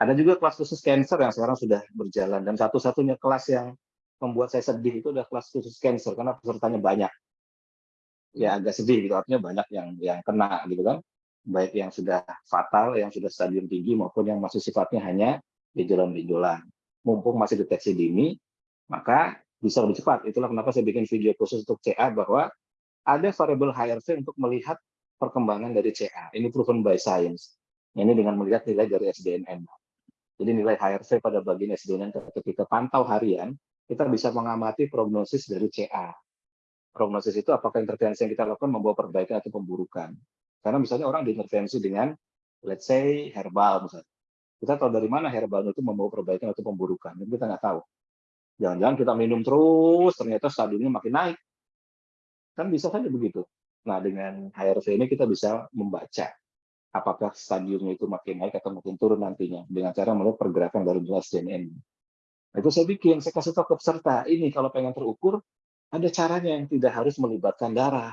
Ada juga kelas khusus cancer yang sekarang sudah berjalan dan satu-satunya kelas yang membuat saya sedih itu adalah kelas khusus cancer karena pesertanya banyak. Ya agak sedih gitu artinya banyak yang yang kena gitu kan. Baik yang sudah fatal, yang sudah stadium tinggi maupun yang masih sifatnya hanya gejala-gejala. Mumpung masih deteksi dini, maka bisa lebih cepat. Itulah kenapa saya bikin video khusus untuk CA bahwa ada variabel HRV untuk melihat perkembangan dari CA. Ini proven by science. Ini dengan melihat nilai dari SDNN. Jadi nilai HRV pada bagian SDNN ketika pantau harian, kita bisa mengamati prognosis dari CA. Prognosis itu apakah intervensi yang kita lakukan membawa perbaikan atau pemburukan. Karena misalnya orang diintervensi dengan, let's say, herbal misalnya. Kita tahu dari mana herbal itu membawa perbaikan atau pemburukan. Jadi kita nggak tahu. Jangan-jangan kita minum terus, ternyata stadiumnya makin naik. Kan bisa saja begitu. Nah, dengan HRV ini kita bisa membaca apakah stadiumnya itu makin naik atau makin turun nantinya dengan cara melihat pergerakan dari jelas CNN. Nah, itu saya bikin, saya kasih tahu ke peserta, ini kalau pengen terukur, ada caranya yang tidak harus melibatkan darah.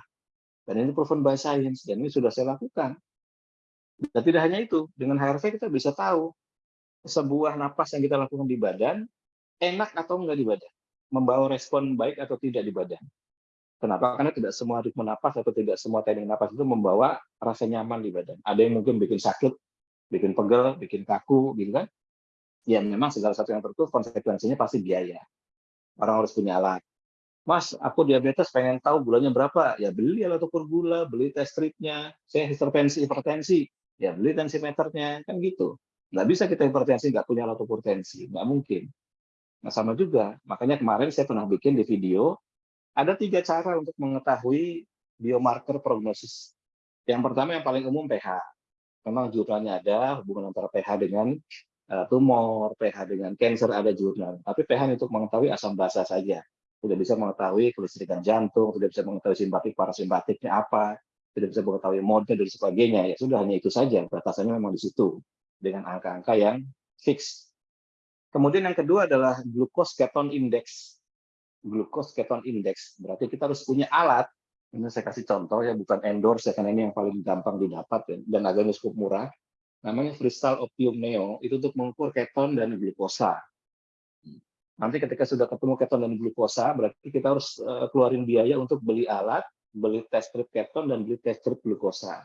Dan ini proven by science, dan ini sudah saya lakukan. Dan tidak hanya itu, dengan HRV kita bisa tahu sebuah napas yang kita lakukan di badan enak atau enggak di badan, membawa respon baik atau tidak di badan. Kenapa? Karena tidak semua ritme napas atau tidak semua teknik napas itu membawa rasa nyaman di badan. Ada yang mungkin bikin sakit, bikin pegel, bikin kaku, gitu kan? Ya memang segala satu yang tertutup konsekuensinya pasti biaya. Orang harus punya alat. Mas, aku diabetes pengen tahu gulanya berapa? Ya beli alat ukur gula, beli test stripnya. Saya hipertensi, hipertensi. Ya beli tensimeternya, kan gitu. Nggak bisa kita hipertensi, nggak punya alat ukur tensi. Nggak mungkin. Nah, sama juga. Makanya kemarin saya pernah bikin di video, ada tiga cara untuk mengetahui biomarker prognosis. Yang pertama yang paling umum pH. Memang jurnalnya ada, hubungan antara pH dengan uh, tumor, pH dengan cancer ada jurnal. Tapi pH untuk mengetahui asam basa saja. Tidak bisa mengetahui kelistrikan jantung, tidak bisa mengetahui simpatik parasimpatiknya apa, tidak bisa mengetahui mode dan sebagainya. Ya sudah hanya itu saja. Batasannya memang di situ dengan angka-angka yang fix Kemudian yang kedua adalah glucose keton index. Glucose keton index. Berarti kita harus punya alat. Ini saya kasih contoh ya, bukan endorse ya, karena ini yang paling gampang didapat ya, dan agaknya cukup murah. Namanya Crystal Optium Neo, itu untuk mengukur keton dan glukosa. Nanti ketika sudah ketemu keton dan glukosa, berarti kita harus uh, keluarin biaya untuk beli alat, beli test strip keton, dan beli test strip glukosa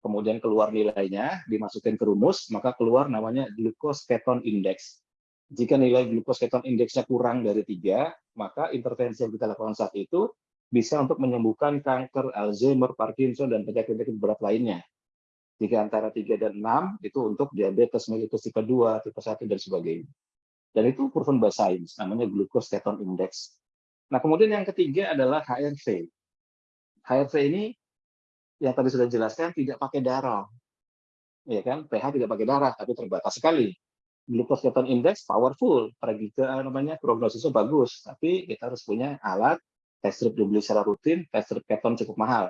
kemudian keluar nilainya, dimasukin ke rumus, maka keluar namanya glucose keton index. Jika nilai glucose keton indeksnya kurang dari tiga, maka intervensi yang kita lakukan saat itu bisa untuk menyembuhkan kanker, Alzheimer, Parkinson, dan penyakit-penyakit berat lainnya. Jika antara 3 dan 6, itu untuk diabetes mellitus tipe 2, tipe 1, dan sebagainya. Dan itu proven by science, namanya glucose keton index. Nah, kemudian yang ketiga adalah HRV. HRV ini yang tadi sudah dijelaskan tidak pakai darah. Ya kan? pH tidak pakai darah, tapi terbatas sekali. Glucose keton index powerful, prediktor namanya prognosisnya bagus, tapi kita harus punya alat test strip dibeli secara rutin, test strip keton cukup mahal.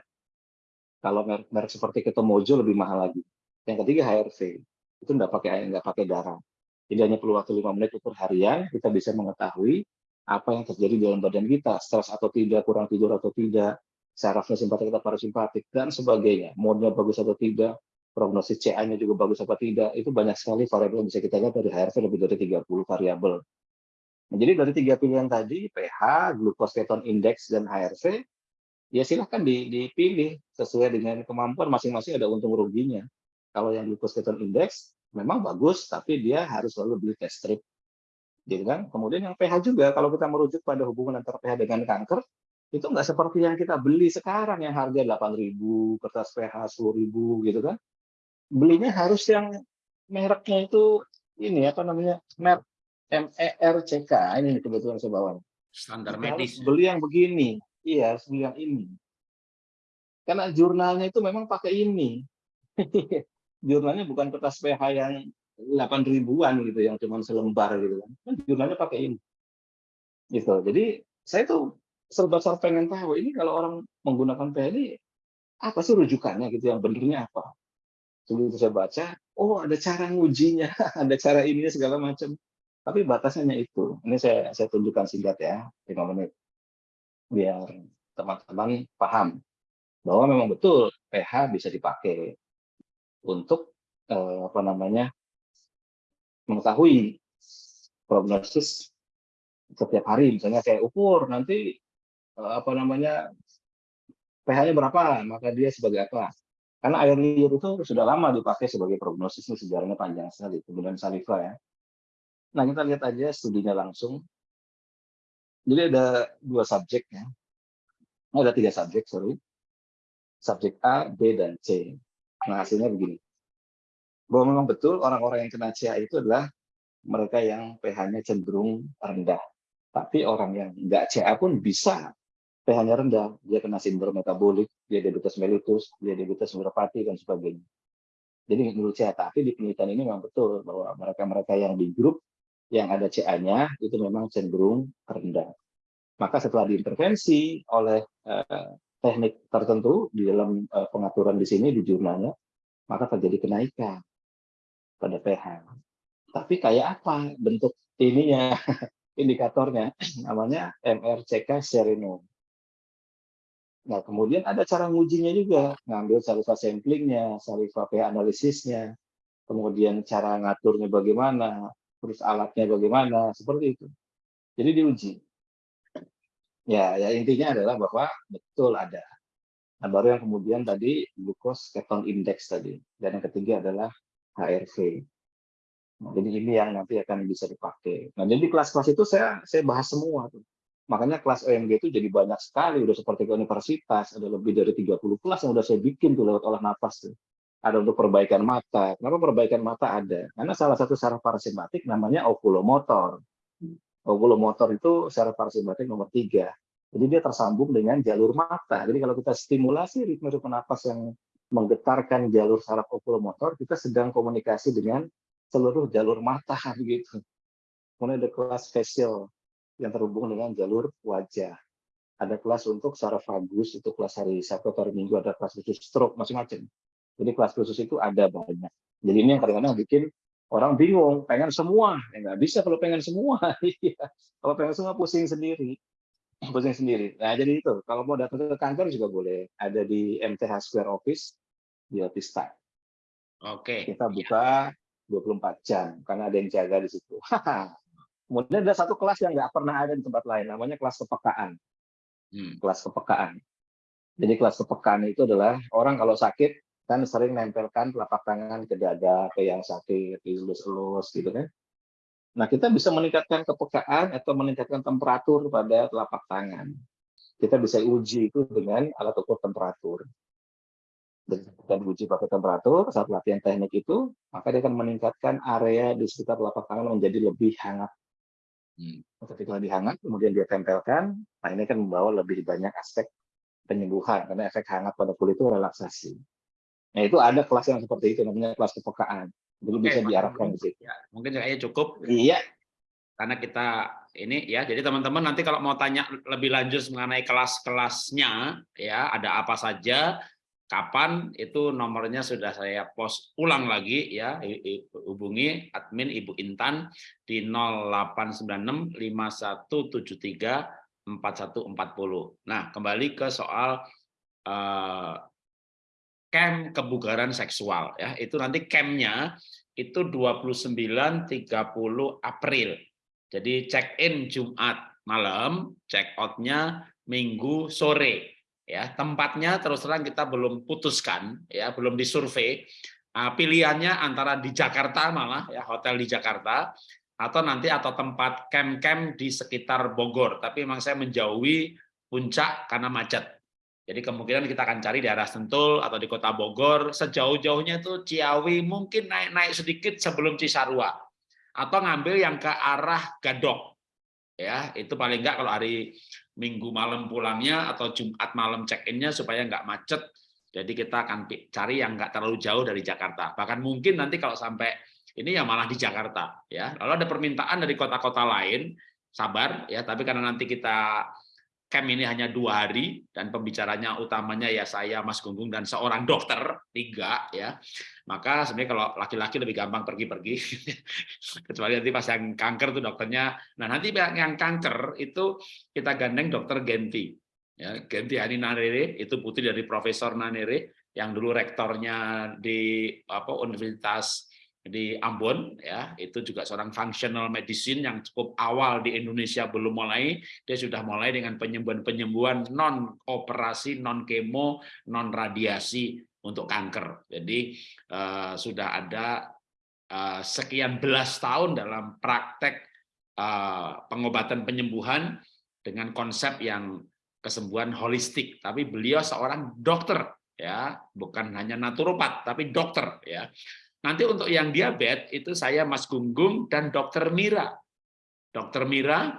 Kalau merek, seperti Ketomojo lebih mahal lagi. Yang ketiga HRV, itu nggak pakai nggak pakai darah. Jadi hanya perlu waktu lima menit ukur harian, kita bisa mengetahui apa yang terjadi di dalam badan kita, stres atau tidak, kurang tidur atau tidak, sarafnya simpatik atau parasimpatik, dan sebagainya. Modnya bagus atau tidak, prognosis CA-nya juga bagus apa tidak, itu banyak sekali variabel yang bisa kita lihat dari HRV lebih dari 30 variabel. Nah, jadi dari tiga pilihan tadi, pH, glucose keton index, dan HRV, ya silahkan dipilih sesuai dengan kemampuan masing-masing ada untung ruginya. Kalau yang glucose keton index memang bagus, tapi dia harus selalu beli test strip. Gitu kan? Kemudian yang pH juga, kalau kita merujuk pada hubungan antara pH dengan kanker, itu nggak seperti yang kita beli sekarang yang harga 8.000 kertas PH 10.000 gitu kan belinya harus yang mereknya itu ini apa namanya merek MERCK ini kebetulan saya bawa. Standar Kita medis. beli yang begini. Iya, harus beli yang ini. Karena jurnalnya itu memang pakai ini. jurnalnya bukan kertas PH yang 8 ribuan gitu, yang cuma selembar gitu kan. Kan Jurnalnya pakai ini. Gitu. Jadi saya tuh serba-serba pengen tahu ini kalau orang menggunakan PH ini apa sih rujukannya gitu yang benernya apa. Begitu saya baca, oh ada cara ngujinya, ada cara ininya segala macam. Tapi batasnya itu. Ini saya saya tunjukkan singkat ya, 5 menit. Biar teman-teman paham bahwa memang betul pH bisa dipakai untuk eh, apa namanya mengetahui prognosis setiap hari. Misalnya kayak ukur nanti eh, apa namanya pH-nya berapa maka dia sebagai apa. Karena air liur itu sudah lama dipakai sebagai prognosis sejarahnya panjang sekali kemudian saliva ya. Nah kita lihat aja studinya langsung. Jadi ada dua subjek ya. Ada tiga subjek sorry. Subjek A, B, dan C. Nah, hasilnya begini. Bahwa memang betul orang-orang yang kena CA itu adalah mereka yang pH-nya cenderung rendah. Tapi orang yang nggak CA pun bisa pH-nya rendah. Dia kena sindrom metabolik, dia diabetes mellitus, dia diabetes neuropati, dan sebagainya. Jadi menurut saya, tapi di penelitian ini memang betul bahwa mereka-mereka yang di grup yang ada CA-nya itu memang cenderung rendah. Maka setelah diintervensi oleh eh, teknik tertentu di dalam uh, pengaturan di sini di jurnalnya, maka terjadi kenaikan pada pH. Tapi kayak apa bentuk ininya, indikatornya, namanya MRCK Serino. Nah, kemudian ada cara ngujinya juga, ngambil saliva samplingnya, saliva pH analisisnya, kemudian cara ngaturnya bagaimana, terus alatnya bagaimana, seperti itu. Jadi diuji. Ya, ya intinya adalah bahwa betul ada. Nah, baru yang kemudian tadi glucose keton index tadi. Dan yang ketiga adalah HRV. Nah, jadi ini yang nanti akan bisa dipakai. Nah, jadi kelas-kelas itu saya saya bahas semua tuh. Makanya kelas OMG itu jadi banyak sekali, udah seperti ke universitas, ada lebih dari 30 kelas yang udah saya bikin tuh lewat olah nafas tuh. Ada untuk perbaikan mata. Kenapa perbaikan mata ada? Karena salah satu saraf parasimpatik namanya oculomotor. Oculomotor itu saraf parasimpatik nomor tiga. Jadi dia tersambung dengan jalur mata. Jadi kalau kita stimulasi ritme-ritme napas yang menggetarkan jalur saraf oculomotor, kita sedang komunikasi dengan seluruh jalur mata begitu. Kemudian ada kelas facial yang terhubung dengan jalur wajah. Ada kelas untuk saraf vagus, itu kelas hari Sabtu atau hari Minggu, ada kelas khusus stroke, macam-macam. Jadi kelas khusus itu ada banyak. Jadi ini yang kadang-kadang bikin orang bingung, pengen semua. Ya nggak bisa kalau pengen semua. Iya. kalau pengen semua pusing sendiri. Pusing sendiri. Nah jadi itu, kalau mau datang ke kantor juga boleh. Ada di MTH Square Office, di Office Time. Oke. Kita buka 24 jam, karena ada yang jaga di situ. Kemudian ada satu kelas yang nggak pernah ada di tempat lain, namanya kelas kepekaan. Hmm. Kelas kepekaan. Jadi kelas kepekaan itu adalah orang kalau sakit kan sering nempelkan telapak tangan ke dada, ke yang sakit, dielus-elus gitu kan. Nah, kita bisa meningkatkan kepekaan atau meningkatkan temperatur pada telapak tangan. Kita bisa uji itu dengan alat ukur temperatur. Dan uji pakai temperatur, saat latihan teknik itu, maka dia akan meningkatkan area di sekitar telapak tangan menjadi lebih hangat. Hmm. Ketika lebih hangat, kemudian dia tempelkan, nah ini kan membawa lebih banyak aspek penyembuhan, karena efek hangat pada kulit itu relaksasi. Nah itu ada kelas yang seperti itu, namanya kelas kepekaan. Jadi Oke, bisa diarahkan di situ. Ya, mungkin kayaknya cukup Iya, karena kita ini ya. Jadi teman-teman nanti kalau mau tanya lebih lanjut mengenai kelas-kelasnya ya, ada apa saja, kapan itu nomornya sudah saya post ulang lagi ya. Hubungi admin Ibu Intan di 0896 5173 4140. Nah, kembali ke soal eh, camp kebugaran seksual ya. Itu nanti campnya itu 29 30 April. Jadi check in Jumat malam check outnya Minggu sore ya. Tempatnya terus terang kita belum putuskan ya belum disurvei Ah, pilihannya antara di Jakarta malah ya hotel di Jakarta atau nanti atau tempat camp-camp di sekitar Bogor. Tapi memang saya menjauhi puncak karena macet jadi kemungkinan kita akan cari di arah Sentul atau di kota Bogor, sejauh-jauhnya itu Ciawi mungkin naik-naik sedikit sebelum Cisarua. atau ngambil yang ke arah Gadok. Ya, itu paling enggak kalau hari Minggu malam pulangnya atau Jumat malam check-in-nya supaya nggak macet. Jadi kita akan cari yang nggak terlalu jauh dari Jakarta. Bahkan mungkin nanti kalau sampai ini ya malah di Jakarta ya. Lalu ada permintaan dari kota-kota lain, sabar ya, tapi karena nanti kita camp ini hanya dua hari dan pembicaranya utamanya ya saya Mas Gunggung dan seorang dokter tiga ya. Maka sebenarnya kalau laki-laki lebih gampang pergi-pergi. Kecuali nanti pas yang kanker tuh dokternya. Nah nanti yang kanker itu kita gandeng dokter Genti ya. Genti Ani Nanere itu putri dari Profesor Nanere yang dulu rektornya di apa Universitas di Ambon ya itu juga seorang functional medicine yang cukup awal di Indonesia belum mulai. Dia sudah mulai dengan penyembuhan-penyembuhan non operasi non kemo non radiasi untuk kanker. Jadi uh, sudah ada uh, sekian belas tahun dalam praktek uh, pengobatan penyembuhan dengan konsep yang kesembuhan holistik. Tapi beliau seorang dokter ya bukan hanya naturopat tapi dokter ya Nanti untuk yang diabetes itu saya Mas Gunggung dan Dokter Mira. Dokter Mira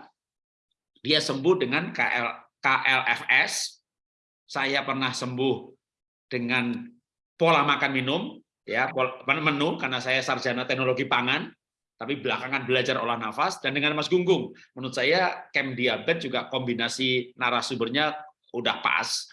dia sembuh dengan KL, KLFS. Saya pernah sembuh dengan pola makan minum ya menu karena saya sarjana teknologi pangan tapi belakangan belajar olah nafas dan dengan Mas Gunggung menurut saya camp diabetes juga kombinasi narasumbernya udah pas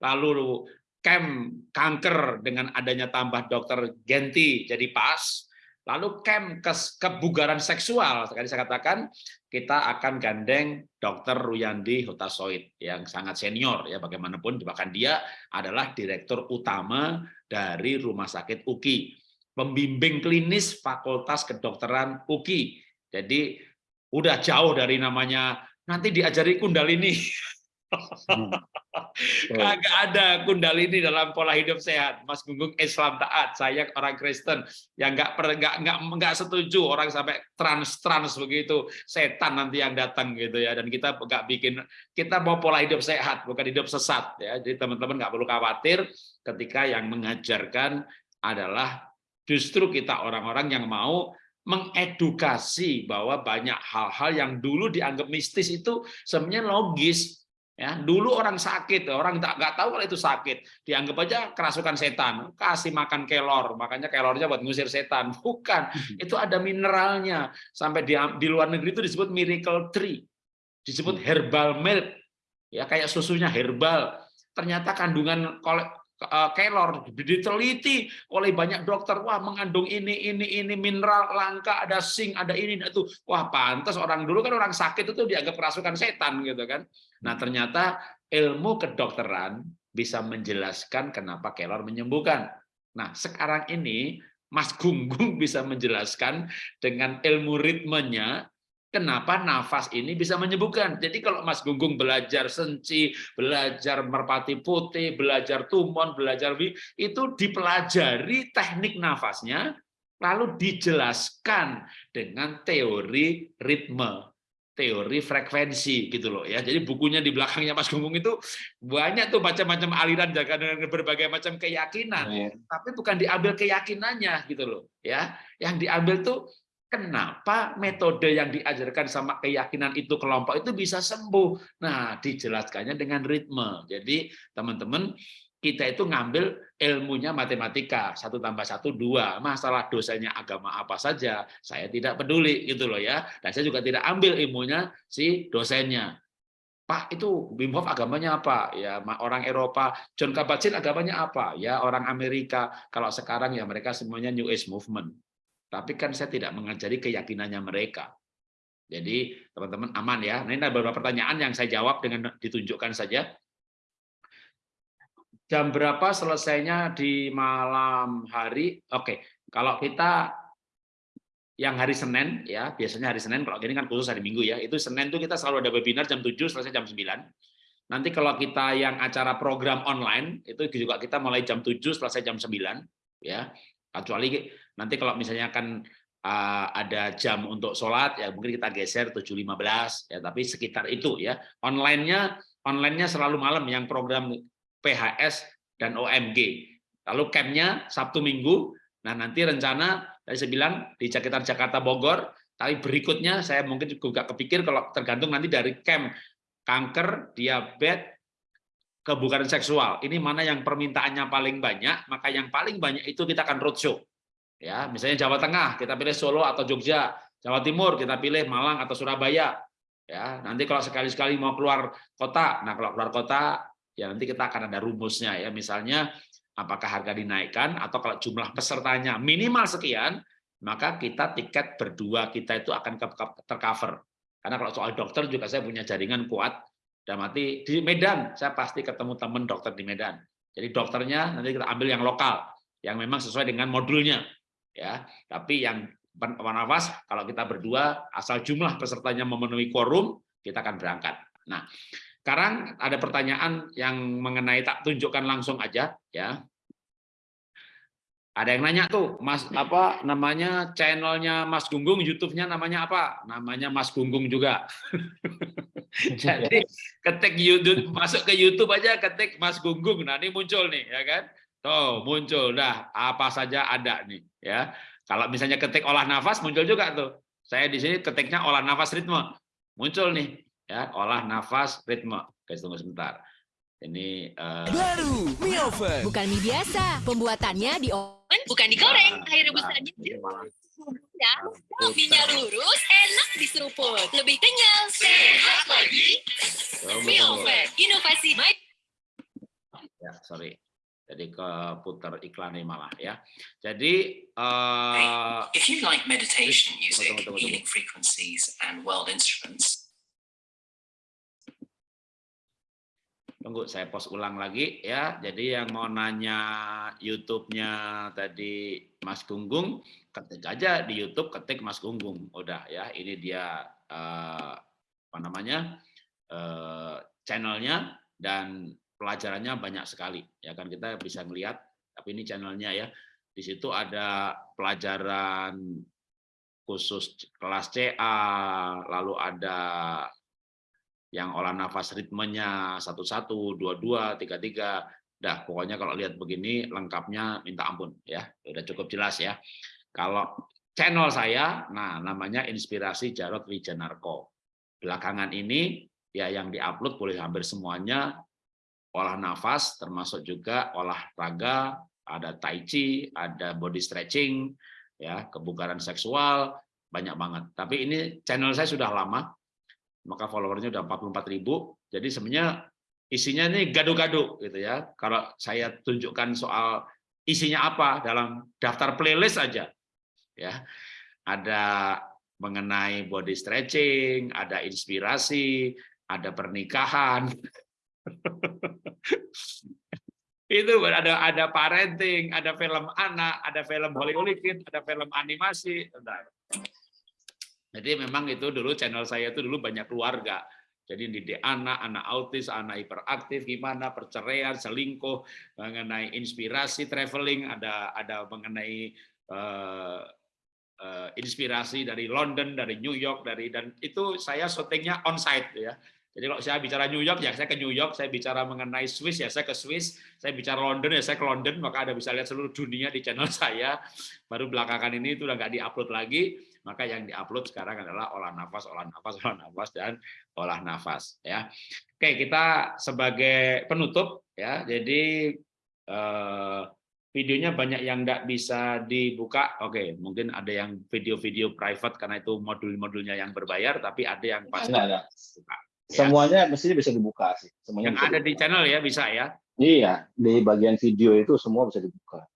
lalu camp kanker dengan adanya tambah dokter Genti jadi pas, lalu camp ke kebugaran seksual, sekali saya katakan kita akan gandeng dokter Ruyandi Hutasoid yang sangat senior ya bagaimanapun bahkan dia adalah direktur utama dari Rumah Sakit UKI, pembimbing klinis Fakultas Kedokteran UKI. Jadi udah jauh dari namanya nanti diajari kundalini. Kagak ada kundalini dalam pola hidup sehat. Mas Gunggung Islam taat, saya orang Kristen yang nggak nggak nggak nggak setuju orang sampai trans trans begitu setan nanti yang datang gitu ya. Dan kita nggak bikin kita mau pola hidup sehat bukan hidup sesat ya. Jadi teman-teman nggak perlu khawatir ketika yang mengajarkan adalah justru kita orang-orang yang mau mengedukasi bahwa banyak hal-hal yang dulu dianggap mistis itu sebenarnya logis Ya, dulu orang sakit, orang tak nggak tahu kalau itu sakit, dianggap aja kerasukan setan, kasih makan kelor, makanya kelornya buat ngusir setan. Bukan, hmm. itu ada mineralnya. Sampai di, di luar negeri itu disebut miracle tree, disebut hmm. herbal milk, ya kayak susunya herbal. Ternyata kandungan kelor diteliti oleh banyak dokter. Wah mengandung ini ini ini mineral langka ada zinc ada ini itu. Wah pantas orang dulu kan orang sakit itu dianggap kerasukan setan gitu kan. Nah, ternyata ilmu kedokteran bisa menjelaskan kenapa kelor menyembuhkan. Nah, sekarang ini Mas Gunggung bisa menjelaskan dengan ilmu ritmenya kenapa nafas ini bisa menyembuhkan. Jadi kalau Mas Gunggung belajar senci, belajar merpati putih, belajar tumon, belajar itu dipelajari teknik nafasnya, lalu dijelaskan dengan teori ritme teori frekuensi gitu loh ya. Jadi bukunya di belakangnya Mas Gunggung itu banyak tuh macam-macam aliran jaga dengan berbagai macam keyakinan, ya. tapi bukan diambil keyakinannya gitu loh ya. Yang diambil tuh kenapa metode yang diajarkan sama keyakinan itu kelompok itu bisa sembuh. Nah, dijelaskannya dengan ritme. Jadi teman-teman kita itu ngambil ilmunya matematika satu tambah satu dua. Masalah dosanya agama apa saja saya tidak peduli gitu loh ya. Dan saya juga tidak ambil ilmunya si dosennya. Pak itu Wim Hof agamanya apa? Ya orang Eropa. John Kabat-Zinn agamanya apa? Ya orang Amerika. Kalau sekarang ya mereka semuanya New Age Movement tapi kan saya tidak mengajari keyakinannya mereka jadi teman-teman aman ya nah, ini ada beberapa pertanyaan yang saya jawab dengan ditunjukkan saja jam berapa selesainya di malam hari? Oke, kalau kita yang hari Senin ya, biasanya hari Senin kalau gini kan khusus hari Minggu ya. Itu Senin tuh kita selalu ada webinar jam 7 selesai jam 9. Nanti kalau kita yang acara program online itu juga kita mulai jam 7 selesai jam 9 ya. Kecuali nanti kalau misalnya kan uh, ada jam untuk sholat ya mungkin kita geser 7.15 ya tapi sekitar itu ya. Online-nya online-nya selalu malam yang program PHS dan OMG. Lalu campnya Sabtu Minggu. Nah nanti rencana Tadi saya bilang di sekitar Jakarta Bogor, tapi berikutnya saya mungkin juga kepikir kalau tergantung nanti dari camp kanker, diabetes, kebugaran seksual. Ini mana yang permintaannya paling banyak, maka yang paling banyak itu kita akan roadshow. Ya, misalnya Jawa Tengah, kita pilih Solo atau Jogja. Jawa Timur, kita pilih Malang atau Surabaya. Ya, nanti kalau sekali-sekali mau keluar kota, nah kalau keluar kota, ya nanti kita akan ada rumusnya ya. Misalnya apakah harga dinaikkan atau kalau jumlah pesertanya minimal sekian, maka kita tiket berdua kita itu akan tercover. Karena kalau soal dokter juga saya punya jaringan kuat, dan mati di Medan saya pasti ketemu teman dokter di Medan. Jadi dokternya nanti kita ambil yang lokal, yang memang sesuai dengan modulnya, ya. Tapi yang nafas kalau kita berdua asal jumlah pesertanya memenuhi quorum, kita akan berangkat. Nah, sekarang ada pertanyaan yang mengenai tak tunjukkan langsung aja, ya. Ada yang nanya tuh, Mas apa namanya channelnya Mas Gunggung, YouTube-nya namanya apa? Namanya Mas Gunggung juga. Jadi ketik YouTube, masuk ke YouTube aja ketik Mas Gunggung, nah ini muncul nih, ya kan? Tuh muncul, dah apa saja ada nih, ya. Kalau misalnya ketik olah nafas muncul juga tuh. Saya di sini ketiknya olah nafas ritme, muncul nih, ya olah nafas ritme. Guys tunggu sebentar. Ini uh... baru mie oven. Bukan mie biasa. Pembuatannya di oven, bukan digoreng. Nah, Air rebusannya ya. Minyak lurus, enak diseruput. Lebih kenyal, sehat lagi. Mie oven, inovasi baik. Ya, sorry. Jadi ke putar iklan ini malah ya. Jadi uh... if you like meditation music, healing frequencies and world instruments, Tunggu saya post ulang lagi ya. Jadi yang mau nanya YouTube-nya tadi Mas Gunggung, ketik aja di YouTube ketik Mas Gunggung. Udah ya, ini dia eh, apa namanya? Eh, channelnya dan pelajarannya banyak sekali. Ya kan kita bisa melihat tapi ini channelnya ya. Di situ ada pelajaran khusus kelas CA, lalu ada yang olah nafas ritmenya satu-satu, dua-dua, tiga-tiga. Dah, pokoknya kalau lihat begini lengkapnya minta ampun ya. Udah cukup jelas ya. Kalau channel saya, nah namanya Inspirasi Jarot Wijanarko. Belakangan ini ya yang diupload boleh hampir semuanya olah nafas, termasuk juga olahraga, ada tai chi, ada body stretching, ya kebugaran seksual, banyak banget. Tapi ini channel saya sudah lama, maka followernya udah 44 ribu. Jadi sebenarnya isinya ini gado-gado gitu ya. Kalau saya tunjukkan soal isinya apa dalam daftar playlist aja, ya ada mengenai body stretching, ada inspirasi, ada pernikahan. Itu ada ada parenting, ada film anak, ada film Hollywood, ada film animasi. Jadi memang itu dulu channel saya itu dulu banyak keluarga. Jadi didik anak, anak autis, anak hiperaktif, gimana perceraian, selingkuh, mengenai inspirasi traveling, ada ada mengenai uh, uh, inspirasi dari London, dari New York, dari dan itu saya syutingnya on site ya. Jadi kalau saya bicara New York ya saya ke New York, saya bicara mengenai Swiss ya saya ke Swiss, saya bicara London ya saya ke London, maka Anda bisa lihat seluruh dunia di channel saya. Baru belakangan ini itu udah nggak diupload lagi, maka yang diupload sekarang adalah olah nafas, olah nafas, olah nafas dan olah nafas ya. Oke, kita sebagai penutup ya. Jadi eh, videonya banyak yang nggak bisa dibuka. Oke, mungkin ada yang video-video private karena itu modul-modulnya yang berbayar, tapi ada yang pasti ada. Ya. Semuanya mestinya bisa dibuka sih. Semuanya yang ada dibuka. di channel ya bisa ya? Iya, di bagian video itu semua bisa dibuka.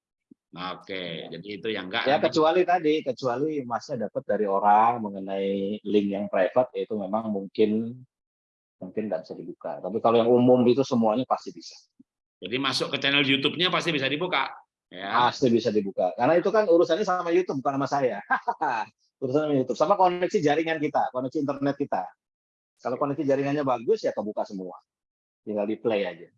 Oke, jadi itu yang enggak. Ya kecuali tadi, kecuali masnya dapat dari orang mengenai link yang private, itu memang mungkin mungkin nggak bisa dibuka. Tapi kalau yang umum itu semuanya pasti bisa. Jadi masuk ke channel YouTube-nya pasti bisa dibuka. Ya. Pasti bisa dibuka. Karena itu kan urusannya sama YouTube, bukan sama saya. urusannya sama YouTube. Sama koneksi jaringan kita, koneksi internet kita. Kalau koneksi jaringannya bagus ya kebuka semua. Tinggal di play aja.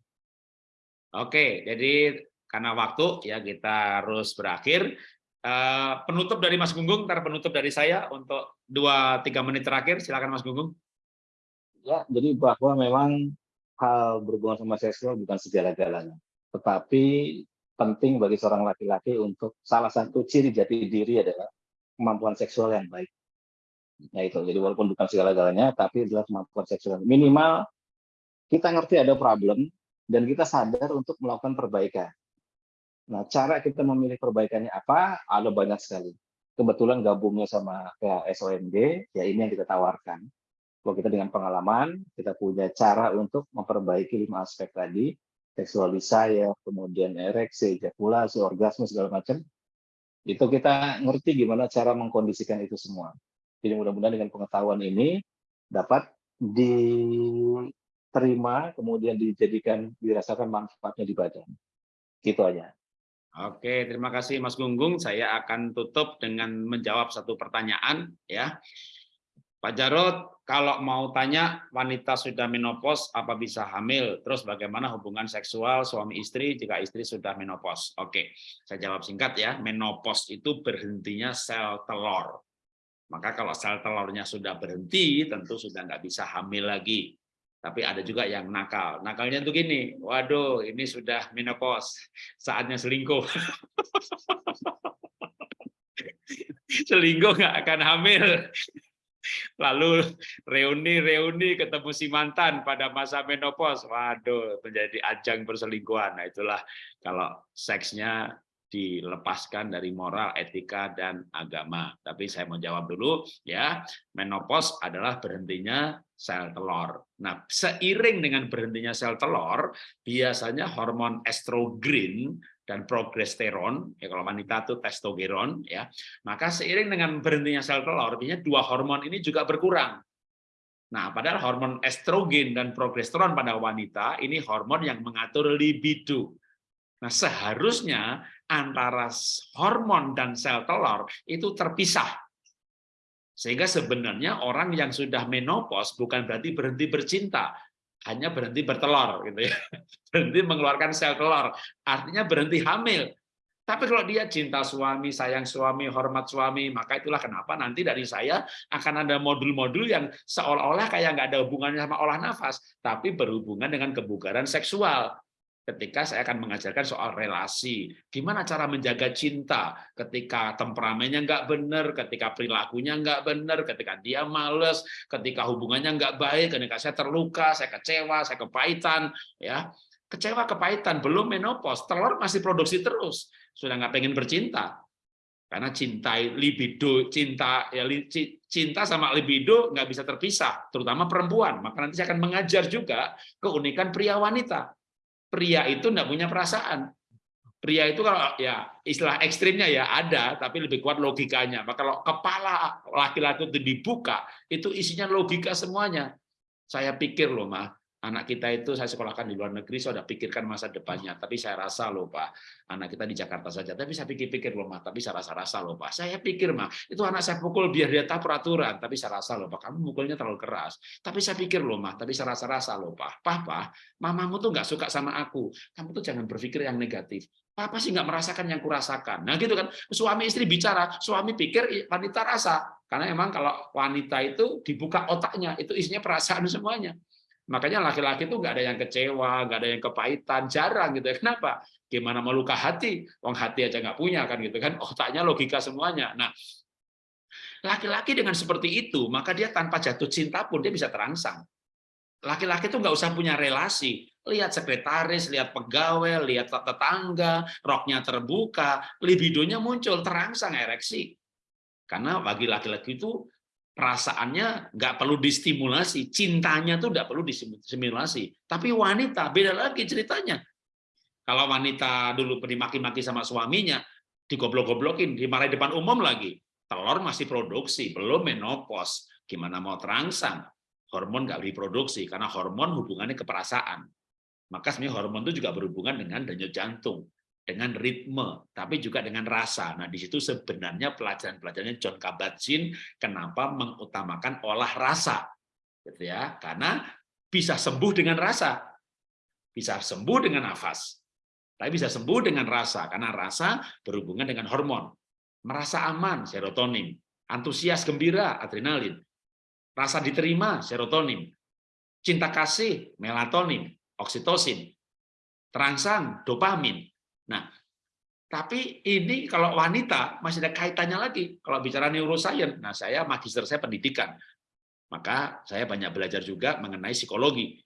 Oke, jadi karena waktu ya kita harus berakhir. Uh, penutup dari Mas Gunggung, ntar penutup dari saya untuk dua tiga menit terakhir. Silakan Mas Gunggung. Ya, jadi bahwa memang hal berhubungan sama seksual bukan segala-galanya, tetapi penting bagi seorang laki-laki untuk salah satu ciri jati diri adalah kemampuan seksual yang baik. Nah itu, jadi walaupun bukan segala-galanya, tapi adalah kemampuan seksual. Minimal kita ngerti ada problem, dan kita sadar untuk melakukan perbaikan. Nah, cara kita memilih perbaikannya apa? Ada banyak sekali. Kebetulan gabungnya sama kayak SOMG, ya ini yang kita tawarkan. Kalau kita dengan pengalaman, kita punya cara untuk memperbaiki lima aspek tadi, seksual desire, kemudian ereksi, ejakulasi, orgasme, segala macam, itu kita ngerti gimana cara mengkondisikan itu semua. Jadi mudah-mudahan dengan pengetahuan ini dapat diterima, kemudian dijadikan, dirasakan manfaatnya di badan. Gitu aja. Oke, terima kasih Mas Gunggung. Saya akan tutup dengan menjawab satu pertanyaan ya. Pak Jarod, kalau mau tanya wanita sudah menopause apa bisa hamil? Terus bagaimana hubungan seksual suami istri jika istri sudah menopause? Oke, saya jawab singkat ya. Menopause itu berhentinya sel telur. Maka kalau sel telurnya sudah berhenti, tentu sudah nggak bisa hamil lagi. Tapi ada juga yang nakal. Nakalnya tuh gini, waduh ini sudah menopause, saatnya selingkuh. selingkuh nggak akan hamil lalu reuni-reuni ketemu si mantan pada masa menopause, waduh menjadi ajang perselingkuhan. Nah itulah kalau seksnya dilepaskan dari moral, etika, dan agama. Tapi saya mau jawab dulu, ya menopause adalah berhentinya sel telur. Nah, seiring dengan berhentinya sel telur, biasanya hormon estrogen dan progesteron, ya kalau wanita itu testosteron, ya, maka seiring dengan berhentinya sel telur, artinya dua hormon ini juga berkurang. Nah, padahal hormon estrogen dan progesteron pada wanita ini hormon yang mengatur libido. Nah, seharusnya antara hormon dan sel telur itu terpisah. Sehingga sebenarnya orang yang sudah menopause bukan berarti berhenti bercinta, hanya berhenti bertelur gitu ya. Berhenti mengeluarkan sel telur artinya berhenti hamil. Tapi kalau dia cinta suami sayang suami hormat suami maka itulah kenapa nanti dari saya akan ada modul-modul yang seolah-olah kayak nggak ada hubungannya sama olah nafas tapi berhubungan dengan kebugaran seksual ketika saya akan mengajarkan soal relasi, gimana cara menjaga cinta? Ketika temperamennya nggak benar, ketika perilakunya nggak benar, ketika dia males, ketika hubungannya nggak baik, ketika saya terluka, saya kecewa, saya kepahitan, ya. Kecewa kepahitan, belum menopause, telur masih produksi terus, sudah nggak pengen bercinta, karena cinta libido, cinta ya cinta sama libido nggak bisa terpisah, terutama perempuan. Maka nanti saya akan mengajar juga keunikan pria wanita pria itu enggak punya perasaan. Pria itu kalau ya istilah ekstrimnya ya ada, tapi lebih kuat logikanya. Maka kalau kepala laki-laki itu dibuka, itu isinya logika semuanya. Saya pikir loh, mah anak kita itu saya sekolahkan di luar negeri, saya sudah pikirkan masa depannya. Tapi saya rasa loh Pak, anak kita di Jakarta saja. Tapi saya pikir-pikir loh Pak, tapi saya rasa-rasa loh Pak. Saya pikir mah itu anak saya pukul biar dia tahu peraturan. Tapi saya rasa loh Pak, kamu mukulnya terlalu keras. Tapi saya pikir loh Mah, tapi saya rasa-rasa loh Pak. Papa, mamamu tuh nggak suka sama aku. Kamu tuh jangan berpikir yang negatif. Papa sih nggak merasakan yang kurasakan. Nah gitu kan, suami istri bicara, suami pikir wanita rasa. Karena emang kalau wanita itu dibuka otaknya, itu isinya perasaan semuanya. Makanya laki-laki itu nggak ada yang kecewa, nggak ada yang kepahitan, jarang gitu ya. Kenapa? Gimana mau hati? Wong hati aja nggak punya kan gitu kan. Otaknya logika semuanya. Nah, laki-laki dengan seperti itu, maka dia tanpa jatuh cinta pun dia bisa terangsang. Laki-laki itu nggak usah punya relasi. Lihat sekretaris, lihat pegawai, lihat tetangga, roknya terbuka, libidonya muncul, terangsang ereksi. Karena bagi laki-laki itu perasaannya nggak perlu distimulasi, cintanya tuh nggak perlu distimulasi. Tapi wanita beda lagi ceritanya. Kalau wanita dulu dimaki-maki sama suaminya, digoblok-goblokin, dimarahin depan umum lagi, telur masih produksi, belum menopause. Gimana mau terangsang? Hormon nggak diproduksi karena hormon hubungannya ke perasaan. Maka sebenarnya hormon itu juga berhubungan dengan denyut jantung dengan ritme, tapi juga dengan rasa. Nah, di situ sebenarnya pelajaran-pelajarannya John Kabat-Zinn kenapa mengutamakan olah rasa. Gitu ya. Karena bisa sembuh dengan rasa. Bisa sembuh dengan nafas. Tapi bisa sembuh dengan rasa karena rasa berhubungan dengan hormon. Merasa aman, serotonin. Antusias gembira, adrenalin. Rasa diterima, serotonin. Cinta kasih, melatonin, oksitosin. Terangsang, dopamin. Nah, Tapi ini kalau wanita masih ada kaitannya lagi. Kalau bicara neuroscience, nah saya magister saya pendidikan. Maka saya banyak belajar juga mengenai psikologi.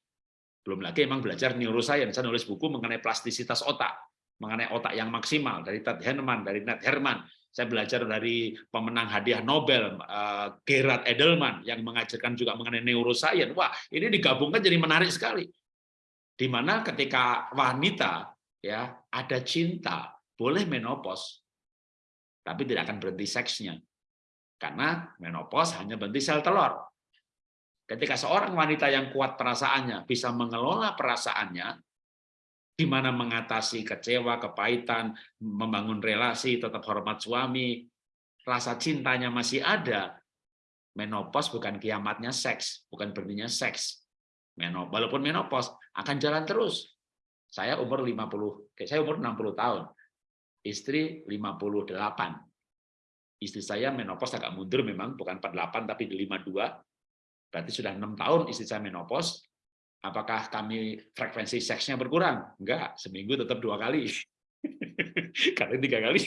Belum lagi emang belajar neuroscience. Saya nulis buku mengenai plastisitas otak, mengenai otak yang maksimal dari Ted Herman, dari Ned Herman. Saya belajar dari pemenang hadiah Nobel uh, Gerard Edelman yang mengajarkan juga mengenai neuroscience. Wah, ini digabungkan jadi menarik sekali. Di mana ketika wanita ya ada cinta, boleh menopause, tapi tidak akan berhenti seksnya. Karena menopause hanya berhenti sel telur. Ketika seorang wanita yang kuat perasaannya bisa mengelola perasaannya, di mana mengatasi kecewa, kepahitan, membangun relasi, tetap hormat suami, rasa cintanya masih ada, menopause bukan kiamatnya seks, bukan berhentinya seks. Menopause, walaupun menopause akan jalan terus. Saya umur 50, saya umur 60 tahun istri 58. Istri saya menopause agak mundur memang, bukan 48 tapi di 52. Berarti sudah enam tahun istri saya menopause. Apakah kami frekuensi seksnya berkurang? Enggak, seminggu tetap dua kali. Karena tiga kali.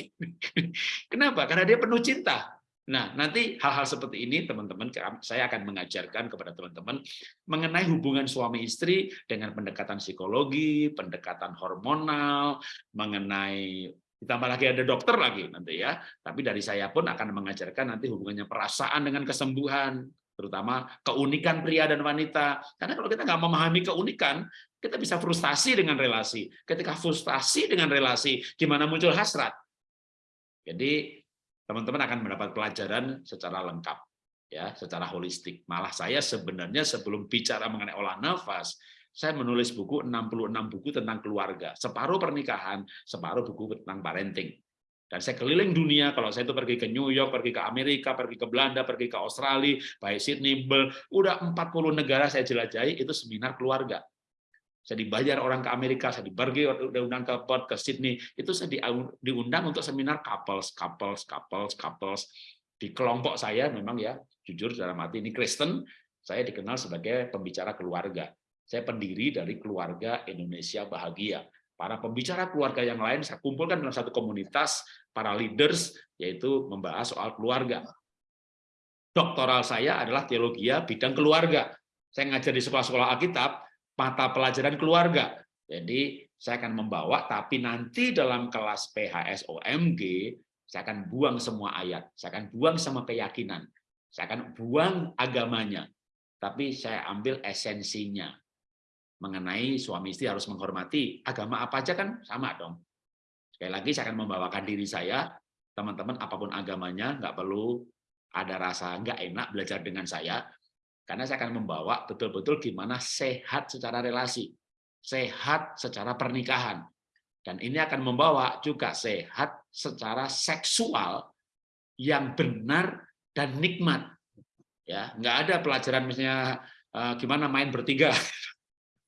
Kenapa? Karena dia penuh cinta. Nah, nanti hal-hal seperti ini teman-teman saya akan mengajarkan kepada teman-teman mengenai hubungan suami istri dengan pendekatan psikologi, pendekatan hormonal, mengenai ditambah lagi ada dokter lagi nanti ya. Tapi dari saya pun akan mengajarkan nanti hubungannya perasaan dengan kesembuhan, terutama keunikan pria dan wanita. Karena kalau kita nggak memahami keunikan, kita bisa frustasi dengan relasi. Ketika frustasi dengan relasi, gimana muncul hasrat? Jadi teman-teman akan mendapat pelajaran secara lengkap, ya, secara holistik. Malah saya sebenarnya sebelum bicara mengenai olah nafas, saya menulis buku 66 buku tentang keluarga, separuh pernikahan, separuh buku tentang parenting. Dan saya keliling dunia, kalau saya itu pergi ke New York, pergi ke Amerika, pergi ke Belanda, pergi ke Australia, baik Sydney, Bel, udah 40 negara saya jelajahi, itu seminar keluarga. Saya dibayar orang ke Amerika, saya dibagi undang ke Perth, ke Sydney, itu saya diundang untuk seminar couples, couples, couples, couples. Di kelompok saya memang ya, jujur dalam hati ini Kristen, saya dikenal sebagai pembicara keluarga. Saya pendiri dari keluarga Indonesia Bahagia. Para pembicara keluarga yang lain saya kumpulkan dalam satu komunitas para leaders, yaitu membahas soal keluarga. Doktoral saya adalah teologi bidang keluarga. Saya ngajar di sekolah-sekolah Alkitab, mata pelajaran keluarga. Jadi saya akan membawa, tapi nanti dalam kelas PHSOMG, saya akan buang semua ayat, saya akan buang semua keyakinan, saya akan buang agamanya, tapi saya ambil esensinya mengenai suami istri harus menghormati agama apa aja kan sama dong. Sekali lagi saya akan membawakan diri saya, teman-teman apa pun agamanya nggak perlu ada rasa nggak enak belajar dengan saya, karena saya akan membawa betul-betul gimana sehat secara relasi, sehat secara pernikahan, dan ini akan membawa juga sehat secara seksual yang benar dan nikmat. Ya, nggak ada pelajaran misalnya eh, gimana main bertiga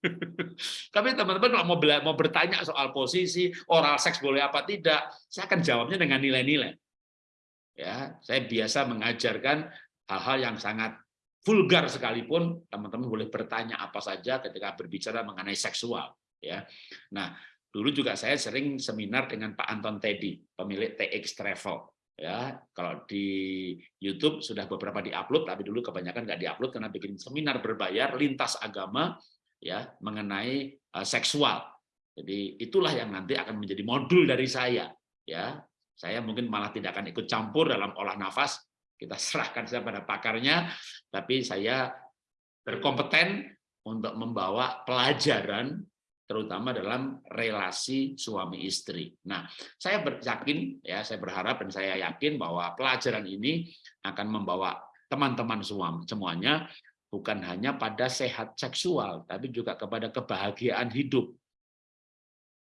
Tapi teman-teman kalau mau mau bertanya soal posisi oral seks boleh apa tidak, saya akan jawabnya dengan nilai-nilai. Ya, saya biasa mengajarkan hal-hal yang sangat vulgar sekalipun teman-teman boleh bertanya apa saja ketika berbicara mengenai seksual. Ya, nah dulu juga saya sering seminar dengan Pak Anton Teddy, pemilik TX Travel. Ya, kalau di YouTube sudah beberapa diupload, tapi dulu kebanyakan nggak diupload karena bikin seminar berbayar lintas agama ya mengenai uh, seksual. Jadi itulah yang nanti akan menjadi modul dari saya. Ya, saya mungkin malah tidak akan ikut campur dalam olah nafas. Kita serahkan saja pada pakarnya, tapi saya berkompeten untuk membawa pelajaran terutama dalam relasi suami istri. Nah, saya yakin ya, saya berharap dan saya yakin bahwa pelajaran ini akan membawa teman-teman semuanya bukan hanya pada sehat seksual, tapi juga kepada kebahagiaan hidup.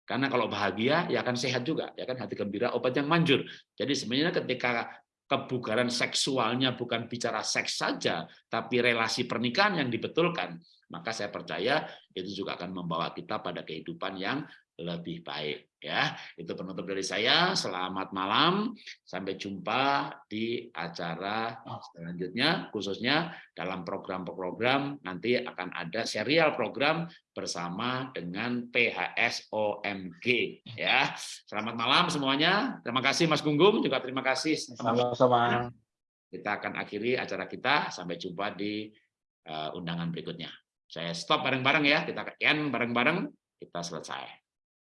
Karena kalau bahagia, ya akan sehat juga, ya kan hati gembira, obat yang manjur. Jadi sebenarnya ketika kebugaran seksualnya bukan bicara seks saja, tapi relasi pernikahan yang dibetulkan, maka saya percaya itu juga akan membawa kita pada kehidupan yang lebih baik ya. Itu penutup dari saya. Selamat malam. Sampai jumpa di acara selanjutnya khususnya dalam program-program nanti akan ada serial program bersama dengan PHSOMG ya. Selamat malam semuanya. Terima kasih Mas Gunggung juga terima kasih Sama-sama. kita akan akhiri acara kita sampai jumpa di uh, undangan berikutnya saya stop bareng-bareng ya kita end bareng-bareng kita selesai